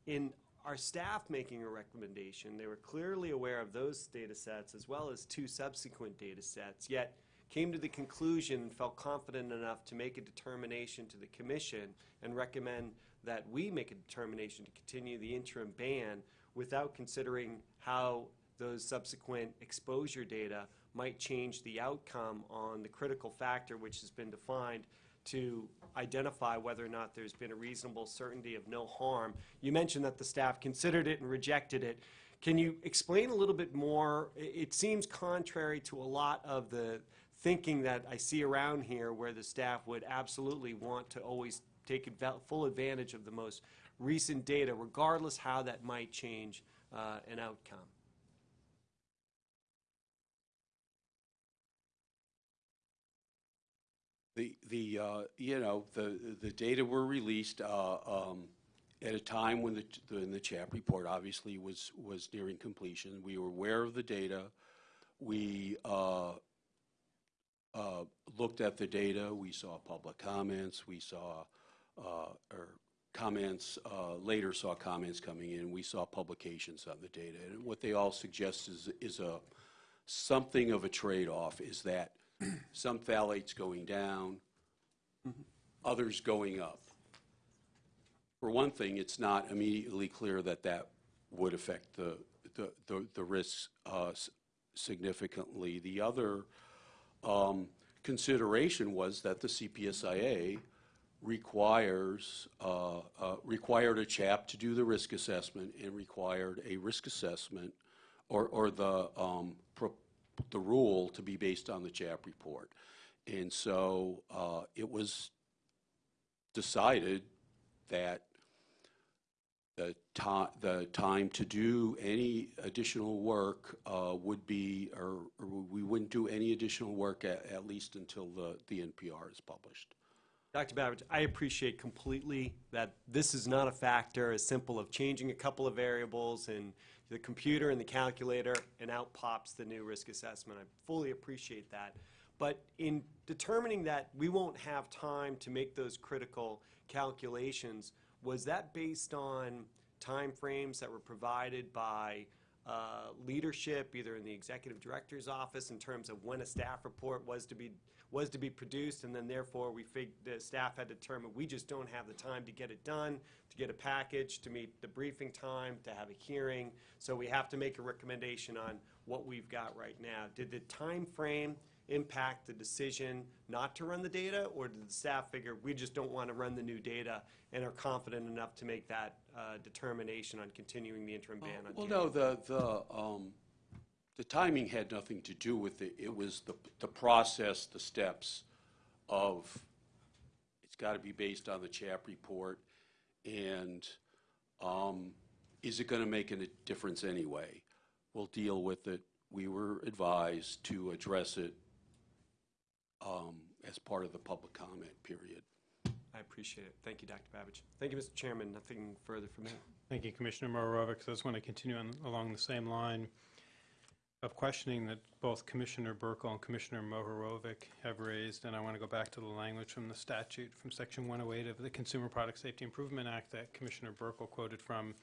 in our staff making a recommendation, they were clearly aware of those data sets as well as two subsequent data sets, yet came to the conclusion and felt confident enough to make a determination to the commission and recommend that we make a determination to continue the interim ban without considering how those subsequent exposure data might change the outcome on the critical factor which has been defined to identify whether or not there's been a reasonable certainty of no harm. You mentioned that the staff considered it and rejected it. Can you explain a little bit more? It seems contrary to a lot of the thinking that I see around here where the staff would absolutely want to always take full advantage of the most recent data, regardless how that might change uh, an outcome. The, the, uh, you know, the, the data were released uh, um, at a time when the, when the CHAP report obviously was, was nearing completion. We were aware of the data. We uh, uh, looked at the data. We saw public comments. We saw, uh, or comments, uh, later saw comments coming in. We saw publications on the data. And what they all suggest is, is a, something of a trade-off, is that <clears throat> some phthalates going down, others going up. For one thing, it's not immediately clear that that would affect the, the, the- the risks uh, significantly. The other um, consideration was that the CPSIA requires, uh, uh, required a CHAP to do the risk assessment and required a risk assessment or, or the, um, the rule to be based on the CHAP report. And so uh, it was decided that the ti, the time to do any additional work uh, would be, or or we wouldn't do any additional work at, at least until the, the NPR is published. Dr. Babich, I appreciate completely that this is not a factor as simple of changing a couple of variables in the computer and the calculator, and out pops the new risk assessment. I fully appreciate that. But in determining that we won't have time to make those critical calculations, was that based on timeframes that were provided by uh, leadership, either in the executive director's office, in terms of when a staff report was to be, was to be produced, and then therefore we fig, the staff had determined, we just don't have the time to get it done, to get a package, to meet the briefing time, to have a hearing, so we have to make a recommendation on what we've got right now. Did the time frame impact the decision not to run the data, or did the staff figure, we just don't want to run the new data and are confident enough to make that uh, determination on continuing the interim ban on Well, no, the, the, um, the timing had nothing to do with it. It was the, the process, the steps of, it's got to be based on the CHAP report, and um, is it going to make a difference anyway? We'll deal with it. We were advised to address it um, as part of the public comment period. I appreciate it. Thank you, Dr. Babich. Thank you, Mr. Chairman. Nothing further from me. Thank you, Commissioner Mohorovic. So I just want to continue on, along the same line of questioning that both Commissioner Buerkle and Commissioner Mohorovic have raised, and I want to go back to the language from the statute, from Section 108 of the Consumer Product Safety Improvement Act that Commissioner Buerkle quoted from.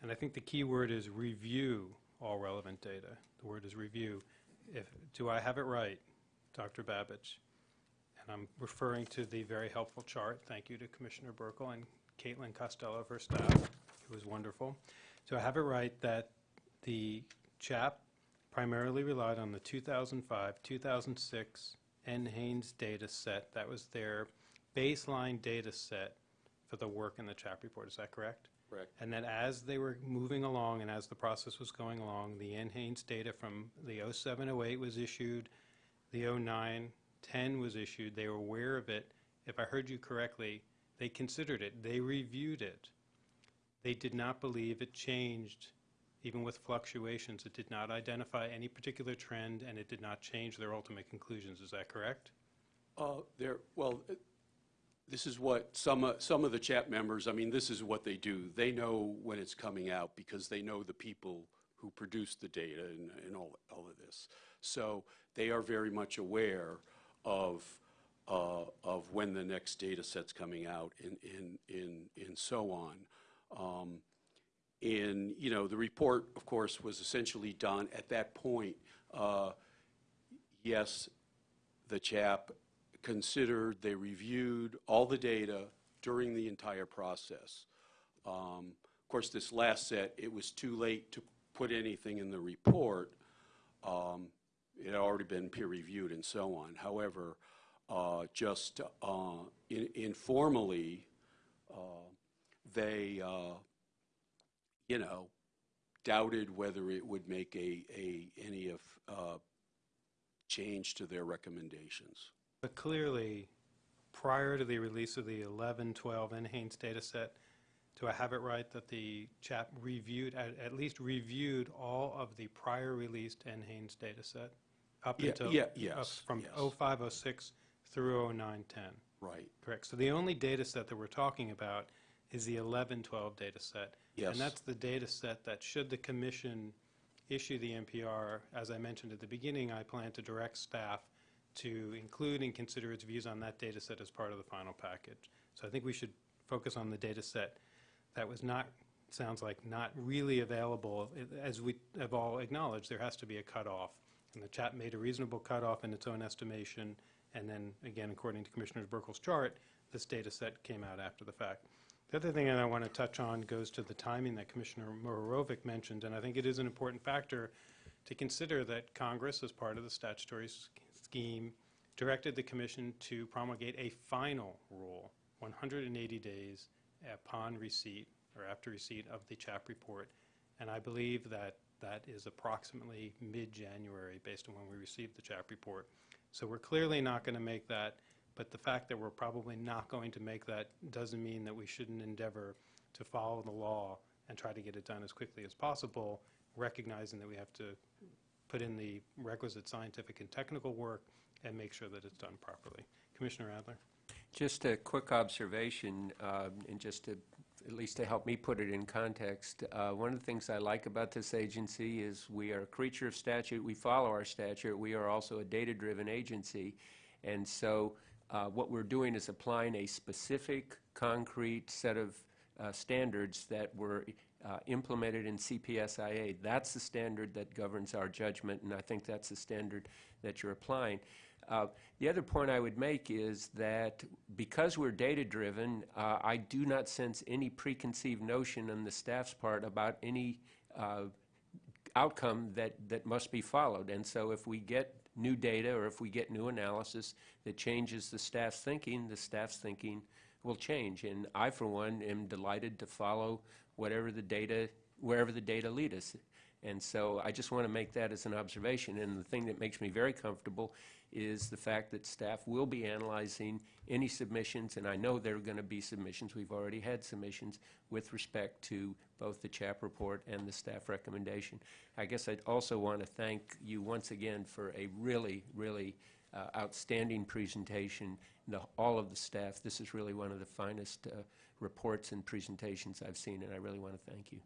And I think the key word is review all relevant data. The word is review. If, do I have it right, Dr. Babich? And I'm referring to the very helpful chart. Thank you to Commissioner Buerkle and Caitlin Costello her staff, who was wonderful. So I have it right that the CHAP primarily relied on the 2005, 2006 NHANES data set. That was their baseline data set for the work in the CHAP report. Is that correct? Correct. And then as they were moving along and as the process was going along, the NHANES data from the 0708 was issued, the 0910 was issued, they were aware of it. If I heard you correctly, they considered it, they reviewed it. They did not believe it changed, even with fluctuations. It did not identify any particular trend, and it did not change their ultimate conclusions. Is that correct? Uh, There, well, uh, this is what some, of- some of the CHAP members, I mean, this is what they do. They know when it's coming out because they know the people who produce the data and, and all, all of this. So they are very much aware of, uh, of when the next data set's coming out and, and, and, and so on. Um, and, you know, the report, of course, was essentially done at that point. Uh, yes, the CHAP considered, they reviewed all the data during the entire process. Um, Of course, this last set, it was too late to put anything in the report. Um, It had already been peer-reviewed and so on. However, uh, just uh, in- informally, uh, they, uh, you know, doubted whether it would make a, a, any of, uh, change to their recommendations. But clearly, prior to the release of the 11, 12, NHANES data set, do I have it right that the CHAP reviewed, at, at least reviewed all of the prior released NHANES data set? Up Yeah, until yeah, up yes, From yes. 05, 06 through 09, 10. Right. Correct. So the only data set that we're talking about is the 11, 12 data set. Yes. And that's the data set that should the commission issue the NPR, as I mentioned at the beginning, I plan to direct staff to include and consider its views on that data set as part of the final package. So I think we should focus on the data set that was not, sounds like not really available. As we have all acknowledged, there has to be a cutoff. And the CHAP made a reasonable cutoff in its own estimation. And then, again, according to Commissioner Buerkle's chart, this data set came out after the fact. The other thing that I want to touch on goes to the timing that Commissioner Mohorovic mentioned, and I think it is an important factor to consider that Congress, as part of the statutory scheme, directed the commission to promulgate a final rule, 180 days upon receipt or after receipt of the CHAP report. And I believe that that is approximately mid-January, based on when we received the CHAP report. So we're clearly not going to make that, but the fact that we're probably not going to make that doesn't mean that we shouldn't endeavor to follow the law and try to get it done as quickly as possible, recognizing that we have to put in the requisite scientific and technical work and make sure that it's done properly. Commissioner Adler? Just a quick observation, um, and just to, at least to help me put it in context. Uh, One of the things I like about this agency is we are a creature of statute, we follow our statute, we are also a data-driven agency. And so uh, what we're doing is applying a specific, concrete set of uh, standards that were uh, implemented in CPSIA. That's the standard that governs our judgment, and I think that's the standard that you're applying. Uh, The other point I would make is that because we're data-driven, uh, I do not sense any preconceived notion on the staff's part about any uh, outcome that, that must be followed. And so if we get new data or if we get new analysis that changes the staff's thinking, the staff's thinking will change. And I, for one, am delighted to follow whatever the data, wherever the data lead us. And so I just want to make that as an observation. And the thing that makes me very comfortable is the fact that staff will be analyzing any submissions, and I know there are going to be submissions, we've already had submissions, with respect to both the CHAP report and the staff recommendation. I guess I'd also want to thank you once again for a really, really uh, outstanding presentation, the- all of the staff. This is really one of the finest uh, reports and presentations I've seen, and I really want to thank you.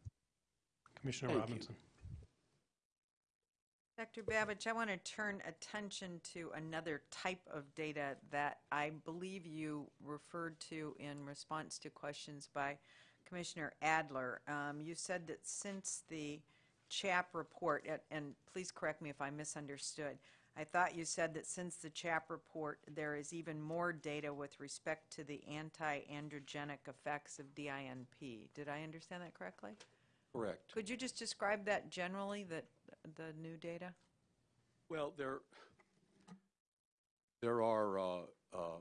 Commissioner Thank you. Dr. Babich, I want to turn attention to another type of data that I believe you referred to in response to questions by Commissioner Adler. Um, You said that since the CHAP report, and- and please correct me if I misunderstood, I thought you said that since the CHAP report, there is even more data with respect to the anti-androgenic effects of DINP. Did I understand that correctly? Correct. Could you just describe that generally, that, the new data? Well, there, there are uh, uh,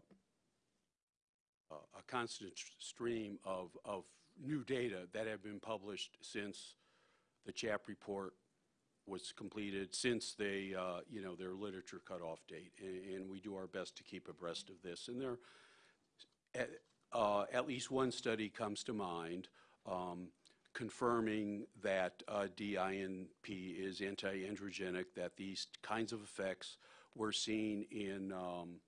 a constant stream of, of new data that have been published since the CHAP report was completed, since they, uh, you know, their literature cutoff date. And, and we do our best to keep abreast of this. And there, at, uh, at least one study comes to mind um, confirming that uh, DINP is anti-androgenic, that these kinds of effects were seen in, um,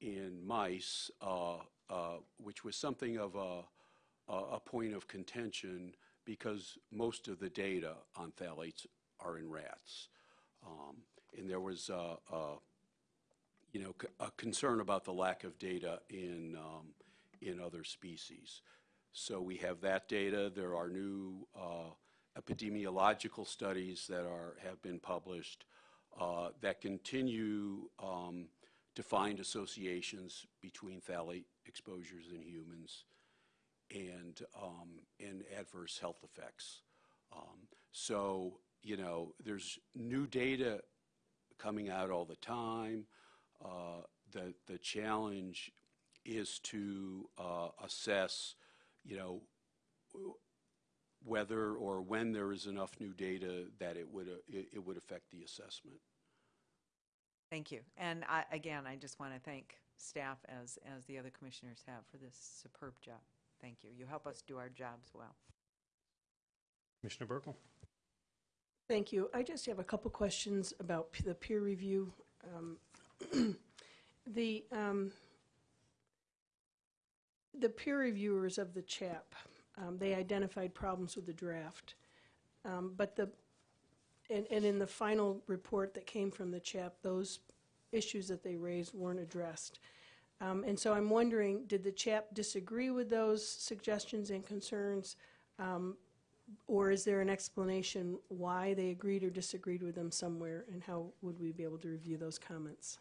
in mice uh, uh, which was something of a, a point of contention because most of the data on phthalates are in rats. Um, And there was, uh, uh, you know, a concern about the lack of data in, um, in other species. So we have that data. There are new uh, epidemiological studies that are, have been published uh, that continue um, to find associations between phthalate exposures in humans and, um, and adverse health effects. Um, So, you know, there's new data coming out all the time. Uh, The, the challenge is to uh, assess, you know, whether or when there is enough new data that it would, uh, it it would affect the assessment. Thank you. And I, again, I just want to thank staff, as, as the other commissioners have, for this superb job. Thank you. You help us do our jobs well. Commissioner Buerkle? Thank you. I just have a couple questions about p- the peer review. Um, <clears throat> The, um, the peer reviewers of the CHAP, um, they identified problems with the draft. Um, But the, and, and in the final report that came from the CHAP, those issues that they raised weren't addressed. Um, And so I'm wondering, did the CHAP disagree with those suggestions and concerns? Um, Or is there an explanation why they agreed or disagreed with them somewhere? And how would we be able to review those comments?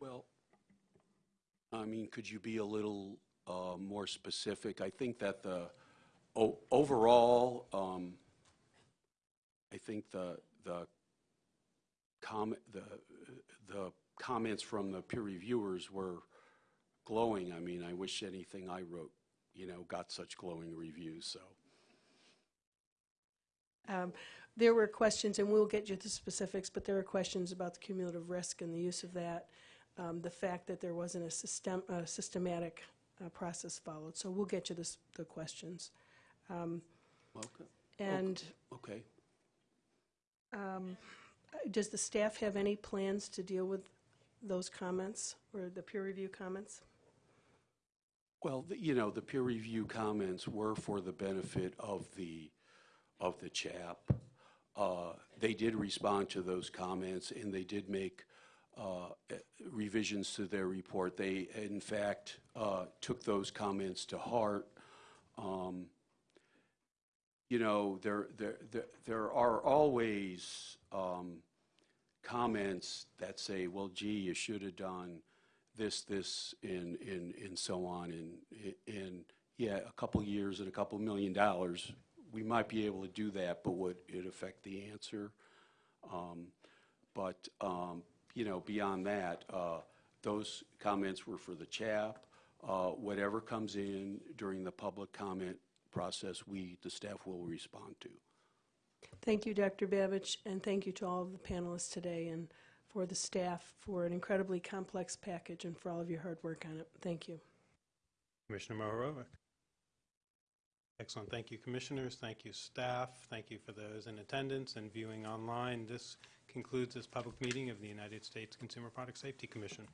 Well, I mean, could you be a little uh, more specific? I think that the, overall, um, I think the, the comment, the, the comments from the peer reviewers were glowing. I mean, I wish anything I wrote, you know, got such glowing reviews, so. Um, There were questions, and we'll get you the specifics, but there were questions about the cumulative risk and the use of that, um, the fact that there wasn't a system, a systematic uh, process followed. So we'll get you this, the questions. Okay. And Okay. um, does the staff have any plans to deal with those comments or the peer review comments? Well, the- you know, the peer review comments were for the benefit of the, of the CHAP. Uh, They did respond to those comments, and they did make revisions to their report. They, in fact, uh, took those comments to heart. Um, You know, there, there, there- there are always um, comments that say, well, gee, you should have done this, this, and, and, and so on, and, and, yeah, a couple years and a couple million dollars, we might be able to do that, but would it affect the answer? Um, But, um, you know, beyond that, uh, those comments were for the CHAP. Uh, Whatever comes in during the public comment process, we, the staff, will respond to. Thank you, Dr. Babich, and thank you to all of the panelists today and for the staff for an incredibly complex package and for all of your hard work on it. Thank you. Commissioner Mohorovic? Excellent. Thank you, commissioners. Thank you, staff. Thank you for those in attendance and viewing online. This concludes this public meeting of the United States Consumer Product Safety Commission.